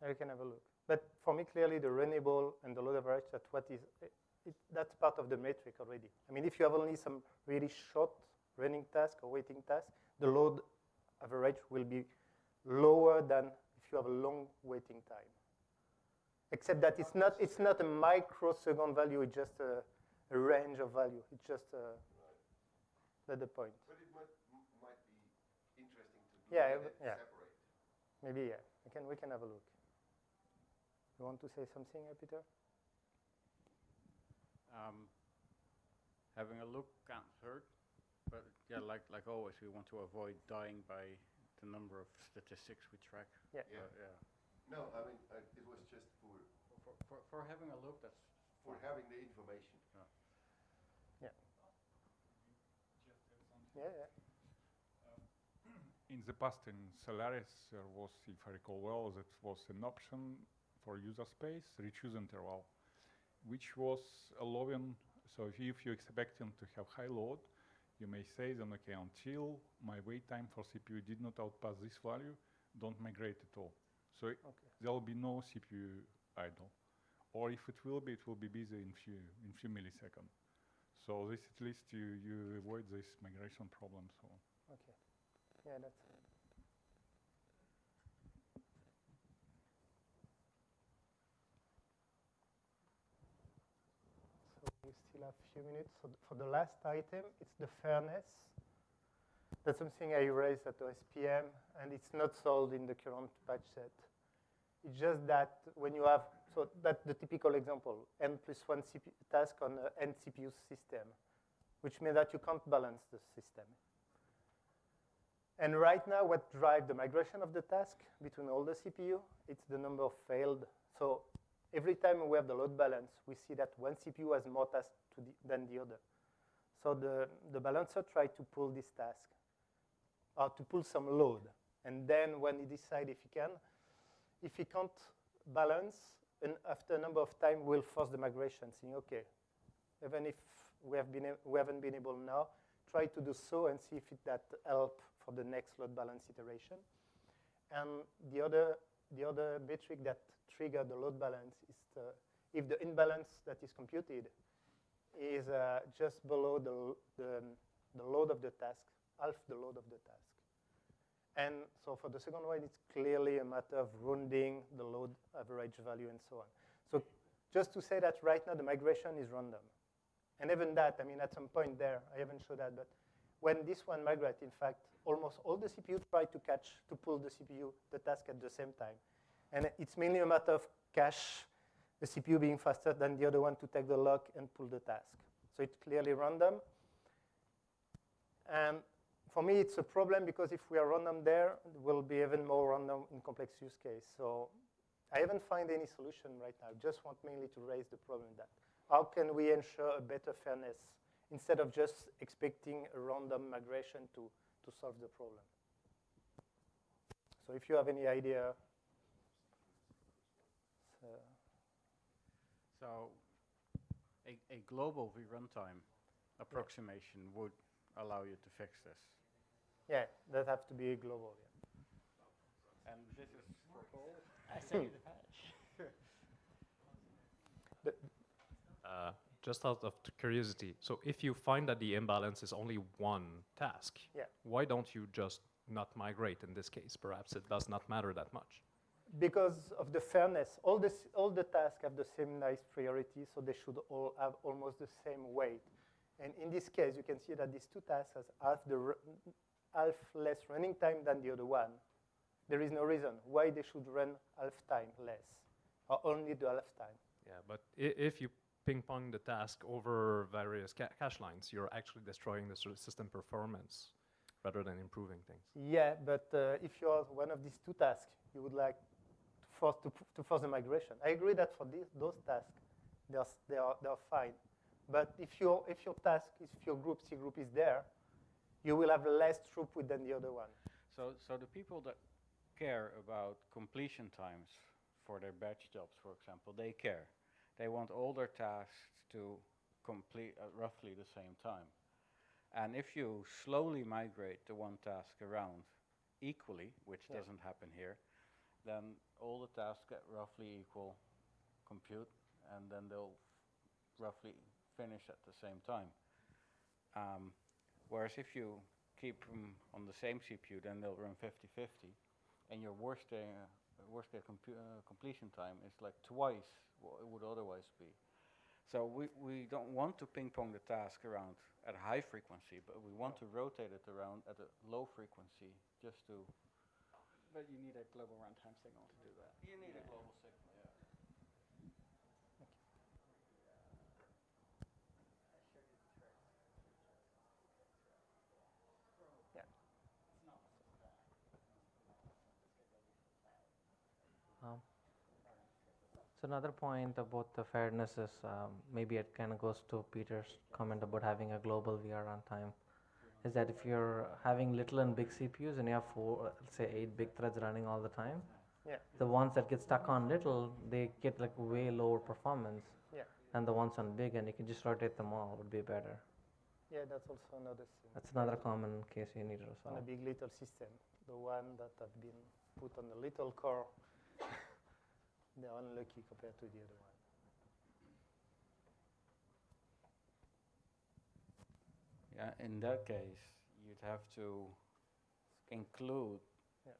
I can have a look. But for me, clearly, the runnable and the load average, that's what is, it, it, that's part of the metric already. I mean, if you have only some really short running task or waiting task, the load average will be lower than if you have a long waiting time. Except that it's not, it's not a microsecond value, it's just a, a range of value. It's just uh, that's the point.
But it might, might be interesting to
Yeah,
at it
yeah.
separate.
Maybe, yeah. We can, we can have a look. You want to say something, uh, Peter?
Um, having a look can't hurt, but yeah, like like always, we want to avoid dying by the number of statistics we track.
Yeah.
Yeah.
Uh, yeah.
No, I mean, uh, it was just for,
For, for, for having a look, that's
for having the information.
Yeah. Yeah, yeah.
In the past, in Solaris, there was, if I recall well, that was an option for user space, rechoose interval, which was allowing, so if, you- if you're expecting to have high load, you may say then, okay, until my wait time for CPU did not outpass this value, don't migrate at all. So i- there will be no CPU idle. Or if it will be, it will be busy in few, in few milliseconds. So this at least you, you avoid this migration problem, so.
Okay. Yeah, that's. So we still have a few minutes. So for the last item, it's the fairness. That's something I raised at OSPM, and it's not solved in the current patch set. It's just that when you have, so that's the typical example, n plus one CPU task on an n CPU system, which means that you can't balance the system. And right now, what drives the migration of the task between all the CPU, it's the number of failed. So every time we have the load balance, we see that one CPU has more tasks to the, than the other. So the, the balancer tries to pull this task, or to pull some load. And then when he decides if he can, if he can't balance, and after a number of time, we'll force the migration, saying, okay, even if we, have been, we haven't been able now, try to do so and see if it, that help for the next load balance iteration. And the other, the other metric that trigger the load balance is the, if the imbalance that is computed is uh, just below the, the, the load of the task, half the load of the task. And so for the second one, it's clearly a matter of rounding the load average value and so on. So just to say that right now the migration is random. And even that, I mean, at some point there, I haven't showed that, but when this one migrates, in fact, almost all the CPU try to catch, to pull the CPU, the task at the same time. And it's mainly a matter of cache, the CPU being faster than the other one to take the lock and pull the task. So it's clearly random. And for me, it's a problem because if we are random there, it will be even more random in complex use case. So I haven't found any solution right now. I just want mainly to raise the problem that how can we ensure a better fairness instead of just expecting a random migration to, to solve the problem. So if you have any idea, Uh,
So a, a global v-runtime approximation would allow you to fix this.
Yeah, that have to be global. Yeah.
And this is for Paul.
I sent the patch.
Uh, just out of curiosity, so if you find that the imbalance is only one task,
Yeah.
why don't you just not migrate in this case? Perhaps it does not matter that much.
because of the fairness, all, this, all the tasks have the same nice priority, so they should all have almost the same weight. And in this case, you can see that these two tasks have half, the, ru- half less running time than the other one. There is no reason why they should run half time less, or only the half time.
Yeah, but if you ping pong the task over various ca- cache lines, you're actually destroying the system performance rather than improving things.
Yeah, but uh, if you're one of these two tasks, you would like to force, to, to force the migration. I agree that for these, those tasks, they are, they, are, they are fine. But if your, if your task, if your group, cgroup is there, you will have less throughput than the other one.
So, so the people that care about completion times for their batch jobs, for example, they care. They want all their tasks to complete at roughly the same time. And if you slowly migrate the one task around equally, which
Yeah.
doesn't happen here, then all the tasks get roughly equal compute, and then they'll roughly finish at the same time. Um, whereas if you keep them on the same CPU, then they'll run 50-50, and your worst day, uh, worst day compu- uh, completion time is like twice what it would otherwise be. So we, we don't want to ping pong the task around at a high frequency, but we want to rotate it around at a low frequency just to.
But you need a global runtime signal to do that.
You need a global signal, yeah.
Um, so another point about the fairness is um, maybe it kind of goes to Peter's comment about having a global VR runtime. Is that if you're having little and big CPUs and you have four, say eight big threads running all the time,
Yeah.
the ones that get stuck on little, they get like way lower performance.
Yeah.
And the ones on big, and you can just rotate them all, would be better.
Yeah, that's also another thing.
That's another common case you need to
solve.
On
a big little system, the one that have been put on the little core, they're unlucky compared to the other one.
Yeah, in that case, you'd have to include
Yeah.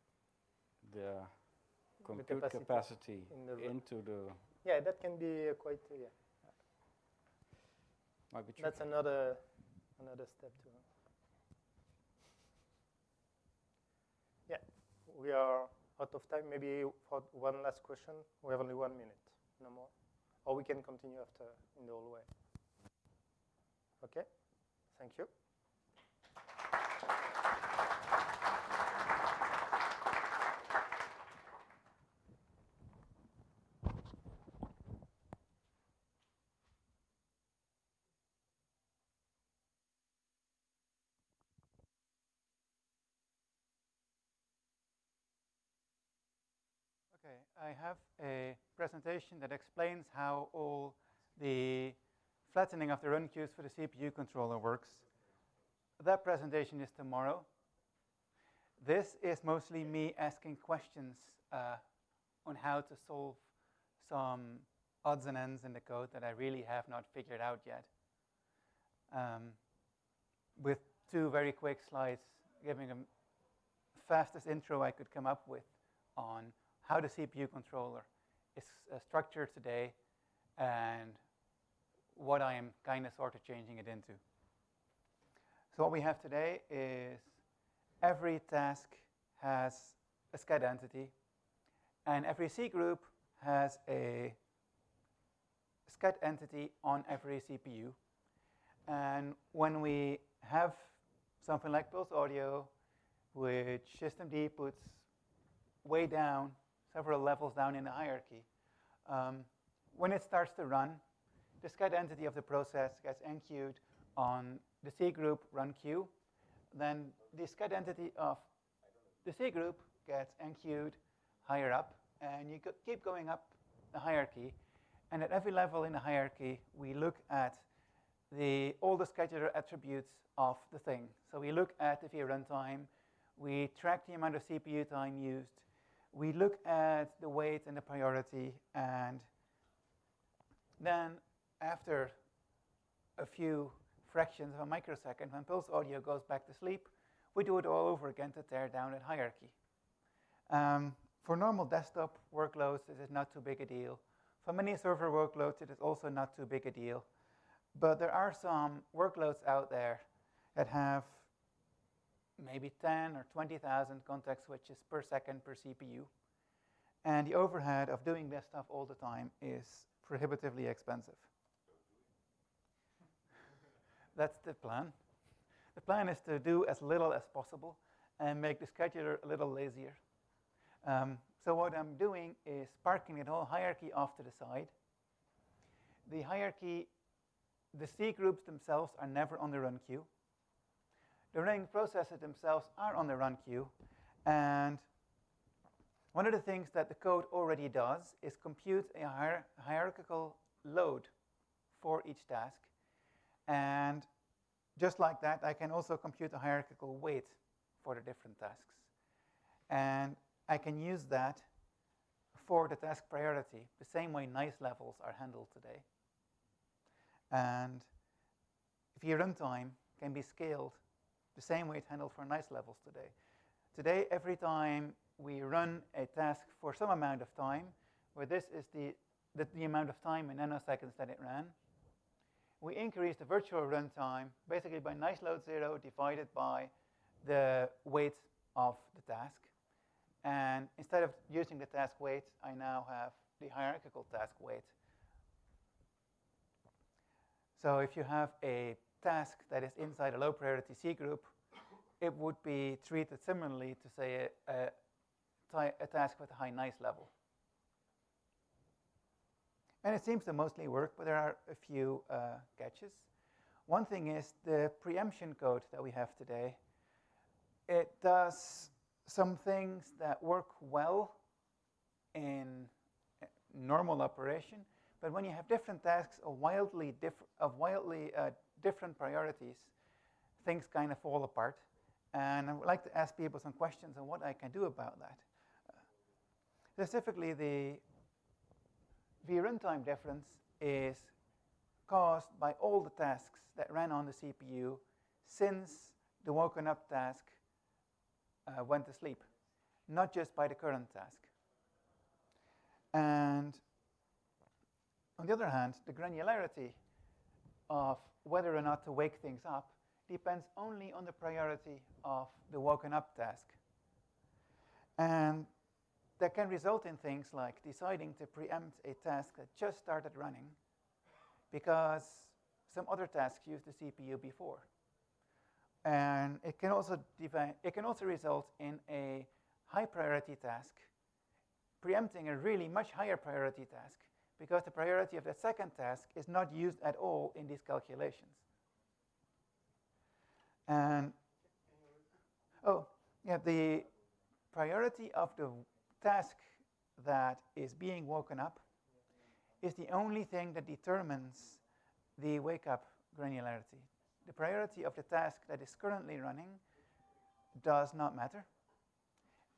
the
The
compute
capacity
capacity
in the
into the.
Yeah, that can be uh, quite, uh, yeah.
Might be
That's another, another step too. Yeah, we are out of time. Maybe for one last question. We have only one minute, no more. Or we can continue after in the hallway. Okay, thank you.
Okay, I have a presentation that explains how all the flattening of the run queues for the CPU controller works. That presentation is tomorrow. This is mostly me asking questions uh, on how to solve some odds and ends in the code that I really have not figured out yet. Um, with two very quick slides giving a fastest intro I could come up with on how the CPU controller is uh, structured today and what I am kind of sort of changing it into. So what we have today is every task has a sched entity and every cgroup has a sched entity on every CPU. And when we have something like PulseAudio, which systemd puts way down, several levels down in the hierarchy, um, when it starts to run, the sched entity of the process gets enqueued on the cgroup run queue. Then the sched entity of the cgroup gets enqueued higher up, and you keep going up the hierarchy, and at every level in the hierarchy, we look at the, all the scheduler attributes of the thing. So we look at the VRuntime, runtime, we track the amount of CPU time used, we look at the weight and the priority, and then after a few fractions of a microsecond, when PulseAudio goes back to sleep, we do it all over again to tear down that hierarchy. Um, for normal desktop workloads, this is not too big a deal. For many server workloads, it is also not too big a deal. But there are some workloads out there that have maybe 10 or 20,000 context switches per second per CPU. And the overhead of doing this stuff all the time is prohibitively expensive. That's the plan. The plan is to do as little as possible and make the scheduler a little lazier. Um, so what I'm doing is parking the whole hierarchy off to the side. The hierarchy, the cgroups themselves are never on the run queue. The running processes themselves are on the run queue. And one of the things that the code already does is compute a hier hierarchical load for each task. And just like that, I can also compute a hierarchical weight for the different tasks. And I can use that for the task priority, the same way nice levels are handled today. And if your runtime can be scaled the same way it's handled for nice levels today. Today, every time we run a task for some amount of time, where this is the, the, the amount of time in nanoseconds that it ran, we increase the virtual runtime basically by nice load zero divided by the weight of the task. And instead of using the task weight, I now have the hierarchical task weight. So if you have a task that is inside a low priority cgroup, it would be treated similarly to say a, a, a task with a high nice level. And it seems to mostly work, but there are a few uh, catches. One thing is the preemption code that we have today. It does some things that work well in normal operation, but when you have different tasks of wildly, different of wildly uh, different priorities, things kind of fall apart. And I would like to ask people some questions on what I can do about that. Specifically, the vruntime difference is caused by all the tasks that ran on the CPU since the woken up task uh, went to sleep, not just by the current task. And on the other hand, the granularity of whether or not to wake things up depends only on the priority of the woken up task. And that can result in things like deciding to preempt a task that just started running because some other tasks used the CPU before. And it can also it can also result in a high priority task preempting a really much higher priority task because the priority of the second task is not used at all in these calculations. And oh, yeah, the priority of the task that is being woken up is the only thing that determines the wake up granularity. The priority of the task that is currently running does not matter.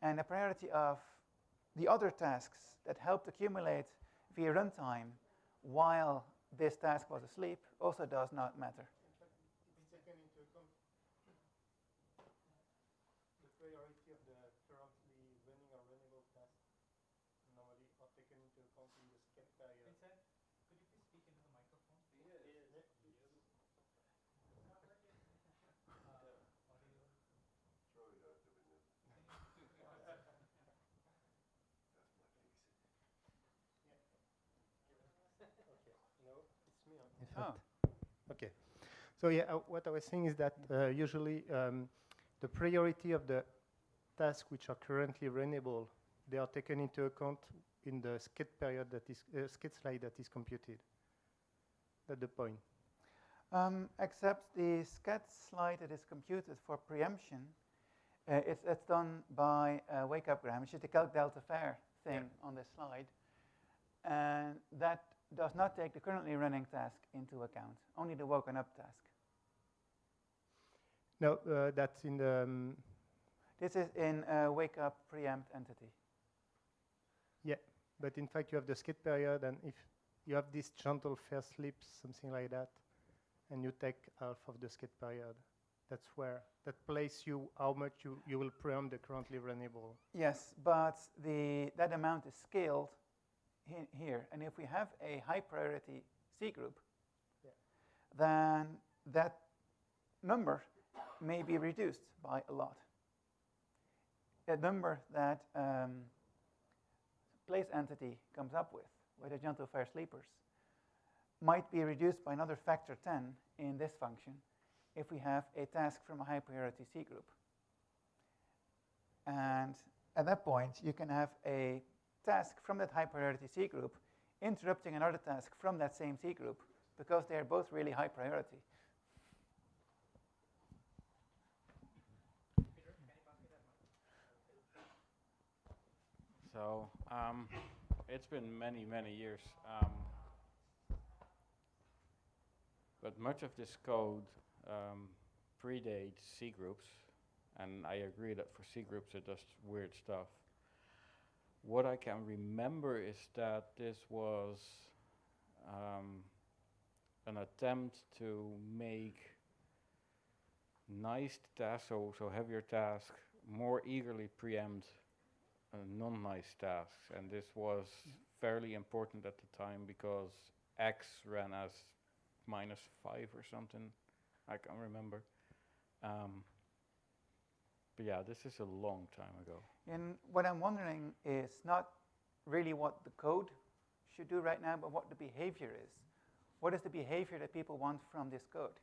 And the priority of the other tasks that helped accumulate vruntime while this task was asleep also does not matter.
Oh. Okay. So yeah, uh, what I was saying is that uh, usually um, the priority of the tasks which are currently runnable, they are taken into account in the sched period that is uh, sched slice that is computed. That's the point.
Um, except the sched slice that is computed for preemption, uh, it's, it's, done by uh, wakeup gran, which is the calc delta fair thing yeah. on this slide. and that does not take the currently running task into account, only the woken up task.
No, uh, that's in the. Um,
This is in uh, wake up preempt entity.
yeah, but in fact, you have the sched period, and if you have this gentle fair sleep, something like that, and you take half of the sched period, that's where that place you how much you, you will preempt the currently runnable.
Yes, but the, that amount is scaled he- here. And if we have a high priority cgroup, then that number may be reduced by a lot. A number that um, place entity comes up with, with the gentle fair sleepers, might be reduced by another factor 10 in this function if we have a task from a high priority cgroup. And at that point, you can have a task from that high priority cgroup interrupting another task from that same cgroup because they are both really high priority.
So um, it's been many, many years. Um, but much of this code um, predates cgroups, and I agree that for cgroups it does weird stuff. What I can remember is that this was um, an attempt to make nice tasks, so, so heavier tasks, more eagerly preempt uh, non-nice tasks, and this was fairly important at the time because X ran as minus five or something. I can't remember. Um, but yeah, this is a long time ago.
And what I'm wondering is not really what the code should do right now, but what the behavior is. What is the behavior that people want from this code?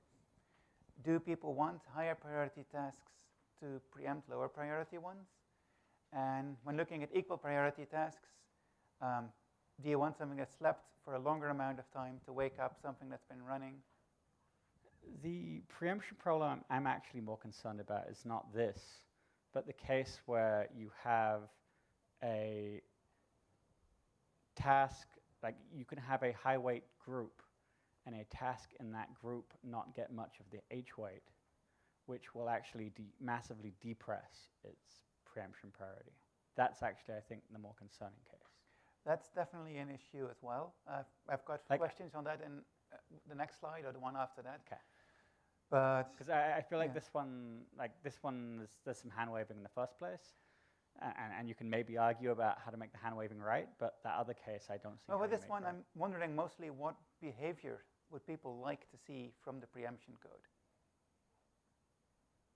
Do people want higher priority tasks to preempt lower priority ones? And when looking at equal priority tasks, um, do you want something that slept for a longer amount of time to wake up something that's been running?
The preemption problem I'm actually more concerned about is not this, but the case where you have a task, like you can have a high weight group and a task in that group not get much of the H weight, which will actually de massively depress its preemption priority. That's actually, I think, the more concerning case.
That's definitely an issue as well. Uh, I've got
Like-
questions on that in uh, the next slide or the one after that.
Okay.
But
Because I, I feel like
yeah.
this one, like this one, there's, there's some hand waving in the first place, and, and, and you can maybe argue about how to make the hand waving right, but that other case, I don't see.
Well,
how
with
you
this
make
one,
right.
I'm wondering mostly what behavior would people like to see from the preemption code?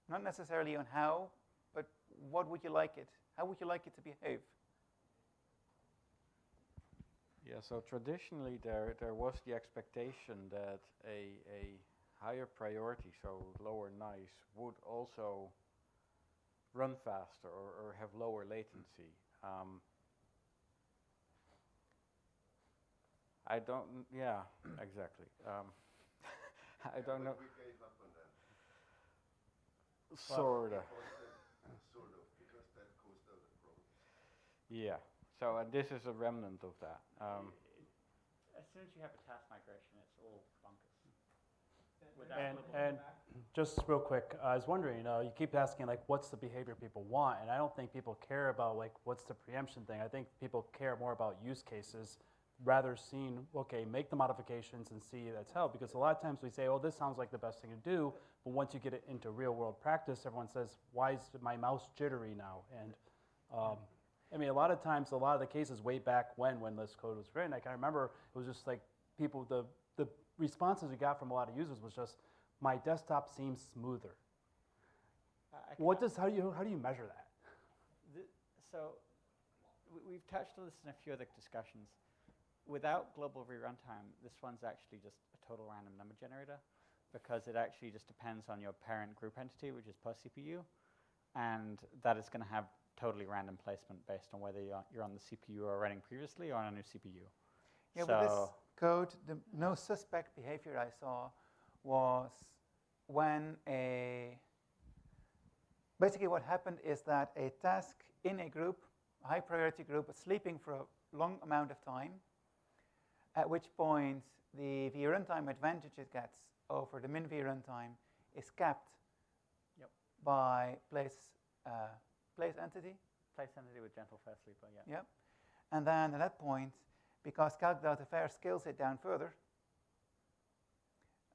Not necessarily on how, but what would you like it? How would you like it to behave?
Yeah, so traditionally there, there was the expectation that a, a higher priority, so lower nice, would also run faster or, or have lower latency. Um, I don't, yeah, exactly. Um, I don't know.
We gave up on that.
Sort of.
Sort of, because that caused other problems.
Yeah. So uh, this is a remnant of that. Um,
As soon as you have a task migration, it's all bonkers.
And, and just real quick, I was wondering, you know, you keep asking like, what's the behavior people want? And I don't think people care about like, what's the preemption thing? I think people care more about use cases rather seeing, okay, make the modifications and see that's how. Because a lot of times we say, oh, this sounds like the best thing to do. But once you get it into real world practice, everyone says, why is my mouse jittery now? And um, I mean, a lot of times, a lot of the cases way back when, when this code was written, I can remember it was just like people, the, the responses we got from a lot of users was just, my desktop seems smoother.
I- I
What does, how do you, how do you measure that?
The, so we've touched on this in a few other discussions. Without global re-runtime, this one's actually just a total random number generator because it actually just depends on your parent group entity, which is per CPU, and that is going to have totally random placement based on whether you're, you're on the CPU or running previously or on a new CPU.
Yeah,
so
with this code, the no suspect behavior I saw was when a basically what happened is that a task in a group, a high priority group, was sleeping for a long amount of time, at which point the vruntime advantage it gets over the min vruntime is capped
Yep.
by place, uh, place entity.
Place entity with gentle fast sleeper, yeah.
Yep. And then at that point, because calc delta fair scales it down further,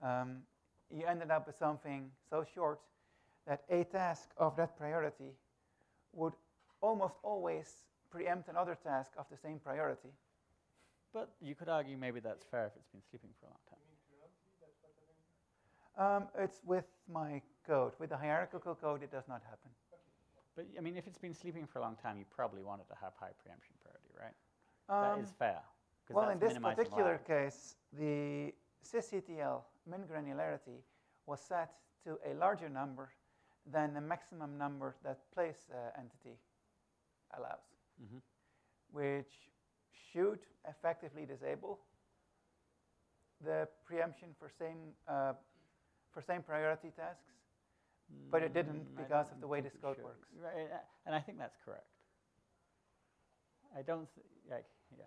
um, you ended up with something so short that a task of that priority would almost always preempt another task of the same priority.
But you could argue maybe that's fair if it's been sleeping for a long time.
Um, it's with my code. With the hierarchical code, it does not happen.
But I mean, if it's been sleeping for a long time, you probably want it to have high preemption priority, right?
Um,
that is fair.
Well, in this particular case, the sysctl min granularity was set to a larger number than the maximum number that place uh, entity allows,
Mhm.
which should effectively disable the preemption for same uh, for same priority tasks, but it didn't
Mm,
because of the way this code
should.
works.
Right, and I think that's correct. I don't like, yeah.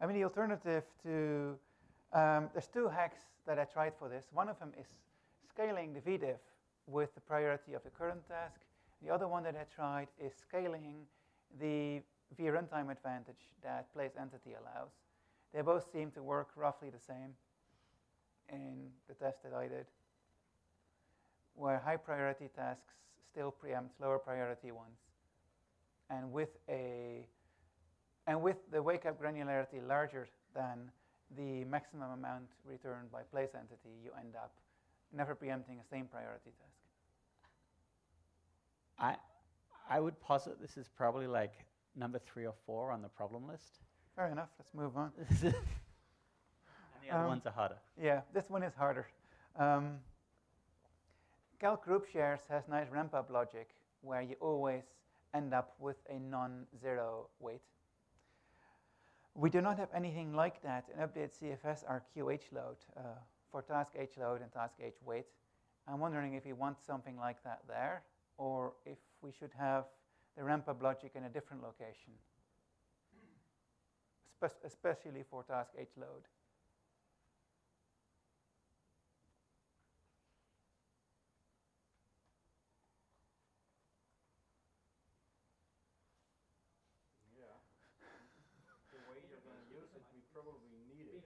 I mean, the alternative to, um, there's two hacks that I tried for this. One of them is scaling the vdiff with the priority of the current task. The other one that I tried is scaling the vruntime advantage that place entity allows. They both seem to work roughly the same in the test that I did, where high priority tasks still preempt lower priority ones. And with a and with the wake up granularity larger than the maximum amount returned by place entity, you end up never preempting a same priority task.
I, I would posit this is probably like number three or four on the problem list.
Fair enough, let's move on.
and the other
Um,
ones are harder.
Yeah, this one is harder. Um, Calc group shares has nice ramp up logic where you always end up with a non-zero weight. We do not have anything like that in update CFS RQ H load uh, for task H load and task H weight. I'm wondering if we want something like that there or if we should have the ramp up logic in a different location, Espe- especially for task H load.
Yeah. The way you're going to use it, we probably need it.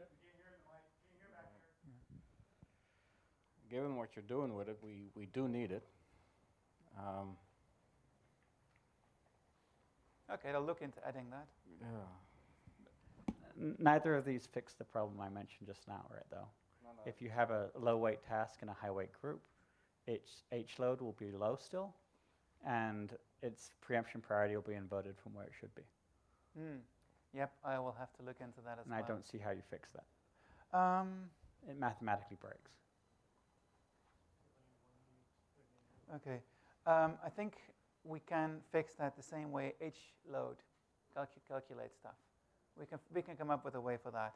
Given what you're doing with it, we, we do need it. Um,
Okay, I'll look into adding that.
yeah.
Neither of these fix the problem I mentioned just now, right, though?
No, no.
If you have a low weight task and a high weight group, H, H load will be low still, and its preemption priority will be inverted from where it should be.
Hmm. Yep, I will have to look into that as
And
well.
I don't see how you fix that.
Um,
It mathematically breaks.
Okay. Um, I think we can fix that the same way H load calcu- calculates stuff. We can, we can come up with a way for that.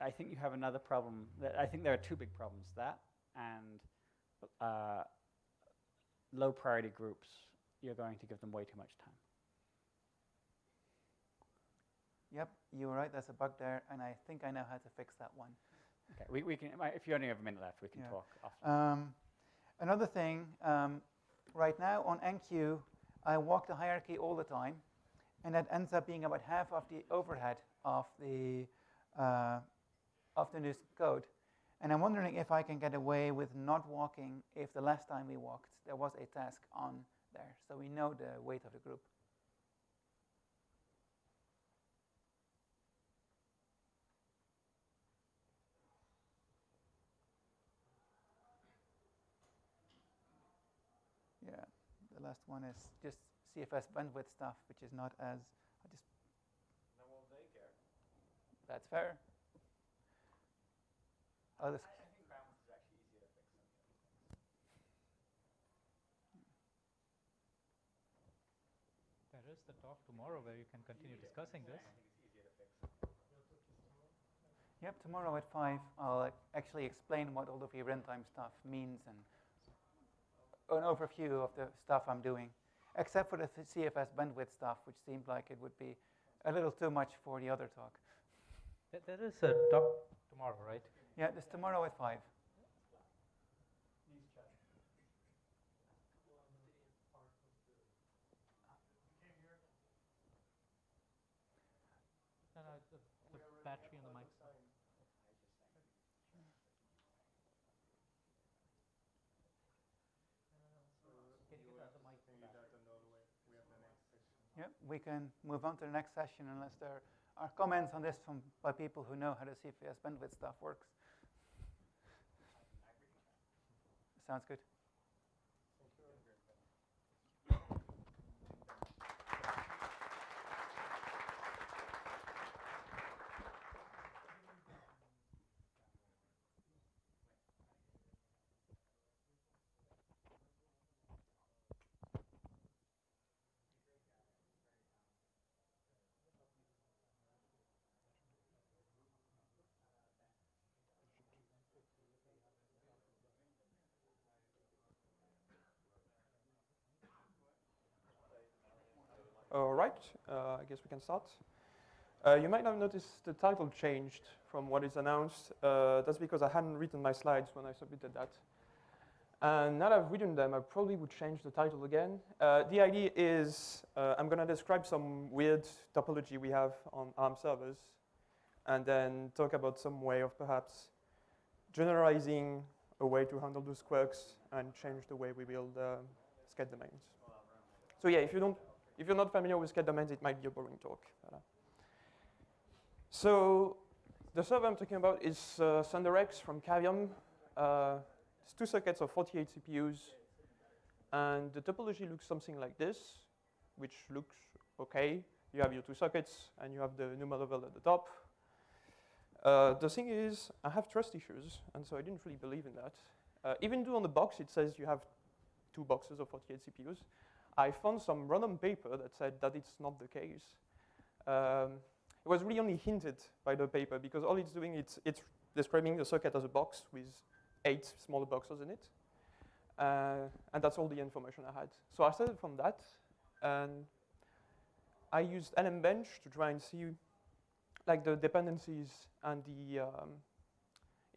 I think you have another problem. That I think there are two big problems that and uh, low priority groups, you're going to give them way too much time.
Yep, you're right, there's a bug there, and I think I know how to fix that one.
Okay, we, we can, if you only have a minute left, we can
Yeah.
talk after.
Um, another thing, um, right now on enqueue, I walk the hierarchy all the time, and that ends up being about half of the overhead of the uh, of the new code. And I'm wondering if I can get away with not walking if the last time we walked there was a task on there, so we know the weight of the group. Yeah, the last one is just CFS bandwidth stuff, which is not as, I just.
No, well, they care.
That's fair. Oh, this,
There is the talk tomorrow where you can continue discussing this.
Yep, tomorrow at five, I'll actually explain what all the vruntime stuff means and an overview of the stuff I'm doing, except for the CFS bandwidth stuff, which seemed like it would be a little too much for the other talk.
There is a talk tomorrow, right?
Yeah, there's tomorrow at 5. We can move on to the next session unless there are comments on this from by people who know how the CFS bandwidth stuff works. Sounds good.
All right, uh, I guess we can start. Uh, you might have noticed the title changed from what is announced. Uh, that's because I hadn't written my slides when I submitted that. And now that I've written them, I probably would change the title again. Uh, the idea is uh, I'm going to describe some weird topology we have on ARM servers, and then talk about some way of perhaps generalizing a way to handle those quirks and change the way we build uh, sched domains. So yeah, if you don't if you're not familiar with sched domains, it might be a boring talk. So the server I'm talking about is uh, ThunderX from Cavium. Uh, it's two sockets of 48 CPUs. And the topology looks something like this, which looks okay. You have your two sockets, and you have the NUMA level at the top. Uh, the thing is, I have trust issues, and so I didn't really believe in that. Uh, even though on the box it says you have two boxes of 48 CPUs, I found some random paper that said that it's not the case. Um, it was really only hinted by the paper because all it's doing is it's describing the circuit as a box with eight smaller boxes in it. Uh, and that's all the information I had. So I started from that, and I used LMBench to try and see like the dependencies and the um,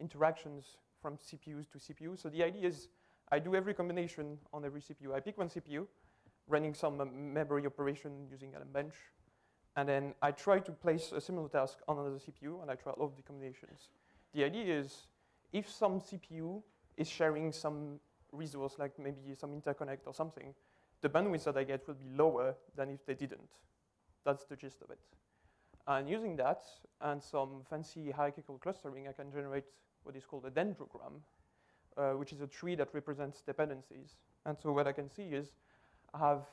interactions from CPUs to CPU. So the idea is I do every combination on every CPU. I pick one CPU, running some um, memory operation using LMBench. And then I try to place a similar task on another CPU, and I try all of the combinations. The idea is if some CPU is sharing some resource, like maybe some interconnect or something, the bandwidth that I get will be lower than if they didn't. That's the gist of it. And using that and some fancy hierarchical clustering, I can generate what is called a dendrogram, uh, which is a tree that represents dependencies. And so what I can see is have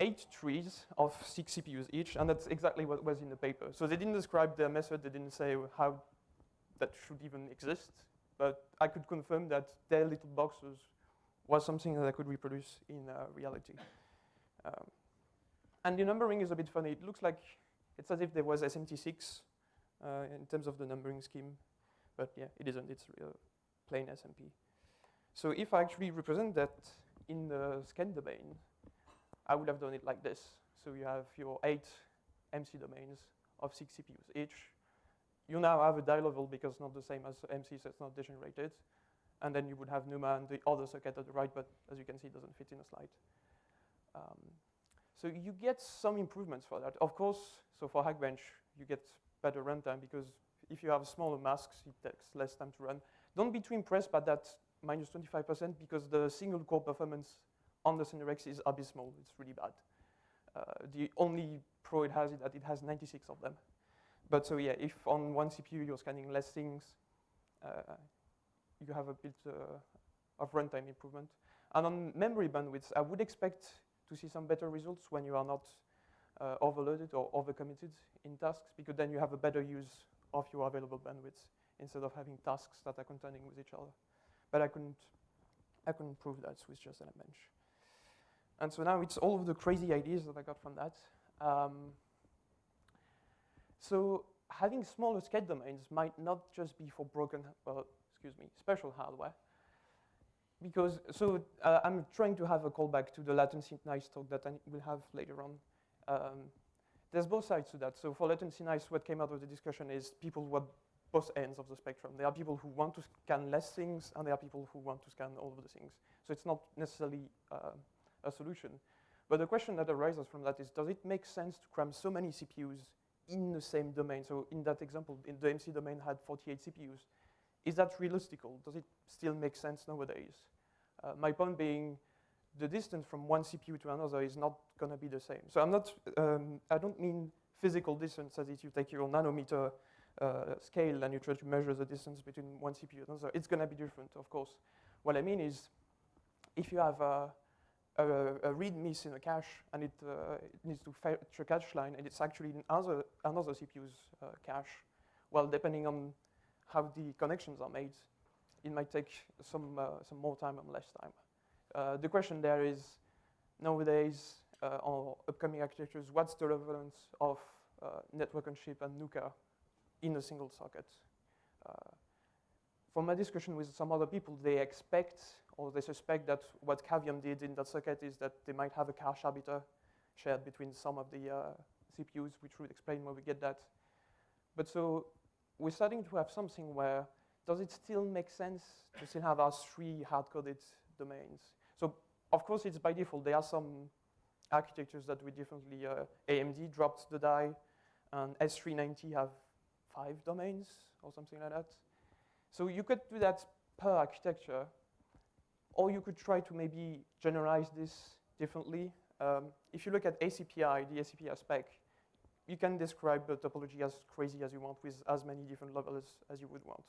eight trees of six CPUs each, and that's exactly what was in the paper. So they didn't describe their method, they didn't say how that should even exist, but I could confirm that their little boxes was something that I could reproduce in uh, reality. Um, and the numbering is a bit funny. It looks like it's as if there was SMT6 uh, in terms of the numbering scheme, but yeah, it isn't. It's real plain SMP. So if I actually represent that in the scan domain, I would have done it like this. So you have your eight MC domains of six CPUs each. You now have a die level because it's not the same as MC, so it's not degenerated. And then you would have NUMA and the other circuit at the right, but as you can see, it doesn't fit in a slide. Um, so you get some improvements for that. Of course, so for Hackbench, you get better runtime because if you have smaller masks, it takes less time to run. Don't be too impressed by that minus 25% because the single core performance on the ThunderX is abysmal. It's really bad. Uh, the only pro it has is that it has 96 of them. But so yeah, if on one CPU you're scanning less things, uh, you have a bit uh, of runtime improvement. And on memory bandwidth, I would expect to see some better results when you are not uh, overloaded or overcommitted in tasks, because then you have a better use of your available bandwidth instead of having tasks that are contending with each other. But I couldn't, I couldn't prove that with just LMBench. And so now it's all of the crazy ideas that I got from that. Um, so having smaller sched domains might not just be for broken, well, excuse me, special hardware. Because, so uh, I'm trying to have a callback to the latency nice talk that I will have later on. Um, there's both sides to that. So for latency nice, what came out of the discussion is people want both ends of the spectrum. There are people who want to scan less things, and there are people who want to scan all of the things. So it's not necessarily uh, a solution. But the question that arises from that is, does it make sense to cram so many CPUs in the same domain? So in that example, in the MC domain had 48 CPUs. Is that realistical? Does it still make sense nowadays? Uh, my point being, the distance from one CPU to another is not going to be the same. So I'm not, um, I don't mean physical distance as if you take your nanometer uh, scale and you try to measure the distance between one CPU and another. It's going to be different, of course. What I mean is, if you have a, a, a read miss in a cache and it, uh, it needs to fetch a cache line and it's actually in other, another CPU's uh, cache, well, depending on how the connections are made, it might take some, uh, some more time and less time. Uh, the question there is, nowadays, uh, on upcoming architectures, what's the relevance of network on chip and NUCA in a single socket? from my discussion with some other people, they expect or they suspect that what Cavium did in that socket is that they might have a cache arbiter shared between some of the uh, CPUs, which would explain where we get that. But so we're starting to have something where does it still make sense to still have our three hard-coded domains? So of course, it's by default. There are some architectures that we differently, uh, AMD dropped the die, and S390 have five domains or something like that. So you could do that per architecture, or you could try to maybe generalize this differently. Um, if you look at ACPI, the ACPI spec, you can describe the topology as crazy as you want with as many different levels as you would want.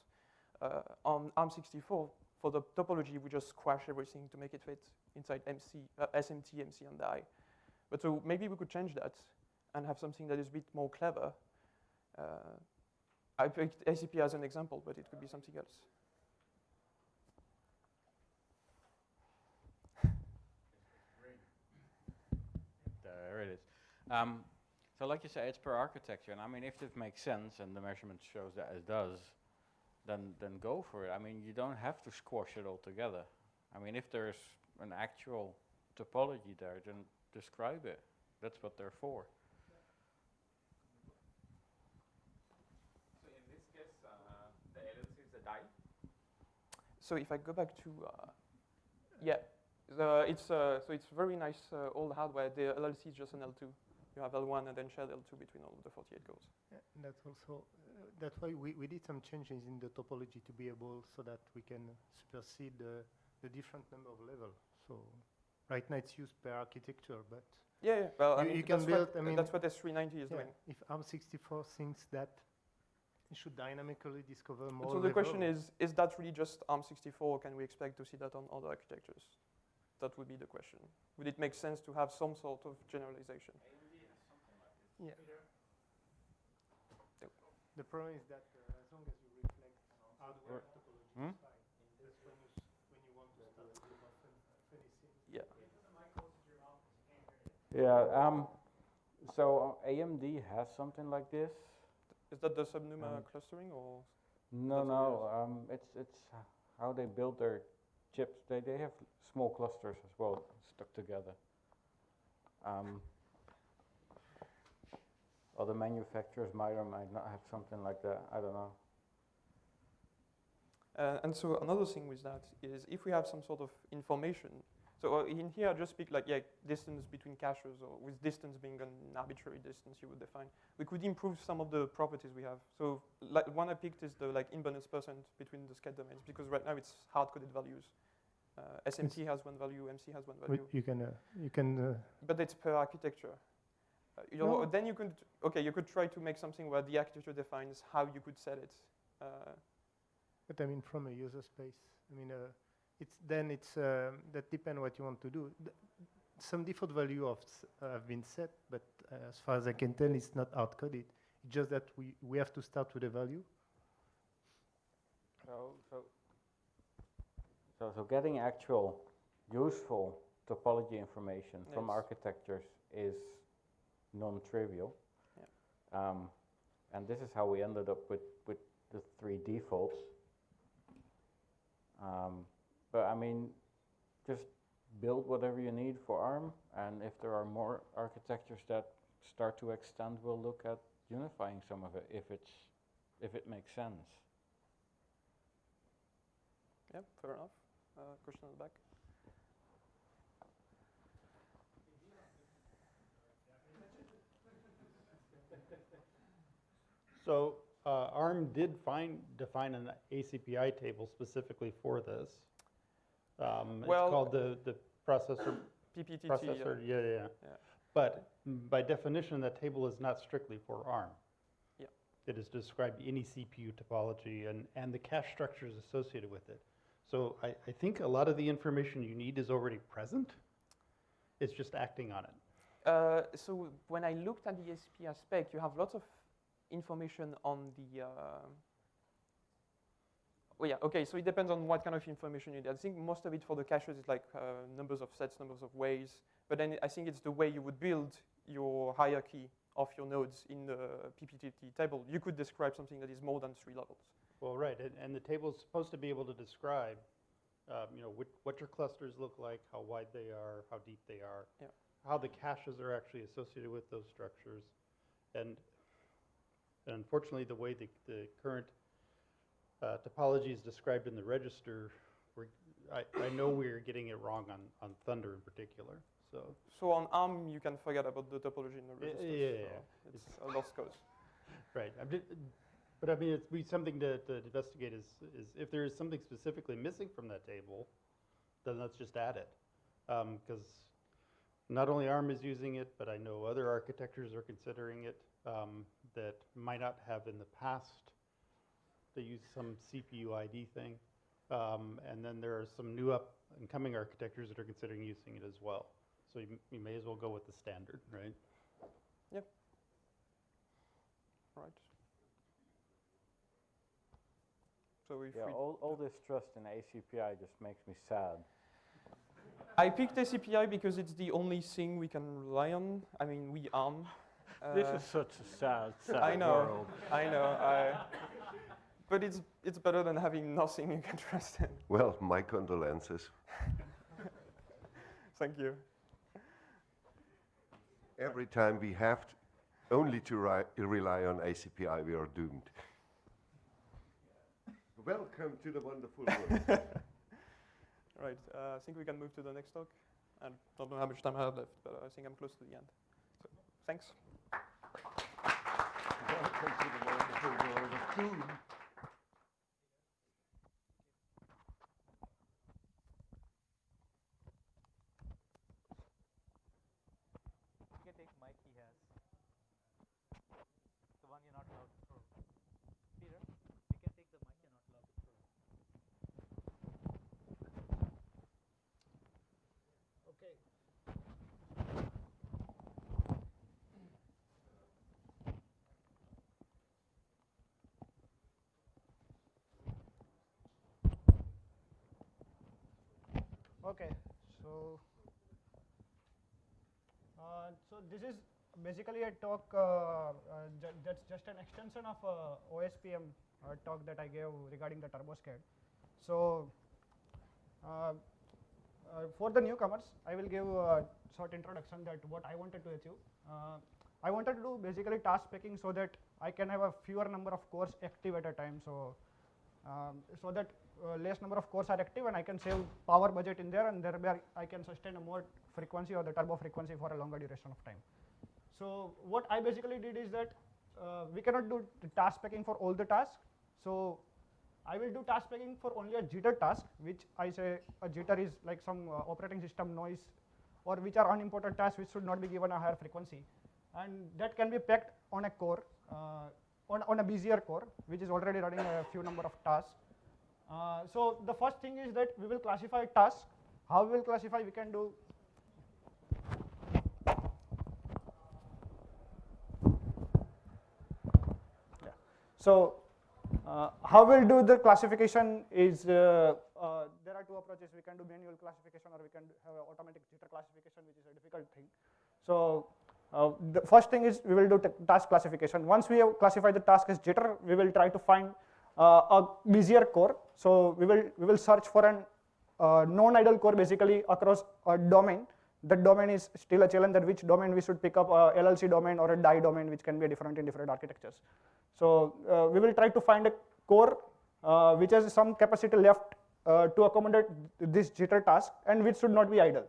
Uh, on ARM64, for the topology, we just squash everything to make it fit inside MC, uh, SMT, MC, and I. But so maybe we could change that and have something that is a bit more clever. Uh, I picked ACP as an example, but it could be something else.
There it is. Um, so like you say, it's per architecture. And I mean, if it makes sense and the measurement shows that it does, then, then go for it. I mean, you don't have to squash it all together. I mean, if there's an actual topology there, then describe it. That's what they're for.
So in this case, uh, the LLC is a die? So if I go back to, uh, yeah, the, it's, uh, so it's very nice uh, old hardware. The LLC is just an L2. You have L1 and then shared L2 between all of the 48 cores.
Yeah, that's also that's why we, we did some changes in the topology to be able so that we can supersede the, the different number of levels. So right now it's used per architecture, but
yeah, yeah. well,
you,
I mean,
you can build.
What,
I mean,
that's what S390 is
yeah,
doing.
If ARM64 thinks that it should dynamically discover more.
So the question is: Is that really just ARM64, or can we expect to see that on other architectures? That would be the question. Would it make sense to have some sort of generalization?
Yeah. The problem is that uh, as long as you reflect hardware topology,
hmm?
fine. That's when you, when you want to start doing often finishing.
Yeah.
Yeah. Um, so uh, AMD has something like this.
Is that the subnuma
Um,
clustering or?
No, no. Um, it's it's how they build their chips. They they have small clusters as well stuck together. Um, other manufacturers might or might not have something like that. I don't know.
Uh, and so another thing with that is if we have some sort of information. So uh, in here, I just speak like yeah, distance between caches, or with distance being an arbitrary distance you would define. We could improve some of the properties we have. So like one I picked is the like imbalance percent between the sched domains because right now it's hard-coded values. Uh, SMT has one value, MC has one value.
You can uh, you can. Uh,
but it's per architecture. Uh, you know, then you could okay, you could try to make something where the architecture defines how you could set it. Uh,
but I mean, from a user space, I mean, uh, it's then it's um, that depends what you want to do. Th some default value of have been set, but uh, as far as I can tell, it's not hard coded. It's just that we we have to start with a value.
So so so so getting actual useful topology information yes. from architectures is non-trivial.
Yeah.
Um, and this is how we ended up with, with the three defaults. Um, but I mean, just build whatever you need for ARM, and if there are more architectures that start to extend, we'll look at unifying some of it if it's if it makes sense.
Yeah, fair enough. Uh, question on the back.
So uh, ARM did find, define an ACPI table specifically for this. Um,
Well,
it's called the, the processor.
PPTT.
Processor, yeah, yeah, yeah.
Yeah.
But by definition, that table is not strictly for ARM.
Yeah.
It is to describe any CPU topology and, and the cache structures associated with it. So I, I think a lot of the information you need is already present. It's just acting on it.
Uh, so when I looked at the ACPI spec, you have lots of information on the. Uh, oh yeah, okay. So it depends on what kind of information you need. I think most of it for the caches is like uh, numbers of sets, numbers of ways. But then I think it's the way you would build your hierarchy of your nodes in the PPTT table. You could describe something that is more than three levels.
Well, right, and, and the table is supposed to be able to describe, um, you know, what, what your clusters look like, how wide they are, how deep they are,
Yeah.
how the caches are actually associated with those structures, and, and unfortunately, the way the, the current uh, topology is described in the register, we're, I, I know we're getting it wrong on, on Thunder in particular. So
So on ARM, you can forget about the topology in the register.
yeah, yeah,
so
yeah.
It's a lost cause.
Right. I'm ju- but I mean, it's be something to, to investigate is, is if there is something specifically missing from that table, then let's just add it. Because not only ARM is using it, but I know other architectures are considering it um, that might not have in the past. They use some CPU ID thing. Um, and then there are some new up and coming architectures that are considering using it as well. So you, you may as well go with the standard, right?
Yep. Right. So if
Yeah,
we
all, all this trust in ACPI just makes me sad.
I picked ACPI because it's the only thing we can rely on. I mean, we ARM.
This
uh,
is such a sad, sad
I know,
world.
I know. I, but it's it's better than having nothing you can trust in.
Well, my condolences.
Thank you.
Every time we have to only to ri- rely on ACPI, we are doomed. Welcome to the wonderful world.
Right. Uh, I think we can move to the next talk. I don't know how much time I have left, but I think I'm close to the end. So, thanks.
Welcome to the wonderful world of doom.
You can take mic he has. The one you're not allowed to throw. Peter, you can take the mic you're not allowed to throw.
Okay. Okay, so uh, so this is basically a talk uh, uh, ju- that's just an extension of uh, OSPM uh, talk that I gave regarding the TurboSched. So for the newcomers, I will give a short introduction that what I wanted to achieve. I wanted to do basically task picking so that I can have a fewer number of cores active at a time. So um, so that uh, less number of cores are active and I can save power budget in there and thereby I can sustain a more frequency or the turbo frequency for a longer duration of time. So what I basically did is that uh, we cannot do task packing for all the tasks. So I will do task packing for only a jitter task, which I say a jitter is like some uh, operating system noise or which are unimportant tasks which should not be given a higher frequency. And that can be packed on a core, uh, on, on a busier core, which is already running a few number of tasks. Uh, so the first thing is that we will classify tasks. How we will classify? We can do So uh, how we'll do the classification is uh, uh, there are two approaches. We can do manual classification or we can have automatic jitter classification, which is a difficult thing. So uh, the first thing is we will do task classification. Once we have classified the task as jitter, we will try to find uh, a busier core. So we will we will search for an uh, non-idle core basically across a domain that domain is still a challenge that which domain we should pick up, a LLC domain or a DIE domain, which can be different in different architectures. So uh, we will try to find a core uh, which has some capacity left uh, to accommodate this jitter task and which should not be idle.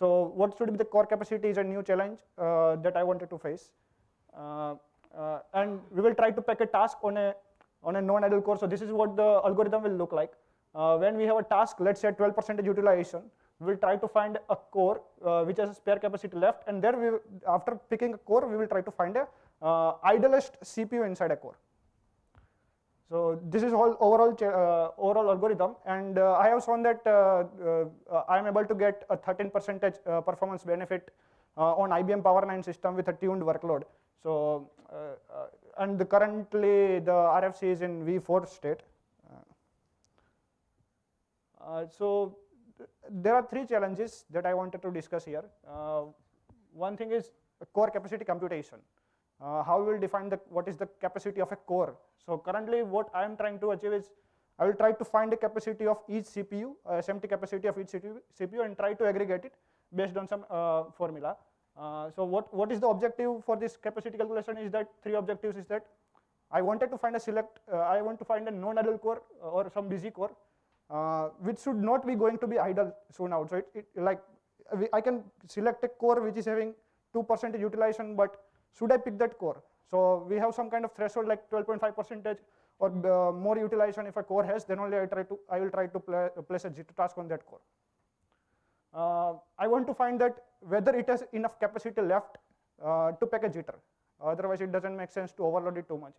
So what should be the core capacity is a new challenge uh, that I wanted to face. Uh, uh, and we will try to pack a task on a, on a non-idle core. So this is what the algorithm will look like. when we have a task, let's say 12% utilization, we will try to find a core uh, which has a spare capacity left and there we after picking a core we will try to find a uh, idlest CPU inside a core. So this is all overall uh, overall algorithm and uh, I have shown that uh, uh, I am able to get a 13 percentage performance benefit on IBM Power 9 system with a tuned workload. So and the currently the RFC is in V4 state. so there are three challenges that I wanted to discuss here. Uh, one thing is core capacity computation. Uh, how we will define the what is the capacity of a core. So currently what I am trying to achieve is I will try to find the capacity of each CPU, uh, SMT capacity of each CPU and try to aggregate it based on some uh, formula. Uh, so what, what is the objective for this capacity calculation is that three objectives is that I wanted to find a select, uh, I want to find a non-idle core or some busy core uh, which should not be going to be idle soon out. So it, it like I can select a core which is having 2% utilization, but should I pick that core? So we have some kind of threshold like 12.5 percentage or uh, more utilization if a core has, then only I try to I will try to place a jitter task on that core. Uh, I want to find that whether it has enough capacity left uh, to pack a jitter. Otherwise, it doesn't make sense to overload it too much.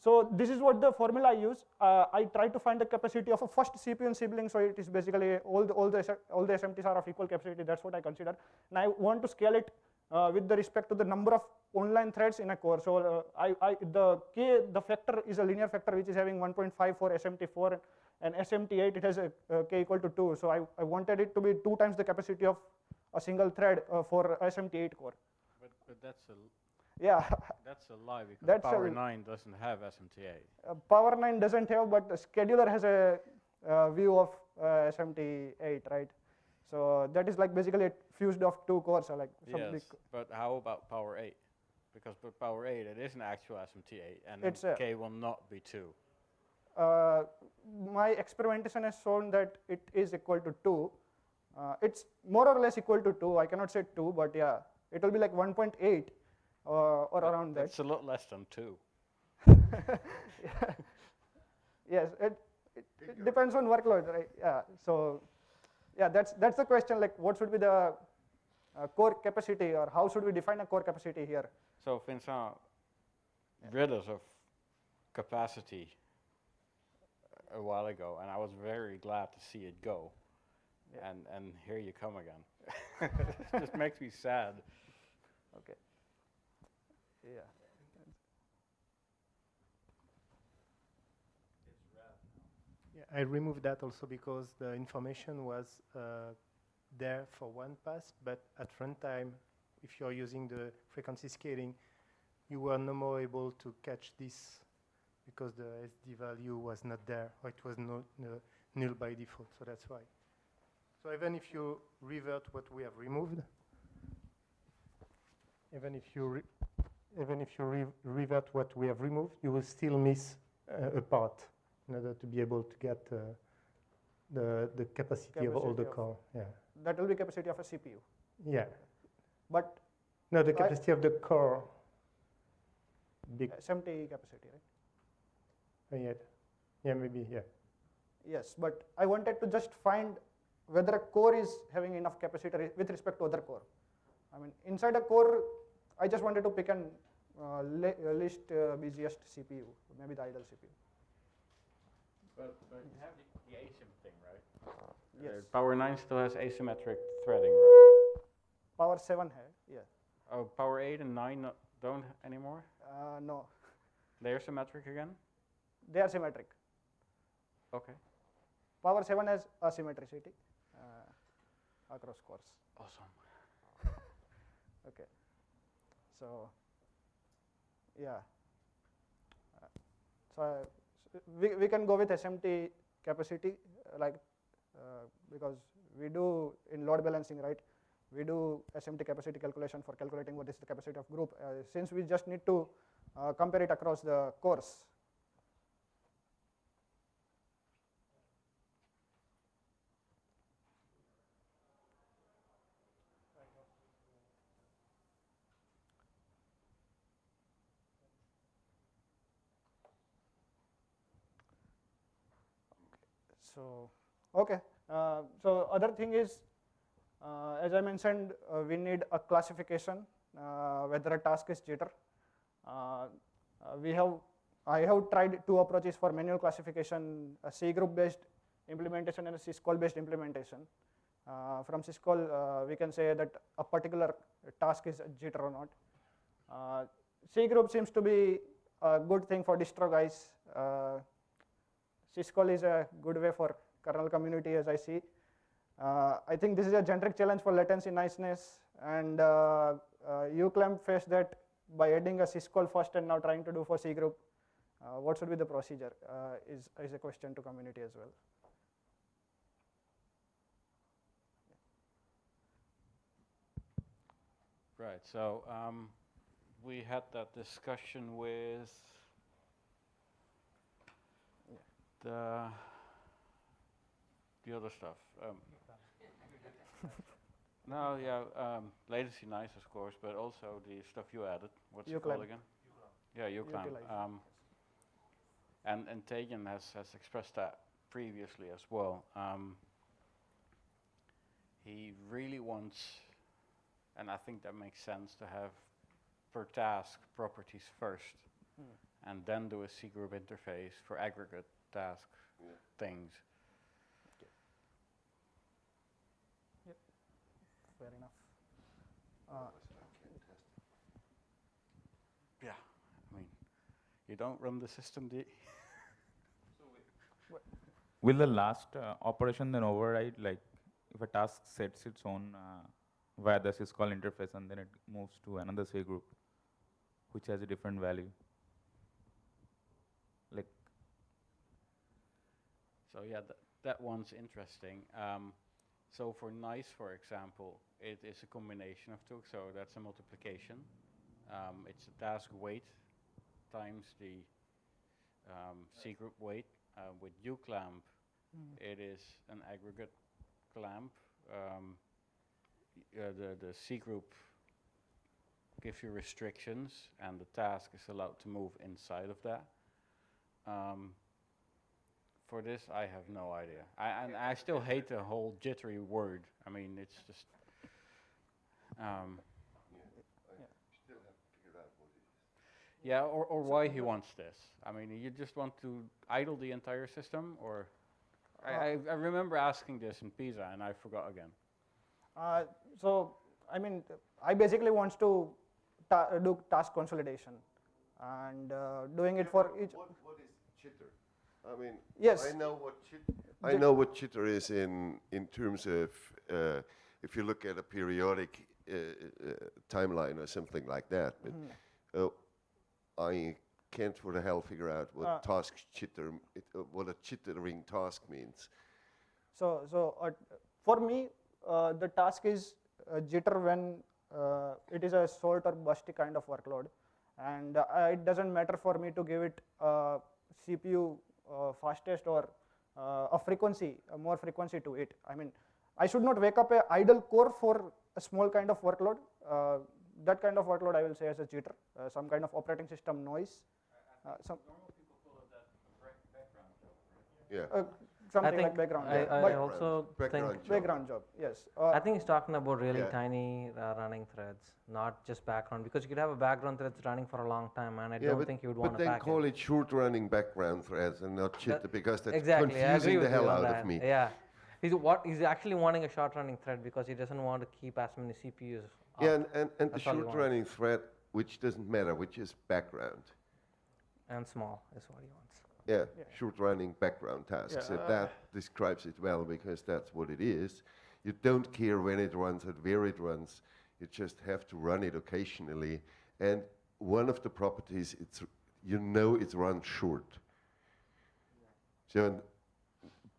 So this is what the formula I use. Uh, I try to find the capacity of a first CPU and sibling. So it is basically all the all the all the SMTs are of equal capacity. That's what I consider. And I want to scale it uh, with the respect to the number of online threads in a core. So uh, I, I, the k the factor is a linear factor which is having 1.5 for SMT4 and SMT8 it has a, a k equal to 2. So I, I wanted it to be two times the capacity of a single thread uh, for SMT8 core.
But, but that's a
yeah.
That's a lie because
That's
Power 9 doesn't have SMT8.
Uh, Power 9 doesn't have, but the scheduler has a uh, view of uh, SMT8, right? So that is like basically a fused of two cores, so like some
yes,
big
but how about Power 8? Because with Power 8 it is an actual SMT8 and
It's a-
K will not be 2.
uh, my experimentation has shown that it is equal to 2. Uh, it's more or less equal to 2. I cannot say 2, but yeah, it will be like 1.8 uh, or around that.
It's a lot less than 2.
Yeah. yes, it, it, it depends on workload, right? Yeah. So, yeah, that's that's the question. Like, what should be the uh, core capacity, or how should we define a core capacity here?
So Vincent, rid us of capacity a while ago, and I was very glad to see it go. And and here you come again. it just makes me sad.
Okay. Yeah.
Yeah, I removed that also because the information was uh, there for one pass, but at runtime, if you're using the frequency scaling, you were no more able to catch this because the SD value was not there, or it was not null by default, so that's why. So even if you revert what we have removed, even if you even if you re revert what we have removed, you will still miss uh, a part in order to be able to get uh, the the capacity, of all the core. Yeah.
That will be capacity of a CPU.
Yeah.
But
No, the
I-
capacity of the core. Big.
SMT capacity, right?
Uh, yeah. Yeah, maybe. Yeah.
Yes, but I wanted to just find whether a core is having enough capacity with respect to other core. I mean, inside a core, I just wanted to pick an uh, le- uh, least uh, busiest CPU, maybe the idle CPU.
But, but you have the, the asym thing, right?
Yes.
Uh, Power 9 still has asymmetric threading, right?
Power 7 has, yeah.
Oh, Power 8 and 9 no, don't anymore?
Uh, no,
They're symmetric again?
they are symmetric.
Okay.
Power 7 has asymmetricity uh, across cores.
Awesome.
Okay. So, yeah. Uh, so, we, we can go with SMT capacity, uh, like uh, because we do in load balancing, right? We do SMT capacity calculation for calculating what is the capacity of group. Since we just need to compare it across the cores, So, okay. Uh, so other thing is, uh, as I mentioned, uh, we need a classification uh, whether a task is jitter. Uh, uh, we have, I have tried two approaches for manual classification: a cgroup based implementation and a syscall based implementation. from syscall, we can say that a particular task is a jitter or not. cgroup seems to be a good thing for distro guys. Syscall is a good way for kernel community as I see. Uh, I think this is a generic challenge for latency niceness and uh, uh, uclamp faced that by adding a syscall first and now trying to do for cgroup. Uh, what should be the procedure uh, is, is a question to community as well.
Right, so um, we had that discussion with the the other stuff. Um, no, yeah, um, latency nice, of course, but also the stuff you added. What's it called again? Yeah, uclamp. Um, and and Tejun has has expressed that previously as well. Um, he really wants, and I think that makes sense to have per task properties first,
Hmm.
and then do a cgroup interface for aggregate task things.
Yep, fair enough. Uh,
Yeah, I mean, you don't run the system, do you?
Will the last uh, operation then override, like if a task sets its own uh, via the syscall interface and then it moves to another cgroup, which has a different value? Like,
So yeah, th that one's interesting. Um, so for nice, for example, it is a combination of two. So that's a multiplication. Um, it's a task weight times the um, cgroup weight. Uh, with uclamp,
Mm.
it is an aggregate clamp. Um, uh, the the cgroup gives you restrictions, and the task is allowed to move inside of that. Um, for this, I have no idea. I, and I still hate the whole jittery word. I mean, it's just. Um, yeah, or, or why he wants this. I mean, you just want to idle the entire system, or. I, I, I remember asking this in Pisa, and I forgot again.
Uh, so, I mean, I basically wants to ta do task consolidation and uh, doing it for each.
What, what is jitter? I mean,
Yes.
I know what chit- I know what jitter is in in terms of uh, if you look at a periodic uh, uh, timeline or something like that. But uh, I can't for the hell figure out what
Uh,
task jitter, it, uh, what a jittering task means.
So, so uh, for me, uh, the task is jitter when uh, it is a sort or busty kind of workload, and uh, it doesn't matter for me to give it CPU fastest or uh, a frequency, a more frequency to it. I mean, I should not wake up a idle core for a small kind of workload. Uh, that kind of workload I will say as a jitter, uh, some kind of operating system noise. Uh, some
Yeah.
Uh,
I
something
think
like background.
I,
job.
I
But-
also
Background
think
job.
background job. Yes. Uh,
I think he's talking about really
Yeah.
tiny uh, running threads, not just background, because you could have a background threads running for a long time, and I
yeah,
don't
but,
think you would want to
then
pack
call
it.
it short running background threads and not jitter because that's
exactly,
confusing the hell out
that.
of me.
Yeah, he's what he's actually wanting a short running thread because he doesn't want to keep as many CPUs.
Yeah, and, and, and the
That's all he
short
wants.
running thread, which doesn't matter, which is background.
and small is what he wants.
Yeah,
Yeah.
short running background tasks.
Yeah,
and
uh,
that describes it well because that's what it is. You don't care when it runs and where it runs. You just have to run it occasionally. And one of the properties, it's you know it's run short. So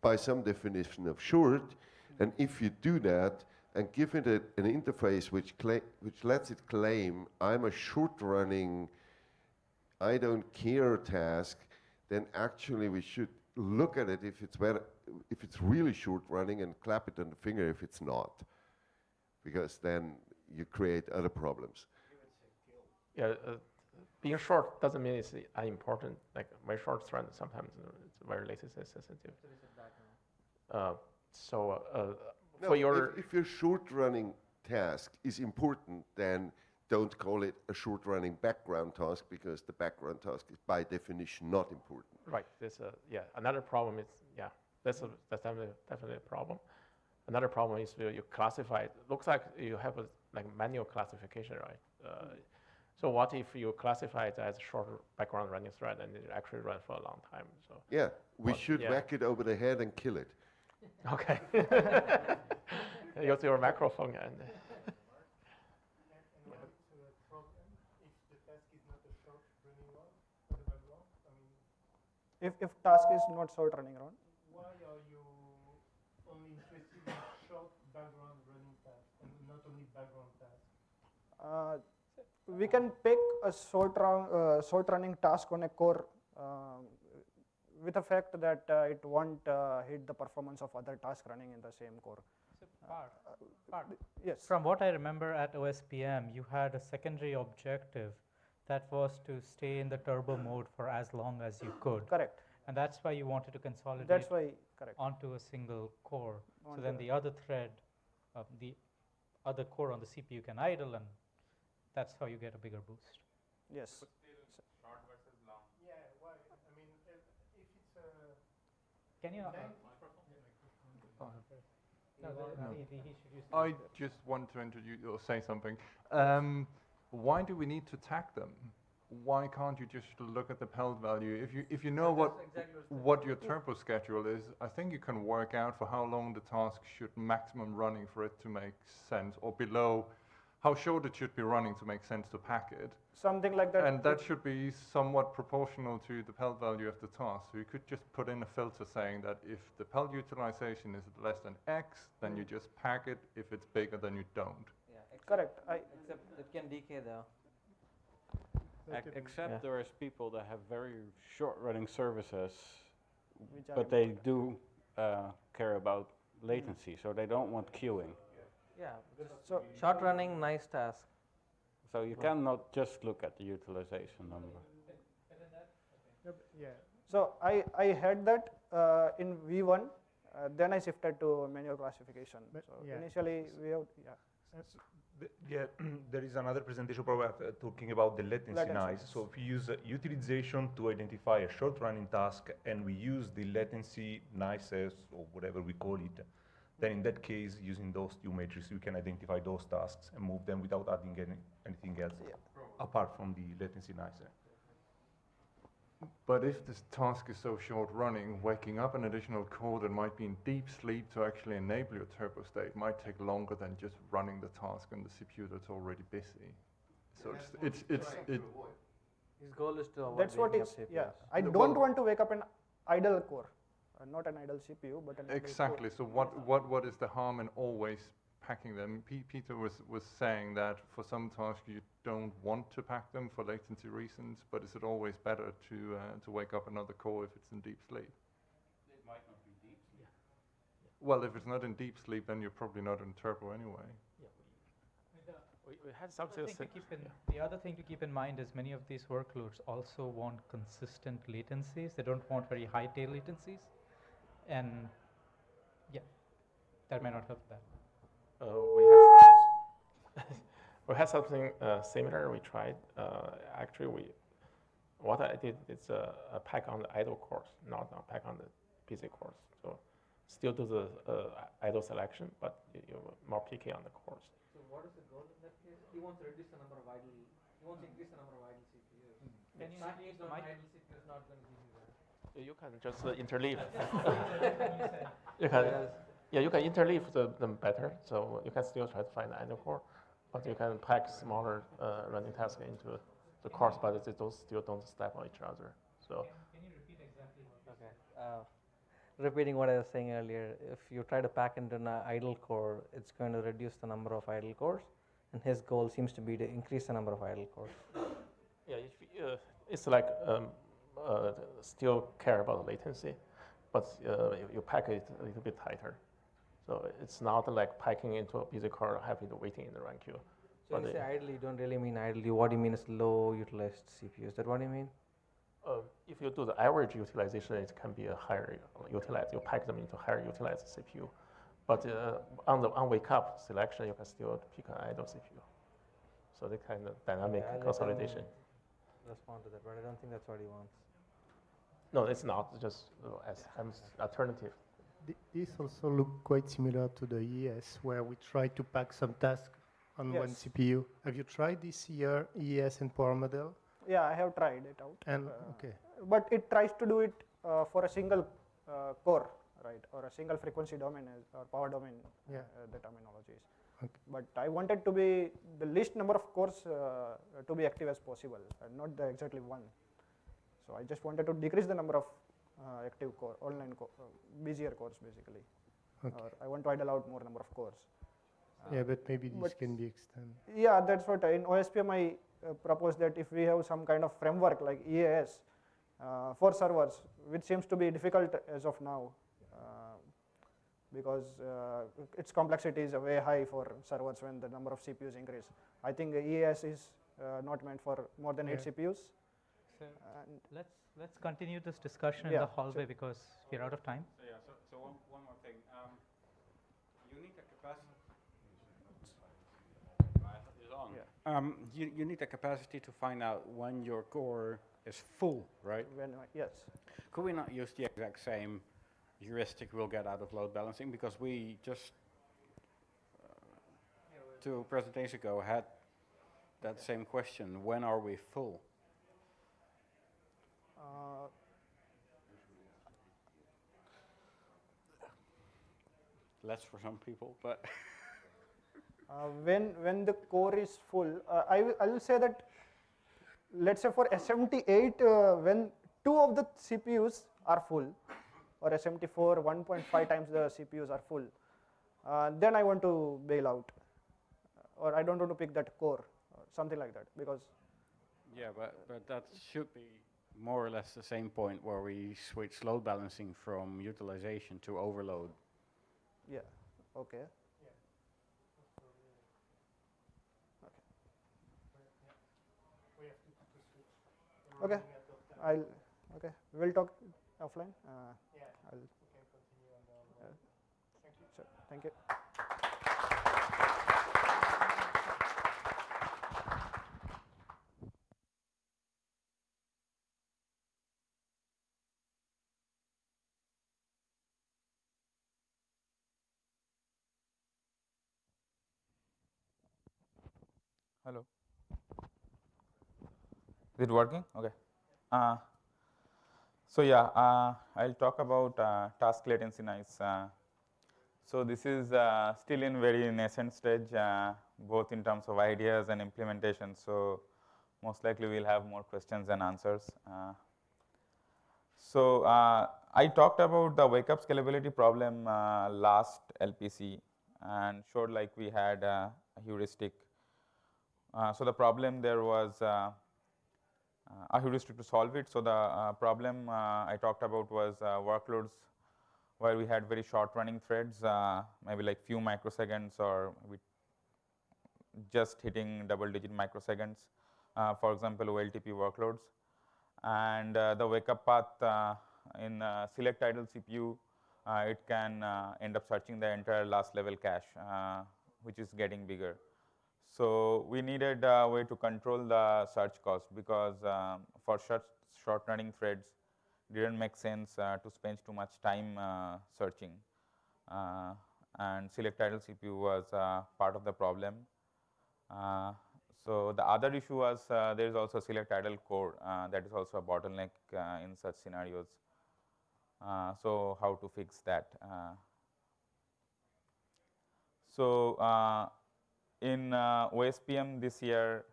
by some definition of short, and if you do that and give it a, an interface which, which lets it claim, I'm a short running, I don't care task, then actually we should look at it if it's, better, if it's really short running and clap it on the finger if it's not. Because then you create other problems.
Yeah, uh, being short doesn't mean it's uh, unimportant. Like my short thread sometimes uh, it's very latency sensitive. Uh, so uh,
No,
for your
if, if your short running task is important, then don't call it a short running background task because the background task is by definition not important.
Right. There's a yeah. Another problem is yeah. That's a, that's definitely definitely a problem. Another problem is you you classify. It looks like you have a like manual classification, right? Uh, so what if you classify it as a short background running thread and it actually runs for a long time? So
Yeah, we should
yeah.
whack it over the head and kill it.
Okay. Use your microphone and.
If, if task is not short running around,
Why are you only interested in short background running tasks and not only background tasks?
uh, we can pick a short, run, uh, short running task on a core um, with the fact that uh, it won't uh, hit the performance of other tasks running in the same core.
Part, part.
Yes.
From what I remember at OSPM, you had a secondary objective that was to stay in the turbo mode for as long as you could.
Correct.
And that's why you wanted to consolidate
That's why, correct.
onto a single core. So then the other thread, uh, the other core on the CPU can idle, and that's how you get a bigger boost.
Yes.
I mean, if, if it's a.
Can you? Uh, no, the,
No.
the- the- he the-
I just want to introduce or say something. Um, why do we need to tag them? Why can't you just look at the PELT value? If you if you know what what your turbo schedule is, I think you can work out for how long the task should maximum running for it to make sense, or below how short it should be running to make sense to pack it.
Something like that.
And that should be somewhat proportional to the PELT value of the task. So you could just put in a filter saying that if the PELT utilization is less than X, then you mm. just pack it. If it's bigger, then you don't.
Yeah, except,
Correct. I,
except it can decay though.
Ex- Except
Yeah.
there is people that have very short-running services,
Which are
but they do uh, care about latency, so they don't want queuing.
Yeah.
So
short running, nice task.
So you cannot just look at the utilization number.
Yeah. So I, I had that uh, in V1, uh, then I shifted to manual classification.
But
so
yeah.
initially we have, yeah.
The- Yeah, there is another presentation probably uh, talking about the latency
Latency,
noise. So if we use uh, utilization to identify a short running task and we use the latency nices or whatever we call it, then in that case, using those two matrices, we can identify those tasks and move them without adding any, anything else apart from the latency nicer.
But if this task is so short running, waking up an additional core that might be in deep sleep to actually enable your turbo state might take longer than just running the task on the CPU that's already busy. So it's, it's, it's, it,
His goal is to avoid
That's what it's, yeah. I
No,
don't
well-
want to wake up an idle core, uh, not an idle CPU, but an idle.
Exactly. So what, what, what is the harm in always packing them? P- Peter was, was saying that for some tasks you don't want to pack them for latency reasons, but is it always better to, uh, to wake up another core if it's in deep sleep?
It might not be deep sleep.
Well, if it's not in deep sleep, then you're probably not in turbo anyway.
We, we had
The
something.
thing to
sim-
keep in, the other thing to keep in mind is many of these workloads also want consistent latencies. They don't want very high tail latencies. And yeah, that may not help that.
Uh, we had we had something uh, similar. We tried. Uh, actually, we what I did is a, a pack on the idle course, not a pack on the busy course. So still do the uh, idle selection, but you, you more picky on the course.
So what is the goal in that case? He wants to reduce the number of idle. He wants to increase the number of idle CPUs.
Can you
Packing
use
it on idle CPU is not going to give you that.
You can just uh, interleave. you can,
Yes.
Yeah, you can interleave the, them better. So you can still try to find the idle core, but you can pack smaller uh, running tasks into the cores, but it- those still don't step on each other. So So.
Can, you repeat exactly what
Okay. Uh, repeating what I was saying earlier, if you try to pack into an idle core, it's going to reduce the number of idle cores, and his goal seems to be to increase the number of idle cores.
Yeah, if, uh, it's like um, uh, still care about the latency, but uh, you, you pack it a little bit tighter. So it's not like packing into a busy car, having to waiting in the run queue.
So
but
you say idle, you don't really mean idle. You, what do you mean is low utilized CPU. Is that what you mean?
Uh, if you do the average utilization, it can be a higher utilized. You pack them into higher utilized CPU. But uh, on the on wake up selection, you can still pick an idle CPU. So the kind of dynamic
Yeah, I'll let him
consolidation.
Respond to that, but I don't think that's what he wants.
No, it's not. It's just uh, as an alternative.
Th- This also look quite similar to the EAS, where we try to pack some tasks on one
Yes.
CPU. Have you tried this year EAS and Power Model?
Yeah, I have tried it out.
And
Uh,
okay,
But it tries to do it uh, for a single uh, core, right, or a single frequency domain or power domain,
Yeah.
uh, the terminology is.
Okay.
But I wanted to be the least number of cores uh, to be active as possible, and not the exactly one. So I just wanted to decrease the number of uh, active core, online co- uh, busier cores basically.
Okay.
Or I want to idle out more number of cores.
yeah, but maybe this
but
can be extended.
Yeah, that's what I, in OSPM I uh, propose that if we have some kind of framework like EAS uh, for servers, which seems to be difficult as of now, uh, because uh, its complexity is way high for servers when the number of CPUs increase. I think EAS is uh, not meant for more than eight
Yeah.
CPUs.
So
And
let's let's continue this discussion in the hallway because we're out of time.
So yeah, so, so one, one more thing. Um, you need a capacity. Um, you, you need a capacity to find out when your core is full, right?
When I- yes.
Could we not use the exact same heuristic we'll get out of load balancing because we just uh, two presentations ago had that same question: When are we full?
Uh,
Less for some people, but
Uh, when when the core is full, uh, I will I will say that let's say for SMT8 uh, when two of the CPUs are full, or SMT4 1.5 times the CPUs are full, uh, then I want to bail out, or I don't want to pick that core, or something like that, because
Yeah, but, but that should be more or less the same point where we switch load balancing from utilization to overload.
yeah, okay. Okay, I'll, okay, we'll talk offline. Uh, I'll, Okay, continue on the. uh, sure, thank you.
Hello. Is it working? Okay. Uh, so yeah, uh, I'll talk about uh, task latency nice. Uh, so this is uh, still in very nascent stage, uh, both in terms of ideas and implementation. So most likely we'll have more questions and answers. So I talked about the wake up scalability problem last LPC and showed like we had a heuristic. Uh, so the problem there was uh, uh, a heuristic to solve it. So the uh, problem uh, I talked about was uh, workloads where we had very short running threads, maybe like few microseconds or we just hitting double digit microseconds, for example, OLTP workloads. And the wake up path in select idle CPU, it can end up searching the entire last level cache, which is getting bigger. So we needed a way to control the search cost because um, for short, short running threads, didn't make sense uh, to spend too much time uh, searching. Uh, and select idle CPU was uh, part of the problem. Uh, so the other issue was uh, there is also select idle core that is also a bottleneck in such scenarios. So how to fix that? So in uh, OSPM this year,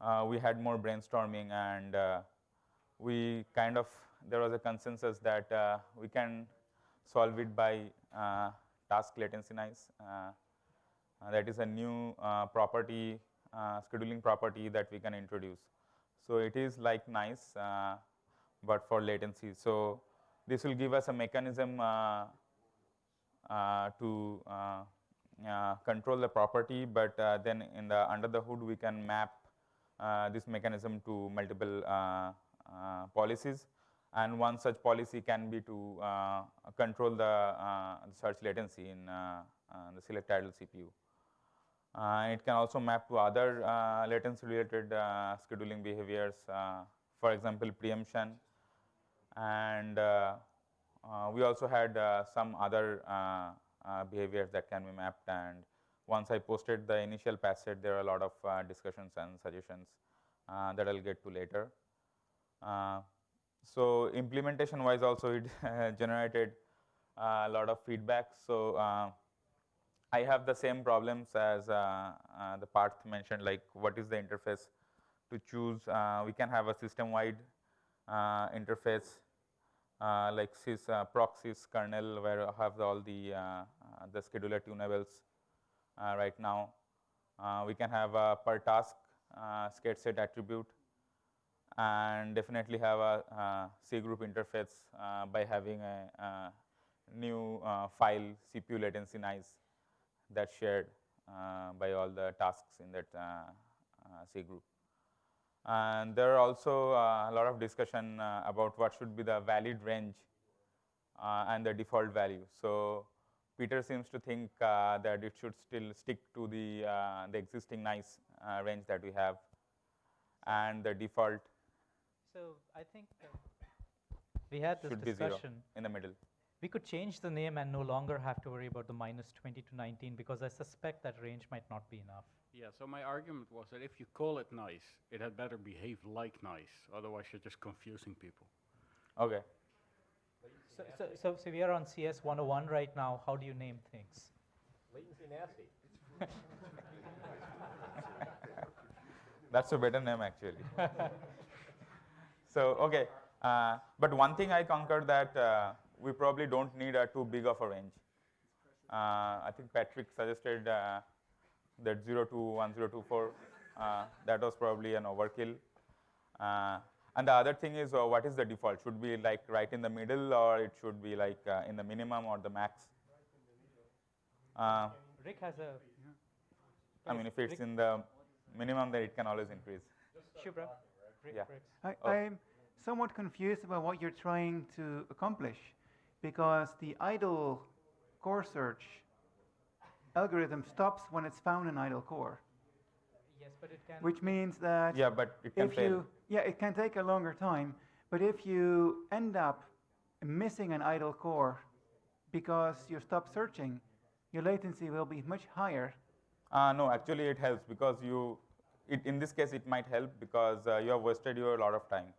uh, we had more brainstorming and uh, we kind of, there was a consensus that we can solve it by task latency nice. That is a new property, scheduling property that we can introduce. So it is like nice, but for latency. So this will give us a mechanism uh, uh, to uh, Uh, control the property, but uh, then in the under the hood we can map uh, this mechanism to multiple policies and one such policy can be to uh, control the uh, search latency in uh, the select idle CPU. it can also map to other latency related scheduling behaviors, for example, preemption. And we also had some other behaviors that can be mapped and once I posted the initial patch set, there are a lot of uh, discussions and suggestions uh, that I'll get to later. Uh, so implementation wise also it generated a lot of feedback. So uh, I have the same problems as uh, uh, the Parth mentioned like what is the interface to choose. we can have a system wide interface like sys proxies kernel where I have all the, the scheduler tunables right now. we can have a per task uh, set attribute and definitely have a uh, cgroup interface uh, by having a, new uh, file CPU latency nice that's shared uh, by all the tasks in that uh, uh, C group. And there are also uh, a lot of discussion uh, about what should be the valid range uh, and the default value. So Peter seems to think that it should still stick to the, the existing nice range that we have and the default
so I think uh, we had this discussion
in the middle.
We could change the name and no longer have to worry about the minus 20 to 19 because I suspect that range might not be enough.
Yeah, so my argument was that if you call it nice, it had better behave like nice. Otherwise, you're just confusing people.
Okay.
So, so, so, so we are on CS 101 right now. How do you name things?
Latency nasty.
That's a better name, actually. So, okay, uh, but one thing I conquered that uh, we probably don't need a too big of a range. Uh, I think Patrick suggested uh, that 0 to 1024, uh, that was probably an overkill. Uh, and the other thing is, what is the default? Should be like right in the middle, or it should be like in the minimum or the max?
Rik has a.
I mean, if it's Rick in the minimum, then it can always increase.
Subhra.
Yeah.
I,
Oh.
I'm somewhat confused about what you're trying to accomplish because the idle core search algorithm stops when it's found an idle core.
Yes, but it can.
Which means that
Yeah, but it can
if
fail.
you yeah, it can take a longer time, but if you end up missing an idle core because you stop searching, your latency will be much higher.
Uh, no, actually it helps because you it, in this case, it might help because uh, you have wasted your lot of time.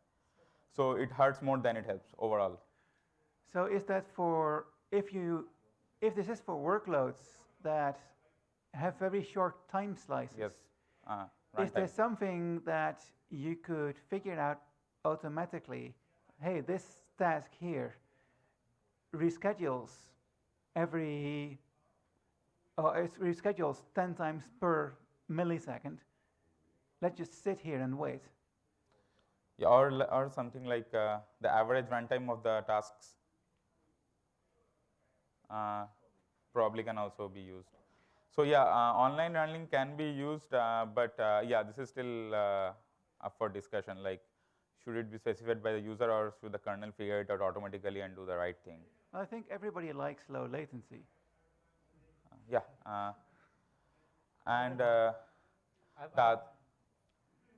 So it hurts more than it helps overall.
So is that for if you if this is for workloads that have very short time slices?
Yes. Uh,
is there something that you could figure out automatically? Hey, this task here reschedules every, uh, it reschedules 10 times per millisecond let's just sit here and wait.
Yeah, or, or something like uh, the average runtime of the tasks uh, probably can also be used. So yeah, uh, online running can be used, uh, but uh, yeah, this is still uh, up for discussion. Like, should it be specified by the user or should the kernel figure it out automatically and do the right thing?
I think everybody likes low latency.
yeah, and the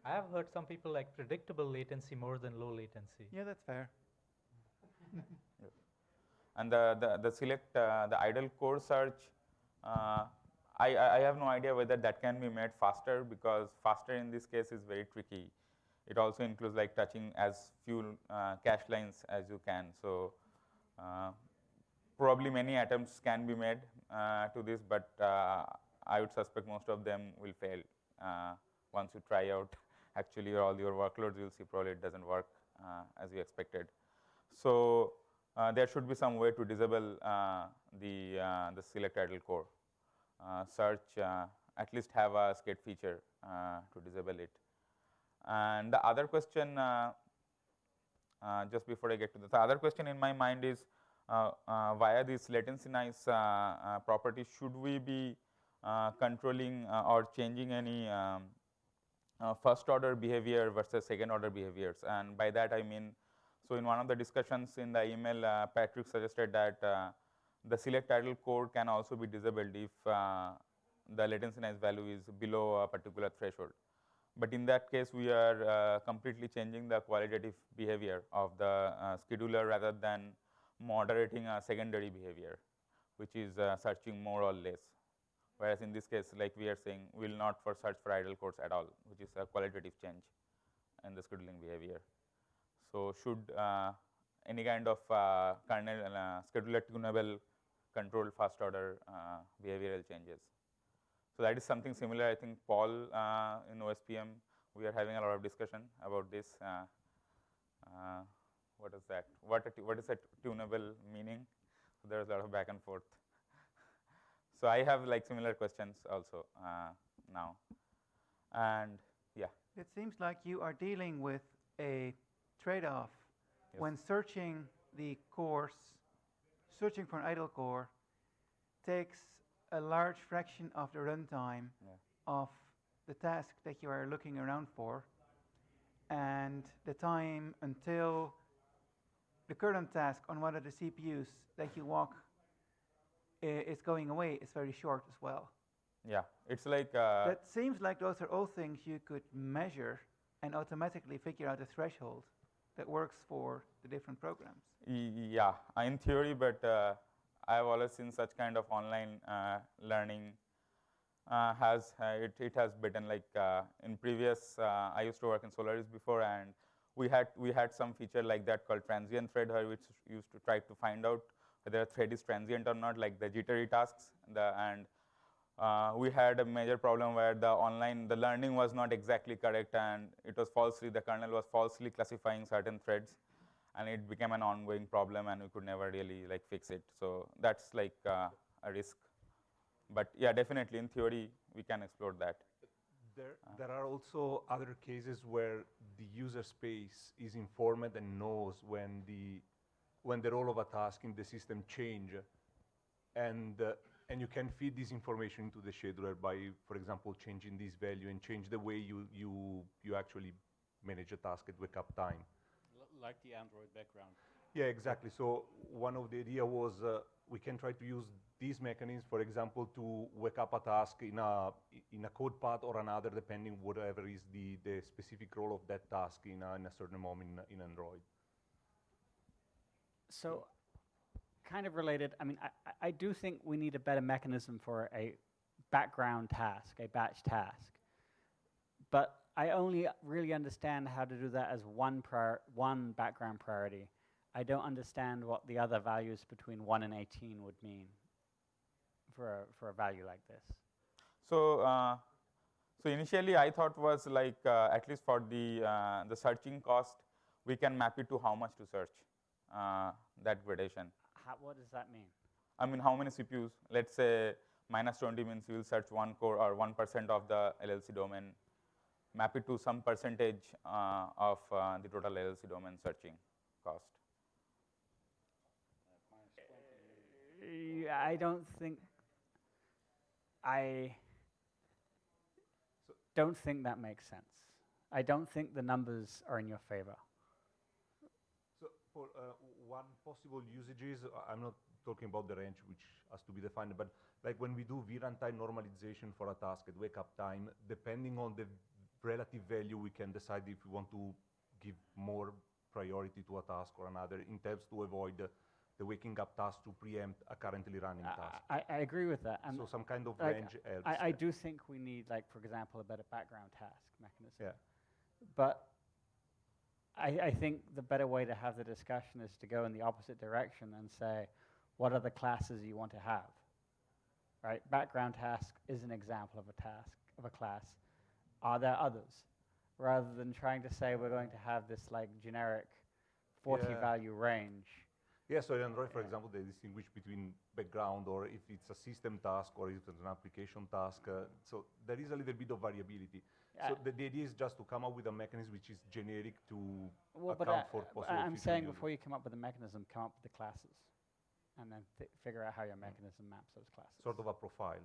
I have heard some people like predictable latency more than low latency.
Yeah, that's fair.
And the, the, the select, uh, the idle core search, uh, I, I have no idea whether that can be made faster because faster in this case is very tricky. It also includes like touching as few uh, cache lines as you can. So uh, probably many attempts can be made uh, to this, but uh, I would suspect most of them will fail once you try out actually all your workloads, you'll see probably it doesn't work as we expected. So uh, there should be some way to disable uh, the, uh, the select idle core. Uh, search uh, at least have a sched feature uh, to disable it. And the other question, just before I get to the, the other question in my mind is via this latency nice property, should we be controlling or changing any um, uh, first order behavior versus second order behaviors and by that I mean so in one of the discussions in the email uh, Patrick suggested that uh, the select idle code can also be disabled if uh, the latency nice value is below a particular threshold. But in that case we are uh, completely changing the qualitative behavior of the uh, scheduler rather than moderating a secondary behavior which is searching more or less whereas in this case like we are saying we will not for search for idle cores at all which is a qualitative change in the scheduling behavior. So, should uh, any kind of uh, kernel uh, scheduler tunable control first order uh, behavioral changes. So, that is something similar I think Paul in OSPM we are having a lot of discussion about this. What is that? What, what is that tunable meaning? So, there is a lot of back and forth. So I have like similar questions also uh, now. And yeah.
It seems like you are dealing with a trade-off yes. when searching the course, searching for an idle core takes a large fraction of the runtime yeah. of the task that you are looking around for and the time until the current task on one of the CPUs that you walk is going away is very short as well.
Yeah, it's like. Uh,
that seems like those are all things you could measure and automatically figure out the threshold that works for the different programs.
Yeah, in theory, but uh, I've always seen such kind of online uh, learning uh, has uh, it, it has bitten like uh, in previous I used to work in Solaris before and we had we had some feature like that called transient thread which used to try to find out whether a thread is transient or not, like the jittery tasks. The, and uh, we had a major problem where the online, the learning was not exactly correct and it was falsely, the kernel was falsely classifying certain threads and it became an ongoing problem and we could never really like fix it. So that's like uh, a risk. But yeah, definitely in theory, we can explore that.
There, there are also other cases where the user space is informed and knows when the when the role of a task in the system change and uh, and you can feed this information into the scheduler by, for example, changing this value and change the way you, you, you actually manage a task at wake up time.
L like the Android background.
Yeah, exactly. So one of the idea was uh, we can try to use these mechanisms, for example, to wake up a task in a, in a code path or another, depending whatever is the, the specific role of that task in a, in a certain moment in, in Android.
So, kind of related, I mean, I, I do think we need a better mechanism for a background task, a batch task. But I only really understand how to do that as one, prior, one background priority. I don't understand what the other values between 1 and 18 would mean for a, for a value like this.
So, uh, so initially I thought was like uh, at least for the, uh, the searching cost, we can map it to how much to search uh, that gradation.
How, what does that mean?
I mean, how many CPUs? Let's say minus 20 means you will search one core or 1% of the LLC domain, map it to some percentage uh, of uh, the total LLC domain searching cost.
I don't think I don't think that makes sense. I don't think the numbers are in your favor
for uh, one possible usages, I'm not talking about the range which has to be defined, but like when we do vruntime normalization for a task at wake up time, depending on the relative value, we can decide if we want to give more priority to a task or another in terms to avoid the, the waking up task to preempt a currently running
I,
task.
I, I, agree with that.
And so some kind of
like
range helps.
I, I do think we need, like, for example, a better background task mechanism.
Yeah.
But I, I think the better way to have the discussion is to go in the opposite direction and say, what are the classes you want to have? Right? Background task is an example of a task, of a class. Are there others? rather than trying to say we're going to have this like generic 40
Yeah.
value range.
Yeah, so in Android, for example, they distinguish between background or if it's a system task or if it's an application task. Uh, so there is a little bit of variability. So the, the idea is just to come up with a mechanism which is generic to
Well,
account
I,
for possible
I'm saying
use.
before you come up with a mechanism, come up with the classes, and then fi- figure out how
Mm.
your mechanism maps those classes.
Sort of a profile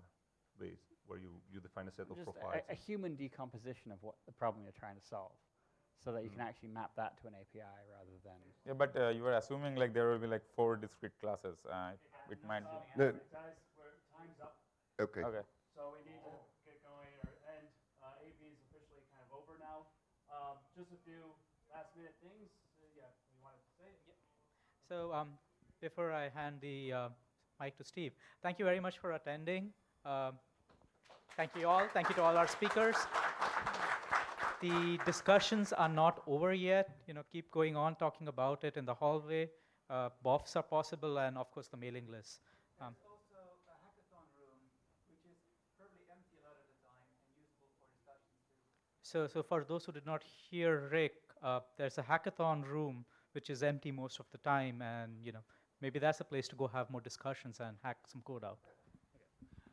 base where you, you define a set of profiles.
a, a human decomposition of what the problem you're trying to solve, so that you can
Mm.
actually map that to an API rather than.
Yeah, but uh, you are assuming like there will be like four discrete classes. Uh, it, it might be.
No.
Guys, we're, time's up.
Okay.
Okay.
So we need to get going or end. Uh, AP is officially kind of over now. Um, just a few last minute things. Uh, yeah, you wanted to say?
So um, before I hand the uh, mic to Steve, thank you very much for attending. Um, thank you all. Thank you to all our speakers. The discussions are not over yet. You know, keep going on talking about it in the hallway. Uh, BOFs are possible, and of course the mailing list. Um, So, so for those who did not hear Rik, uh, there's a hackathon room which is empty most of the time, and you know maybe that's a place to go have more discussions and hack some code out.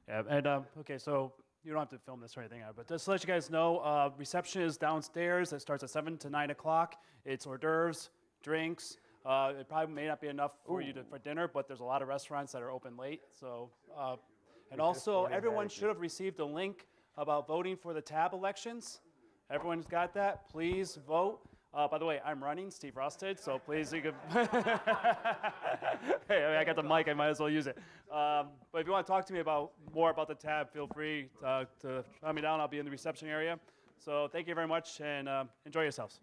Yeah, and um, okay, so you don't have to film this or anything, uh, but just to let you guys know, uh, reception is downstairs. It starts at 7 to 9 o'clock. It's hors d'oeuvres, drinks. Uh, it probably may not be enough for you to, for dinner, but there's a lot of restaurants that are open late. So, uh, and also, everyone should have received a link about voting for the TAB elections. Everyone's got that. Please vote. Uh, by the way, I'm running, Steve Rostedt, so please you can. hey, I, mean, I got the mic, I might as well use it. Um, but if you want to talk to me about more about the TAB, feel free to, to hunt me down. I'll be in the reception area. So thank you very much and uh, enjoy yourselves.